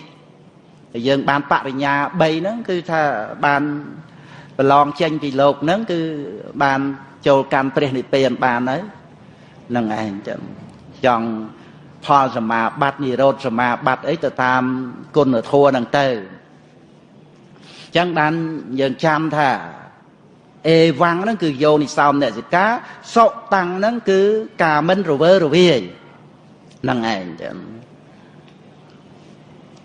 ហើយយើងបានបរិញ្ញា3ហ្នឹងគឺថាបានប្រឡងចេញពីលោកហ្នឹងគឺបានចូលកម្មព្រះនិព្វានបានហើយនឹងឯងចឹង ចង់ផលសមាបត្តិនិរោធសមាបត្តិអីទៅតាមគុណធម៌ហ្នឹងទៅអញ្ចឹងបានយើងចាំថាអេវ៉ាំងហ្នឹងគឺយោនិសោមអ្នកសិកាសុតាំងហ្នឹងគឺការមិនរវើរវាយហ្នឹងឯងចឹង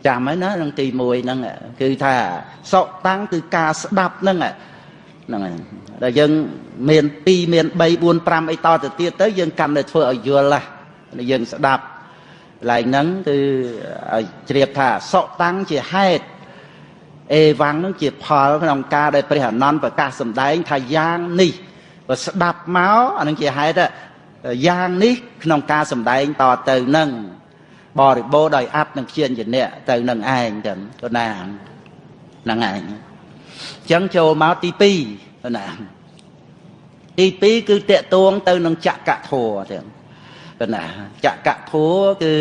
ចាំហើយណានឹងទី1ហ្នឹងគឺថាសុតាំងគឺការស្ដាប់ហ្នឹងហ្នឹងហើយដល់យើងមាន2មាន3 4 5អីតទៅទៀតទៅយើងកាន់តែធ្វើឲ្យយល់ណា យើងស្ដាប់កន្លែងហ្នឹងគឺឲ្យជ្រាបថាសុតាំងជាហេតុអេវ៉ាំងនឹងជាផលក្នុងការដែលព្រះអនន្តប្រកាសសម្ដែងថាយ៉ាងនេះបើស្ដាប់មកអានឹងជាហេតុយ៉ាងនេះក្នុងការសម្ដែងតទៅនឹងបរិបូរដោយអត្តនិងជាញ្ញៈទៅនឹងឯងចឹងទៅណាហ្នឹងឯងអញ្ចឹងចូលមកទី2ទៅណាទី2គឺតកតួងទៅនឹងចក្រធัวចឹង ប៉ុណ្ណាចកធัวគឺ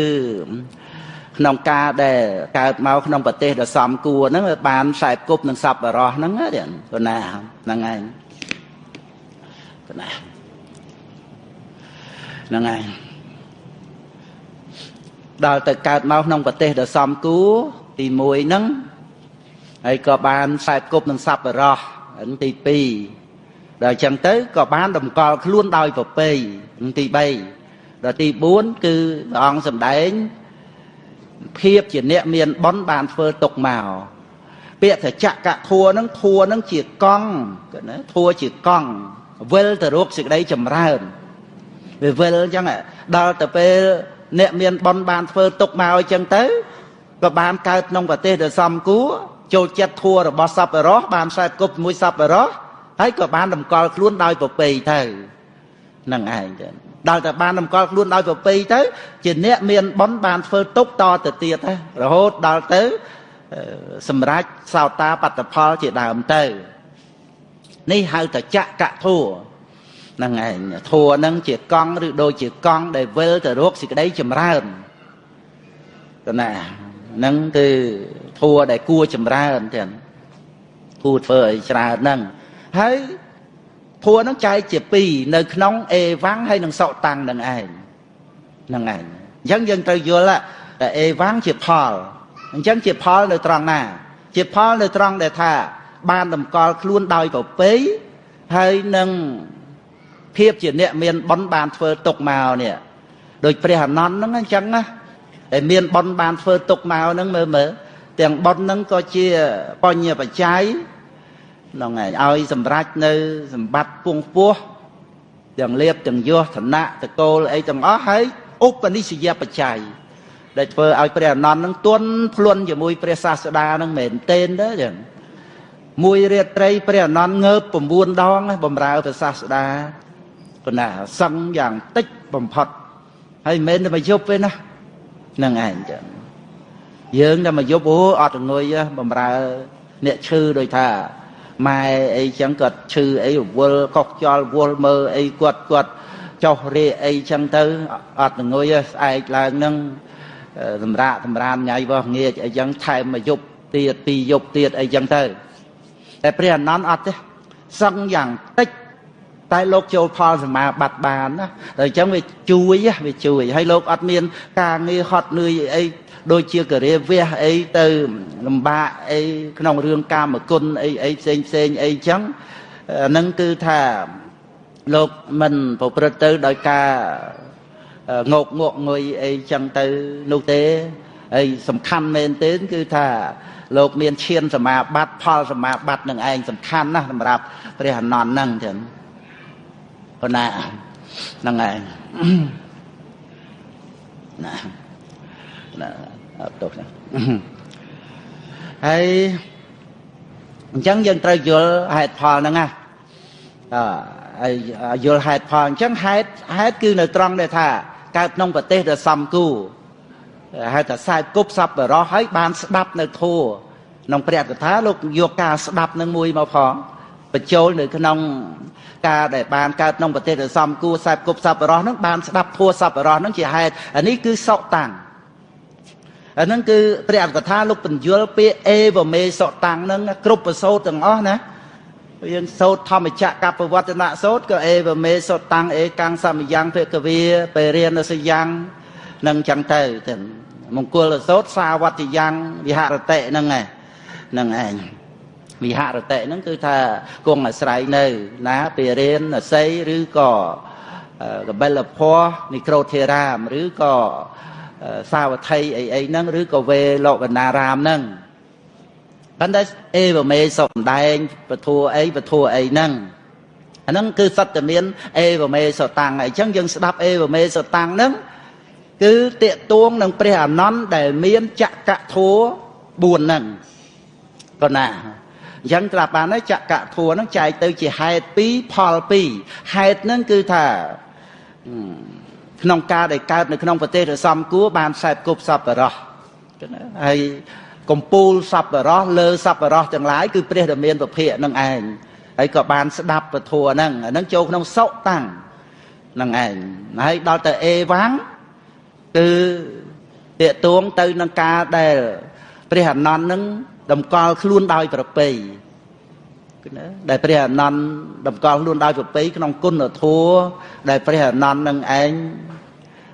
ក្នុងការដែលកើតមកក្នុងប្រទេសដ៏សំគួរហ្នឹងបានខ្សែគប់នឹងសពរោះហ្នឹងប៉ុណ្ណាហ្នឹងឯងប៉ុណ្ណាហ្នឹងឯងដល់ទៅកើតមកក្នុងប្រទេសដ៏សំគួរទី1ហ្នឹងហើយក៏បានខ្សែគប់នឹងសពរោះទី2ដល់អញ្ចឹងទៅក៏បានតម្កល់ខ្លួនដោយប្រពៃទី3 ដល់ទី4គឺព្រះអង្គសម្ដែងភាពជាអ្នកមានបុណ្យបានធ្វើទុកមកពាក្យថាចកធัวហ្នឹងធัวហ្នឹងជាកង់ណាធัวជាកង់វិលទៅរកសេចក្តីចម្រើនវាវិលអញ្ចឹងដល់ទៅពេលអ្នកមានបុណ្យបានធ្វើទុកមកអញ្ចឹងទៅក៏បានកើតក្នុងប្រទេសដែលសំគួរចូលចិត្តធัวរបស់សពរោះបានខ្សែគប់មួយសពរោះហើយក៏បានតម្កល់ខ្លួនដោយប្រពៃទៅនឹងឯងចឹង ដល់តែបានតម្កល់ខ្លួនដោយប្រពៃទៅជាអ្នកមានបុណ្យបានធ្វើទុកតទៅទៀតរហូតដល់ទៅសម្រាប់សោតាបត្តផលជាដើមទៅនេះហៅថាចកធัวហ្នឹងឯងធัวហ្នឹងជាកង់ឬដូចជាកង់ដែលវិលទៅរកសេចក្តីចម្រើនតណាហ្នឹងគឺធัวដែលគួរចម្រើនទាំងគួរធ្វើឲ្យច្រើនហ្នឹងហើយ ធัวហ្នឹងចែកជាពីរនៅក្នុងអេវ៉ាំងហើយនិងសក់តាំងនឹងឯងហ្នឹងឯងអញ្ចឹងយើងត្រូវយល់តែអេវ៉ាំងជាផលអញ្ចឹងជាផលនៅត្រង់ណា ជាផលនៅត្រង់ដែលថា បានតម្កល់ខ្លួនដោយប្រពៃហើយនឹងភាពជាអ្នកមានបុណ្យបានធ្វើទុកមកនេះដូចព្រះអនន្តហ្នឹងអញ្ចឹងណាតែមានបុណ្យបានធ្វើទុកមកហ្នឹងមើលមើលទាំងបុណ្យហ្នឹងក៏ជាបញ្ញបច្ច័យ ហ្នឹងឯងឲ្យសម្រេចនៅសម្បត្តិពងពោះទាំងលៀបទាំងយោធណៈតកូលអីទាំងអស់ហើយឧបនិស្សយបច្ច័យដែលធ្វើឲ្យព្រះអនន្តនឹងទន់ភ្លន់ជាមួយព្រះសាស្តានឹងមែនទែនទេចឹងមួយរាត្រីព្រះអនន្តងើប9ដងបំរើព្រះសាស្តាប៉ុន្តែសឹងយ៉ាងតិចបំផុតហើយមិនមែនតែមកយប់ទេណាហ្នឹងឯងចឹងយើងតែមកយប់អូអត់ងុយបំរើអ្នកឈឺដូចថា ម៉ែអីចឹងគាត់ឈឺអីរវល់កុសខ្យល់វល់មើលអីគាត់គាត់ចុះរេអីចឹងទៅអត់ងុយស្អែកឡើងនឹងសម្រាកសម្រានញ៉ៃបោះងាកអីចឹងថែមមកយប់ទៀតពីរយប់ទៀតអីចឹងទៅតែព្រះអនន្តអត់ទេសឹងយ៉ាងតិចតែលោកចូលផលសមាបត្តិបានណាតែអញ្ចឹងវាជួយវាជួយហើយលោកអត់មានការងារហត់នឿយអី ដូចជាករាវះអីទៅលំបាកអីក្នុងរឿងកាមគុណអីអីផ្សេងផ្សេងអីចឹងហ្នឹងគឺថាលោកមិនប្រព្រឹត្តទៅដោយការងោកងក់ងុយអីចឹងទៅនោះទេហើយសំខាន់មែនទេគឺថាលោកមានឈានសមាបត្តិផលសមាបត្តិនឹងឯងសំខាន់ណាស់សម្រាប់ព្រះអនន្តហ្នឹងចឹងប៉ុណ្ណាហ្នឹងឯងណាណាអត់ ទោសណាហើយអញ្ចឹងយើងត្រូវយល់ហេតុផលហ្នឹងណាអើយល់ហេតុផលអញ្ចឹងហេតុហេតុគឺនៅត្រង់ដែលថាកើតក្នុងប្រទេសដែលសំគូហៅថាខ្សែគប់សពបរោះហើយបានស្ដាប់នៅធัวក្នុងព្រះកថាលោកយកការស្ដាប់នឹងមួយមកផងបញ្ចូលនៅក្នុងការដែលបានកើតក្នុងប្រទេសដែលសំគួរខ្សែគប់សពបរោះនឹងបានស្ដាប់ធัวសពបរោះនឹងជាហេតុអានេះគឺសក់តាំង អាហ្នឹងគឺព្រះអត្ថកថាលោកបញ្យល់ពាក្យអេវមេសតាំងហ្នឹងគ្រប់ប្រសូតទាំងអស់ណាយើងសូត្រធម្មចក្រកបវត្តនៈសូត្រក៏អេវមេសតាំងអេកាំងសមយ៉ាងភគវាបេរៀនសយ៉ាងនឹងចឹងទៅទាំងមង្គលសូត្រសាវត្តយ៉ាងវិហរតិហ្នឹងឯងហ្នឹងឯងវិហរតិហ្នឹងគឺថាគង់អាស្រ័យនៅ ណាពេរៀនអស័យឬក៏កបិលភ័ពនិក្រូធេរាមឬក៏ សាវត្ថីអីអីហ្នឹងឬក៏វេលោកបណ្ណារាមហ្នឹងប៉ុន្តែអេវមេសំដែងពធัวអីពធัวអីហ្នឹងអាហ្នឹងគឺសត្វតែមានអេវមេសតាំងអញ្ចឹងយើងស្ដាប់អេវមេសតាំងហ្នឹងគឺតេតួងនឹងព្រះអនន្តដែលមានចក្រធัว4ហ្នឹងក៏ណាអញ្ចឹងត្រាប់បានហើយចក្រធัวហ្នឹងចែកទៅជាហេតុ2ផល2ហេតុហ្នឹងគឺថា ក្នុងការដែលកើតនៅក្នុងប្រទេសរសំគួរបានខ្សែគប់សពរោះហើយកំពូលសពរោះលើសពរោះទាំងឡាយគឺព្រះដែលមានពភៈនឹងឯងហើយក៏បានស្ដាប់ពធัวហ្នឹងអាហ្នឹងចូលក្នុងសុតាំងនឹងឯងហើយដល់ទៅអេវ៉ាំងគឺតេតួងទៅនឹងការដែលព្រះអនន្តនឹងតម្កល់ខ្លួនដោយប្រពៃណាដែលព្រះអនន្តតម្កល់ខ្លួនដោយប្រពៃក្នុងគុណធម៌ដែលព្រះអនន្តនឹងឯង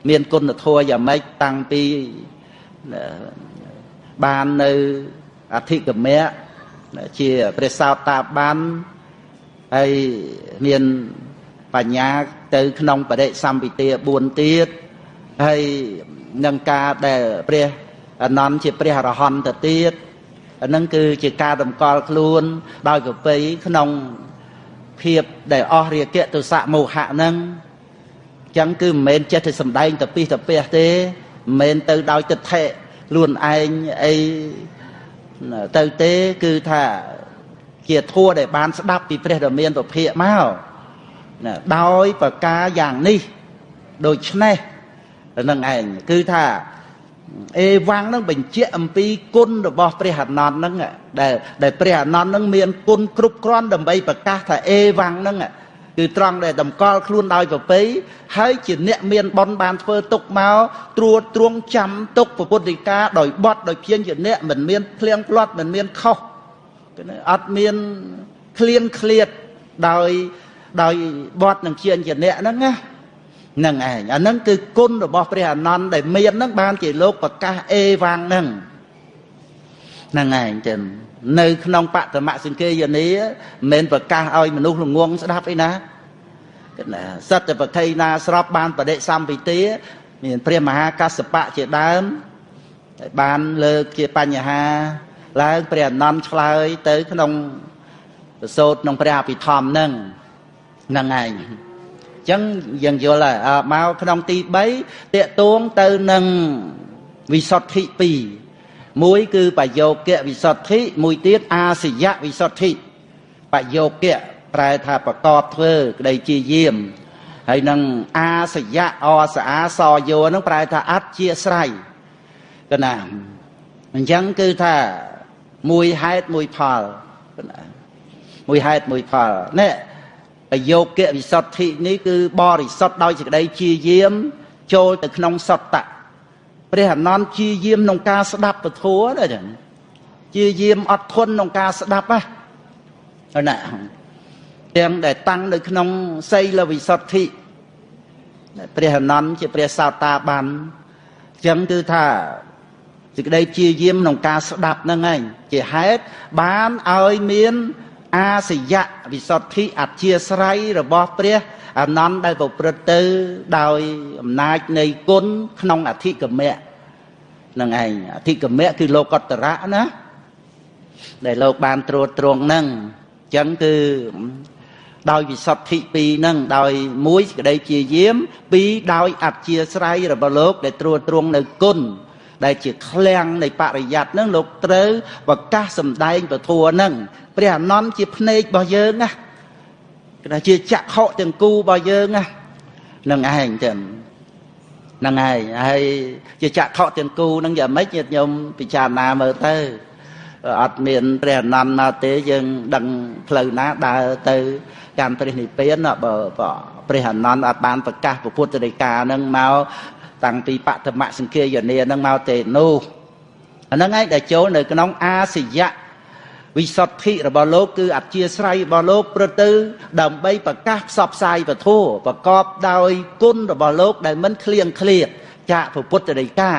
មានគុណធម៌យ៉ាងម៉េចតាំងពីបាននៅអធិកមៈជាព្រះសោតាបានហើយមានបញ្ញាទៅក្នុងបរិសម្ពិទា4ទៀតហើយនឹងការដែលព្រះអនន្តជាព្រះអរហន្តទៅទៀតអានឹងគឺជាការតម្កល់ខ្លួនដោយប្រពៃក្នុងភាពដែលអស់រាគៈទុសៈមោហៈហ្នឹង ចឹងគឺមិនមែនចេះតែសំដែងតពិសតពះទេមិនមែនទៅដោយទិដ្ឋិខ្លួនឯងអីទៅទេគឺថាជាធัวដែលបានស្ដាប់ពីព្រះដ៏មានពភាកមកណាដោយប្រការយ៉ាងនេះដូច្នេះនឹងឯងគឺថាអេវ៉ាំងនឹងបញ្ជាក់អំពីគុណរបស់ព្រះអនន្តនឹងដែលដែលព្រះអនន្តនឹងមានគុណគ្រប់គ្រាន់ដើម្បីប្រកាសថាអេវ៉ាំងនឹង គឺត្រង់ដែលតម្កល់ខ្លួនដោយប្រពៃហើយជាអ្នកមានបនបានធ្វើទុកមកត្រួតត្រងចាំទុកពុទ្ធិកាដោយបត់ដោយព្យាញ្ជនៈមិនមានភ្លៀងផ្្លាត់មិនមានខុសអត់មានឃ្លៀនឃ្លាតដោយដោយបត់នឹងព្យាញ្ជនៈហ្នឹងណានឹងឯងអានឹងគឺគុណរបស់ព្រះអនន្តដែលមាននឹងបានជាលោកប្រកាសអេវ៉ាំងនឹងហ្នឹងឯងចឹង នៅក្នុងបតមសង្កេយនីមិនមែនប្រកាសឲ្យមនុស្សល្ងងស្ដាប់អីណាណាសត្វប្រថីណាស្របបានបដិសម្ពិទាមានព្រះមហាកសបៈជាដើមបានលើកជាបញ្ហាឡើងព្រះអនន្តឆ្លើយទៅក្នុងប្រសូតក្នុងព្រះអភិធម្មនឹងហ្នឹងឯងចឹងយើងយល់ហើយមកក្នុងទី3តកតួងទៅនឹងវិសុទ្ធិ2 មួយគឺបយោគៈវិសុទ្ធិមួយទៀតអាសយៈវិសុទ្ធិបយោគៈប្រែថាប្រកបធ្វើក្តីជាយាមហើយនឹងអាសយៈអសាសយោនឹងប្រែថាអត់ជាស្រ័យកណាអញ្ចឹងគឺថាមួយហេតុមួយផលមួយហេតុមួយផលនេះបយោគៈវិសុទ្ធិនេះគឺបរិសុទ្ធដោយសេចក្តីជាយាម ចូលទៅក្នុងសត្តៈ ព្រះអនន្តជាយាមក្នុងការស្ដាប់ពធัวណាចឹងជាយាមអត់ធន់ក្នុងការស្ដាប់ណាណាទាំងដែលតាំងនៅក្នុងសីលវិសុទ្ធិព្រះអនន្តជាព្រះសោតាបានចឹងគឺថាសេចក្តីជាយាមក្នុងការស្ដាប់ហ្នឹងឯងជាហេតុបានឲ្យមាន អាសយៈវិសុទ្ធិអធិស្រ័យរបស់ព្រះអនន្តដែលប្រព្រឹត្តទៅដោយអំណាចនៃគុណក្នុងអធិកមៈនឹងឯងអធិកមៈគឺលោកតរៈណាដែលលោកបានត្រួតត្រងហ្នឹងអញ្ចឹងគឺដោយវិសុទ្ធិពីរហ្នឹងដោយមួយសេចក្តីជាយាមពីរដោយអធិស្រ័យរបស់លោក ដែលត្រួតត្រងនៅគុណដែលជាឃ្លាំងនៃបរិយ័តហ្នឹងលោកត្រូវប្រកាសសម្ដែងពធัวហ្នឹង ព្រះអនន្តជាភ្នែករបស់យើងណាគេថាជាចក្ខុទាំងគូរបស់យើងណានឹងឯងចឹងហ្នឹងហើយហើយជាចក្ខុទាំងគូហ្នឹងយ៉ាងម៉េចញាតិញោមពិចារណាមើលទៅអត់មានព្រះអនន្តមកទេយើងដឹងផ្លូវណាដើរទៅកម្មព្រះនិព្វានបើព្រះអនន្តអត់បានប្រកាសពុទ្ធដីកាហ្នឹងមកតាំងពីបឋមសង្ឃាយនាហ្នឹងមកទេនោះអាហ្នឹងឯងដែលចូលនៅក្នុងអាសយៈ វិសុទ្ធិរបស់លោកគឺអធិស្រ័យរបស់លោកប្រទៅ ដើម្បីប្រកាសផ្សព្វផ្សាយពធប្រកបដោយគុណរបស់លោក ដែលមិនឃ្លៀងឃ្លាតចាកពុទ្ធដីកា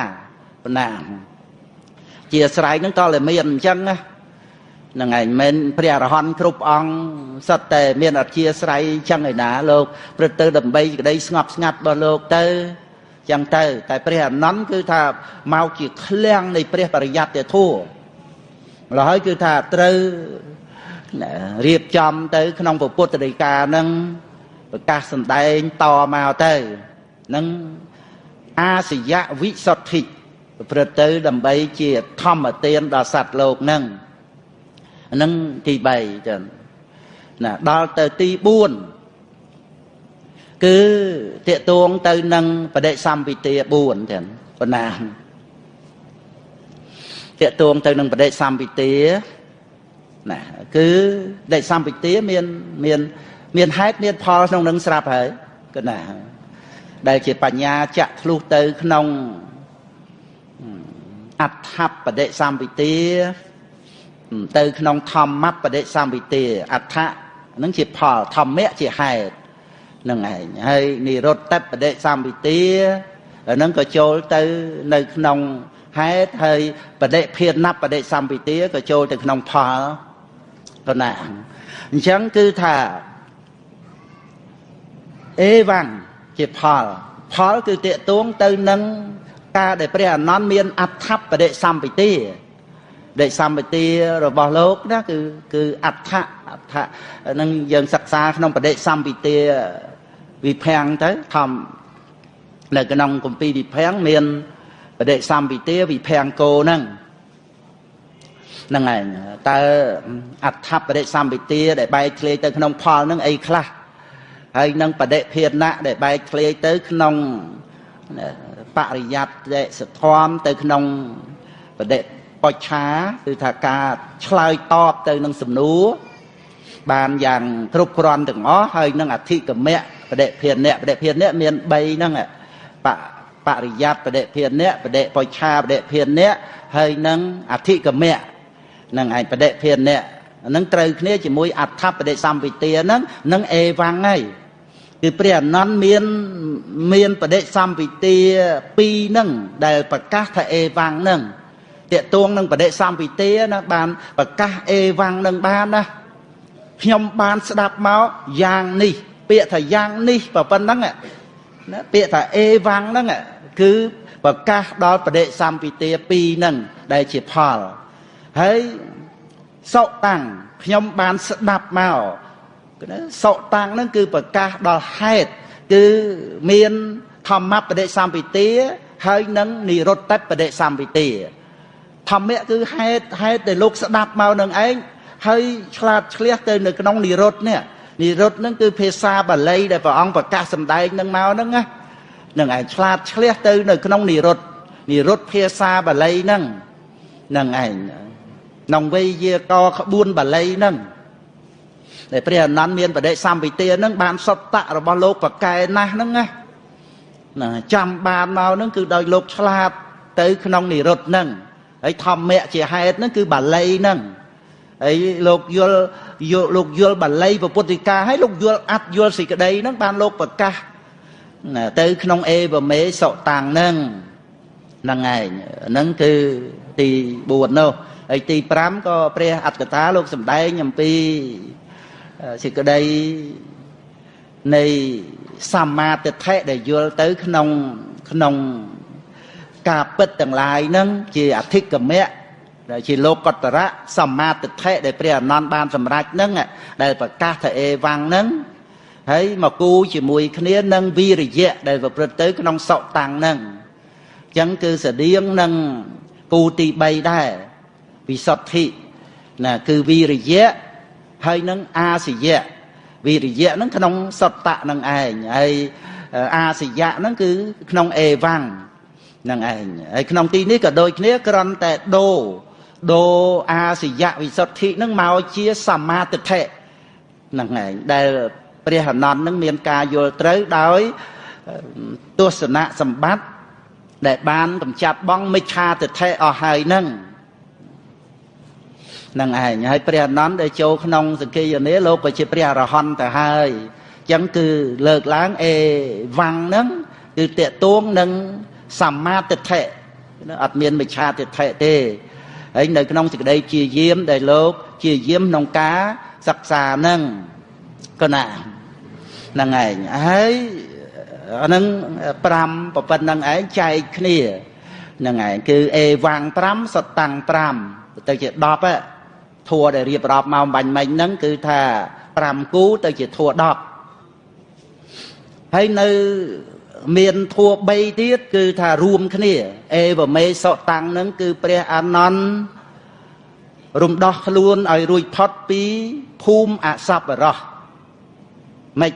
បណ្ណាជាស្រ័យនឹងតតែមានអញ្ចឹងណានឹងឯងមិនព្រះអរហន្តគ្រប់អង្គសិតតែមានអធិស្រ័យចឹងឯណាលោកព្រឹកទៅដើម្បីក្តីស្ងប់ស្ងាត់របស់លោកទៅចឹងទៅ តែព្រះអនន្តគឺថាមកជាឃ្លាំងនៃព្រះបរិយត្តិធัว ម្ល៉េះហើយគឺថាត្រូវរៀបចំទៅ ក្នុងពុទ្ធដីកានឹងប្រកាសសម្ដែងតមកទៅនឹងអាសយៈវិសុទ្ធិប្រព្រឹត្តទៅ ដើម្បីជាធម្មទានដល់សត្វលោកនឹងនឹងទី3ចឹងណាដល់ទៅទី4គឺតេតួងទៅនឹងបដិសម្ពិទា4ចឹងប៉ុណ្ណា តេតួងទៅនឹងបដិសម្ពិទាណាគឺបដិសម្ពិទាមានមានមានហេតុមានផលក្នុងនឹងស្រាប់ហើយកណាដែលជាបញ្ញាចាក់ធ្លុះទៅក្នុងអដ្ឋបដិសម្ពិទាទៅក្នុងធម្មបដិសម្ពិទាអដ្ឋៈនឹងជាផលធម្មៈជាហេតុនឹងឯងហើយនិរុត្តបដិសម្ពិទាហ្នឹងក៏ចូលទៅនៅក្នុង ហេតុហើយបដិភាណបដិសម្ពិទាក៏ចូលទៅក្នុងផលប៉ុណ្ណាអញ្ចឹងគឺថាអេវ៉ាំងជាផលផលគឺតេតួងទៅនឹងការដែលព្រះអនន្តមានអដ្ឋបដិសម្បទាដេសម្បទារបស់លោកណាគឺគឺអដ្ឋអដ្ឋនឹងយើងសិក្សាក្នុងបដិសម្បទាវិភាំងទៅធម្មនៅក្នុងគម្ពីរវិភាំងមានប ដិសម្បទាវិភាំងគោហ្នឹងហ្នឹងឯងតើអដ្ឋបដិសម្បទាដែលបែកធ្លាយទៅក្នុងផលហ្នឹងអីខ្លះហើយនឹងបដិភាណៈដែលបែកធ្លាយទៅក្នុងបរិយត្តិសធមទៅក្នុងបដិបច្ឆាគឺថាការឆ្លើយតបទៅនឹងសំណួរបានយ៉ាងគ្រប់គ្រាន់ទាំងអស់ហើយនឹងអធិកមៈបដិភានៈបដិភានៈមាន3ហ្នឹងប បរិយត្តិបដិភានៈបដិបច្ឆាបដិភានៈហើយនឹងអធិកមៈនឹងឯងបដិភានៈហ្នឹងត្រូវគ្នាជាមួយអដ្ឋបដិសម្ពិទាហ្នឹងនឹងអេវ៉ាំងហើយគឺព្រះអនន្តមានមានបដិសម្ពិទាពីរហ្នឹងដែលប្រកាសថាអេវ៉ាំងហ្នឹងតកតួងនឹងបដិសម្ពិទាណាបានប្រកាសអេវ៉ាំងនឹងបានណាខ្ញុំបានស្ដាប់មកយ៉ាងនេះ ពាក្យថាយ៉ាងនេះប៉ុណ្ណឹង ណាពាក្យថាអេវ៉ាំងហ្នឹងគឺប្រកាសដល់បដិសម្ពិទាពីរហ្នឹងដែលជាផលហើយសុតាំងខ្ញុំបានស្ដាប់មកណាសុតាំងហ្នឹងគឺប្រកាសដល់ហេតុគឺមានធម្មបដិសម្ពិទាហើយនឹងនិរុត្តបដិសម្ពិទាធម្មៈគឺហេតុហេតុដែលលោកស្ដាប់មកនឹងឯងហើយឆ្លាតឆ្លៀសទៅនៅក្នុងនិរុត្តនេះ និរុត្តហ្នឹងគឺភាសាបាលីដែលព្រះអង្គប្រកាសសម្ដែងនឹងមកហ្នឹងណានឹងឯងឆ្លាតឆ្លៀសទៅនៅក្នុងនិរុត្តនិរុត្តភាសាបាលីហ្នឹងនឹងឯងក្នុងវេយាកក្បួនបាលីហ្នឹងដែលព្រះអនន្តមានបដិសម្ពិទាហ្នឹងបានសតៈរបស់លោកប្រកែណាស់ហ្នឹងណាណាចាំបានមកហ្នឹងគឺដោយលោកឆ្លាតទៅក្នុងនិរុត្តហ្នឹងហើយធម្មៈជាហេតុហ្នឹងគឺបាលីហ្នឹងហើយលោកយល់ យល់លោកយល់បាលីពុទ្ធិកាហើយលោកយល់អត្តយល់សេចក្តីហ្នឹងបានលោកប្រកាសទៅក្នុងអេវមេសុតាំងហ្នឹងហ្នឹងឯងហ្នឹងគឺទី4នោះហើយទី5ក៏ព្រះអត្តកថាលោកសម្ដែងអំពីសេចក្តីនៃសម្មាទិដ្ឋិដែលយល់ទៅក្នុងក្នុងការពិតទាំងឡាយហ្នឹងជាអធិកមៈ ដែលជាលោកតរៈសម្មាទិដ្ឋិដែលព្រះអនន្តបានសម្រេចហ្នឹងដែលប្រកាសថាអេវ៉ាំងហ្នឹងហើយមកគូជាមួយគ្នានឹងវីរិយៈដែលប្រព្រឹត្តទៅក្នុងសុតាំងហ្នឹងអញ្ចឹងគឺស្តៀងនឹងគូទី3ដែរវិសុទ្ធិណាគឺវីរិយៈហើយនឹងអាសយៈវីរិយៈហ្នឹងក្នុងសុតៈនឹងឯងហើយអាសយៈហ្នឹងគឺក្នុងអេវ៉ាំងនឹងឯងហើយក្នុងទីនេះក៏ដូចគ្នាគ្រាន់តែដូរ ដូរអាសយៈវិសុទ្ធិនឹងមកជាសមាទិដ្ឋិនឹងឯងដែលព្រះអនន្តនឹងមានការយល់ត្រូវដោយទស្សនៈសម្បត្តិដែលបានកម្ចាត់បងមិច្ឆាទិដ្ឋិអស់ហើយនឹងនឹងឯងហើយព្រះអនន្តដែលចូលក្នុងសង្ឃេយនាលោកក៏ជាព្រះអរហន្តទៅហើយអញ្ចឹងគឺលើកឡើងអេវ៉ាំងហ្នឹងគឺតេតួងនឹងសម្មាទិដ្ឋិអត់មានមិច្ឆាទិដ្ឋិទេ ហើយនៅក្នុងសេចក្តីជាយាមដែលលោកជាយាមក្នុងការសិក្សាហ្នឹងកណាហ្នឹងឯងហើយអានឹង5ប្រពន្ធហ្នឹងឯងចែកគ្នាហ្នឹងឯងគឺអេវ៉ាំង5សតាំង5ទៅជា10ធัวដែលរៀបរាប់មកបាញ់មិញហ្នឹងគឺថា5គូទៅជាធัว10ហើយនៅ មានធัว3ទៀតគឺថារួមគ្នាអេវមេសតាំងនឹងគឺព្រះអានន្ទរំដោះខ្លួនឲ្យរួចផុតពីភូមិអសប្បុរសមិន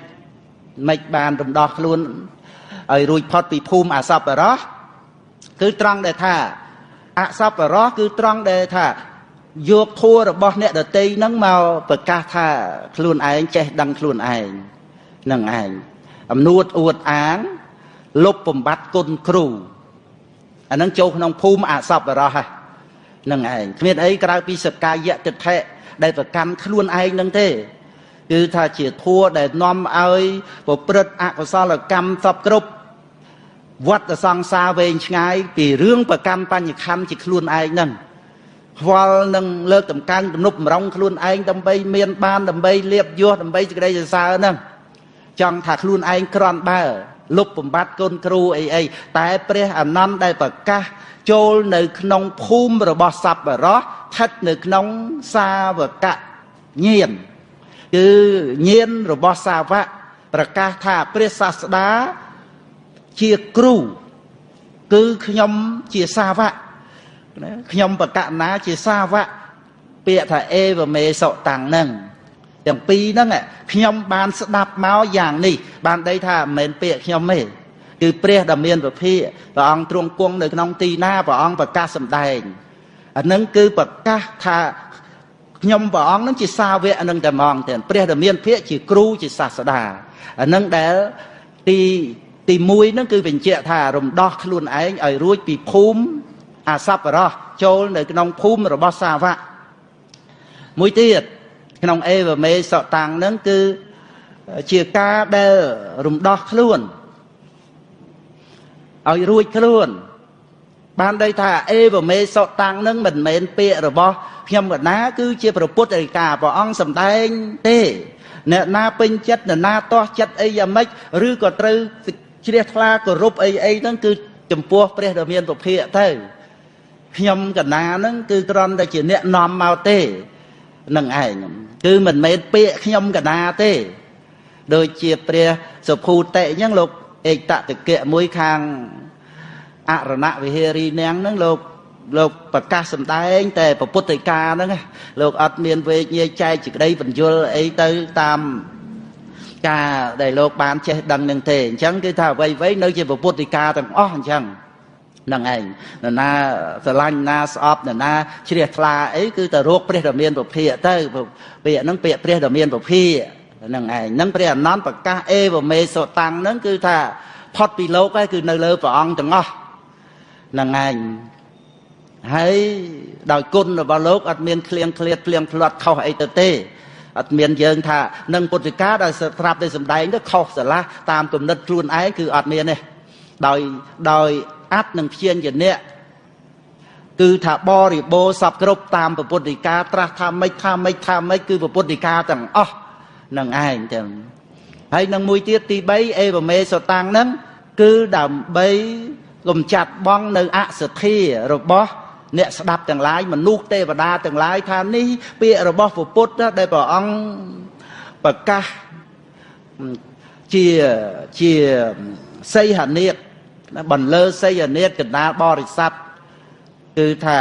មិនបានរំដោះខ្លួនឲ្យរួចផុតពីភូមិអសប្បុរសគឺត្រង់ដែលថាអសប្បុរសគឺត្រង់ដែលថាយកធัวរបស់អ្នកដតីនឹងមកប្រកាសថាខ្លួនឯងចេះដឹងខ្លួនឯងនឹងឯងអំនួតអួតអាង លុបបំបត្តិគុណគ្រូអានឹងចូលក្នុងភូមិអសពរោះហ្នឹងឯងគ្មានអីក្រៅពីសកាយៈទិដ្ឋិដែលប្រកាន់ខ្លួនឯងហ្នឹងទេគឺថាជាធัวដែលនាំឲ្យប្រព្រឹត្តអកុសលកម្មសពគ្រប់វត្តសង្សារវែងឆ្ងាយពីរឿងប្រកម្មបញ្ញខੰជាខ្លួនឯងហ្នឹងខ្វល់នឹងលើកតម្កើងទំនប់ម្រងខ្លួនឯងដើម្បីមានបានដើម្បីលៀបយោះដើម្បីសេចក្តីសរសើរហ្នឹងចង់ថាខ្លួនឯងក្រន់បើ លុបបំបត្តិគុណគ្រូអីអីតែព្រះអនន្តដែលប្រកាសចូលនៅក្នុងភូមិរបស់សប្បុរសស្ថិតនៅក្នុងសាវកញាណគឺញាណរបស់សាវកប្រកាសថាព្រះសាស្តាជាគ្រូគឺខ្ញុំជាសាវកខ្ញុំបកណាជាសាវកពាក្យថាអេវមេសុតាំងហ្នឹង ទាំងពីរហ្នឹងខ្ញុំបានស្ដាប់មកយ៉ាងនេះបានដីថាមិនមែនពាក្យខ្ញុំទេគឺព្រះដ៏មានពភាព្រះអង្គទ្រង់គង់នៅក្នុងទីណាព្រះអង្គប្រកាសសម្ដែងអានឹងគឺប្រកាសថាខ្ញុំព្រះអង្គនឹងជាសាវកនឹងតែហ្មងទេព្រះដ៏មានភាកជាគ្រូជាសាស្តាអានឹងដែលទីទី1ហ្នឹងគឺបញ្ជាក់ថារំដោះខ្លួនឯងឲ្យរួចពីភូមិអាសប្បរោះចូលនៅក្នុងភូមិរបស់សាវកមួយទៀត ក្នុងអេវមេសតាំងហ្នឹងគឺជាការដែលរំដោះខ្លួនឲ្យរួចខ្លួន បានដីថាអេវមេសតាំងនឹងមិនមែនពាក្យរបស់ខ្ញុំកណាគឺជាព្រះពុទ្ធរិកាព្រះអង្គសម្ដែងទេអ្នកណាពេញចិត្តអ្នកណាទាស់ចិត្តអីយ៉ាងម៉េចឬក៏ត្រូវជ្រះថ្លាគោរពអីអីហ្នឹងគឺចំពោះព្រះដ៏មានពភាកទៅខ្ញុំកណាហ្នឹងគឺគ្រាន់តែជាអ្នកនាំមកទេ នឹងឯងគឺមិនមែនពាក្យខ្ញុំកណាទេ ដូចជាព្រះសុភូតិអញ្ចឹងលោកឯកតតិកៈមួយខាងអរណវិហារីនាងហ្នឹងលោកលោកប្រកាសសម្ដែង តែពុទ្ធិកាហ្នឹងលោកអត់មានវេកញែកចែកសេចក្តីបញ្យលអីទៅតាមការដែលលោកបានចេះដឹងនឹងទេអញ្ចឹងគឺថាអ្វីអ្វីនៅជាពុទ្ធិកាទាំងអស់អញ្ចឹង នឹងឯងនរណាស្រឡាញ់ណាស្អប់នរណាជ្រះថ្លាអីគឺទៅរកព្រះដ៏មានពភាកទៅពាក្យហ្នឹងពាក្យព្រះដ៏មានពភាកនឹងឯងហ្នឹងព្រះអនន្តប្រកាសអេវមេសតាំងហ្នឹងគឺថាផុតពីលោកហើយគឺនៅលើព្រះអង្គទាំងអស់នឹងឯងហើយដោយគុណរបស់លោកអត់មានឃ្លៀងឃ្លាតភ្លៀងផ្្លាត់ខុសអីទៅទេអត់មានយើងថានឹងពុទ្ធិកាដែលស្រាប់តែសម្ដែងទៅខុសស្រឡះតាមគំនិតខ្លួនឯងគឺអត់មានទេដោយដោយ អត្តនឹងព្យាញ្ជនៈគឺថាបរិបូរសពគ្រប់តាមពុទ្ធិកាត្រាស់ថាម៉េចថាម៉េចថាម៉េចគឺពុទ្ធិកាទាំងអស់នឹងឯងចឹងហើយនឹងមួយទៀតទី3អេវមេសតាំងហ្នឹងគឺដើម្បីកុំចាត់បងនៅអសទ្ធារបស់អ្នកស្ដាប់ទាំងឡាយមនុស្សទេវតាទាំងឡាយថានេះពាក្យរបស់ពុទ្ធដែលព្រះអង្គប្រកាសជាជាសីហនេត បន្លឺសីហនេតកណ្ដាលបរិស័ទគឺថា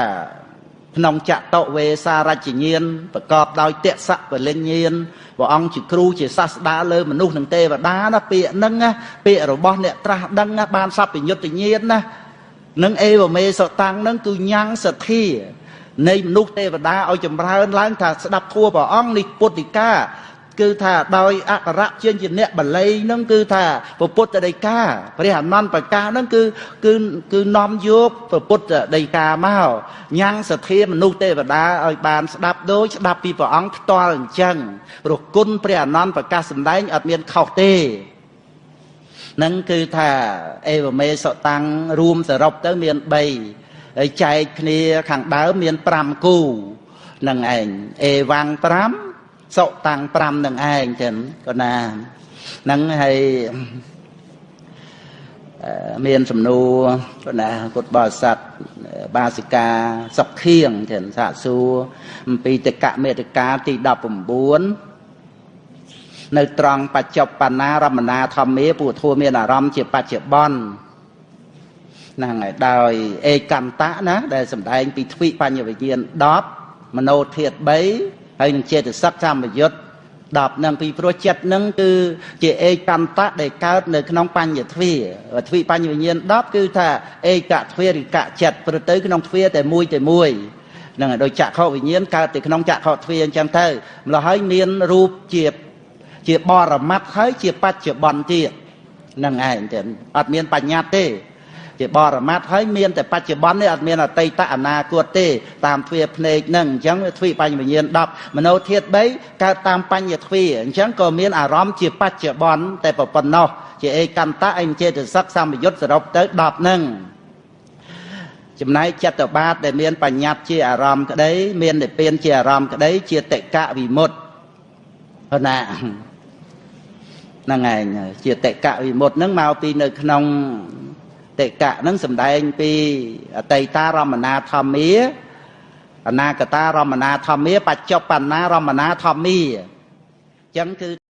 ក្នុងចតុវេសារជ្ជញានប្រកបដោយតសៈពលញ្ញានព្រះអង្គជាគ្រូជាសាស្តាលើមនុស្សនិងទេវតាណាពាក្យហ្នឹងពាក្យរបស់អ្នកត្រាស់ដឹងបានសัพពញ្ញុតញ្ញាណណានឹងអេវមេសតាំងនឹងគឺញ៉ាំងសទ្ធានៃមនុស្សទេវតាឲ្យចម្រើនឡើងថាស្ដាប់ធัวព្រះអង្គនេះពុទ្ធិកា គឺថាដោយអក្សរជាជាអ្នកបល័យនឹងគឺថាពុទ្ធដីកាព្រះអនន្តប្រកាសនឹងគឺគឺគឺនាំយកពុទ្ធដីកាមកញ៉ាំងសទ្ធាមនុស្សទេវតាឲ្យបានស្ដាប់ដូចស្ដាប់ពីព្រះអង្គផ្ទាល់អញ្ចឹងព្រោះគុណព្រះអនន្តប្រកាសសម្ដែងអត់មានខុសទេនឹងគឺថាអេវមេសតាំងរួមសរុបទៅមាន3ហើយចែកគ្នាខាងដើមមាន5គូនឹងឯងអេវ៉ាំង5 សុតាំង5នឹងឯងចឹងក៏ណានឹងហើយមានសំណួរក៏ណាពុទ្ធបរិស័ទបាសិកាសុខខៀងចឹងសាកសួរអំពីតកមេតកាទី19នៅត្រង់បច្ចុប្បន្នារមណាធម្មាពុទ្ធធัวមានអារម្មណ៍ជាបច្ចុប្បន្នហ្នឹងហើយដោយឯកន្តៈណាដែលសម្ដែងពីទ្វិបញ្ញវិញ្ញាណ10មโนធាត3 ហើយនឹងចេតសិកកម្មយុត្ត10នឹងពីព្រោះចិត្តនឹងគឺជាឯកន្តៈដែលកើតនៅក្នុងបញ្ញទ្វាទ្វិបញ្ញវិញ្ញាណ10គឺថាឯកទ្វារិកចិត្តព្រោះទៅក្នុងទ្វាតែមួយតែមួយនឹងដោយចក្ខុវិញ្ញាណកើតទៅក្នុងចក្ខុទ្វាអញ្ចឹងទៅម្ល៉េះហើយមានរូបជាជាបរមត្តហើយជាបច្ចុប្បន្នទៀតហ្នឹងឯងទៅអត់មានបញ្ញត្តិទេ ជាបរមត្ថហើយមានតែបច្ចុប្បន្ននេះអត់មានអតីតអនាគតទេ តាមទ្វាភ្នែកហ្នឹងអញ្ចឹងទ្វាបញ្ញវិញ្ញាណ10មโนធាតុ3កើតតាមបញ្ញទ្វាអញ្ចឹងក៏មានអារម្មណ៍ជាបច្ចុប្បន្នតែប៉ុណ្ណោះជាឯកន្តៈអញ្ចេតសិកសម្បយុទ្ធសរុបទៅ10ហ្នឹងចំណែកចិត្តបាតដែលមានបញ្ញត្តិជាអារម្មណ៍ក្តីមាននិព្វានជាអារម្មណ៍ក្តីជាតិកៈវិមុតប៉ុណ្ណាហ្នឹងឯងជាតិកៈវិមុតហ្នឹងមកពីនៅក្នុង តិកៈហ្នឹងសំដែងពីអតីតារមណាធម្មាអនាគតារមណាធម្មាបច្ចុប្បន្នារមណាធម្មាអញ្ចឹងគឺ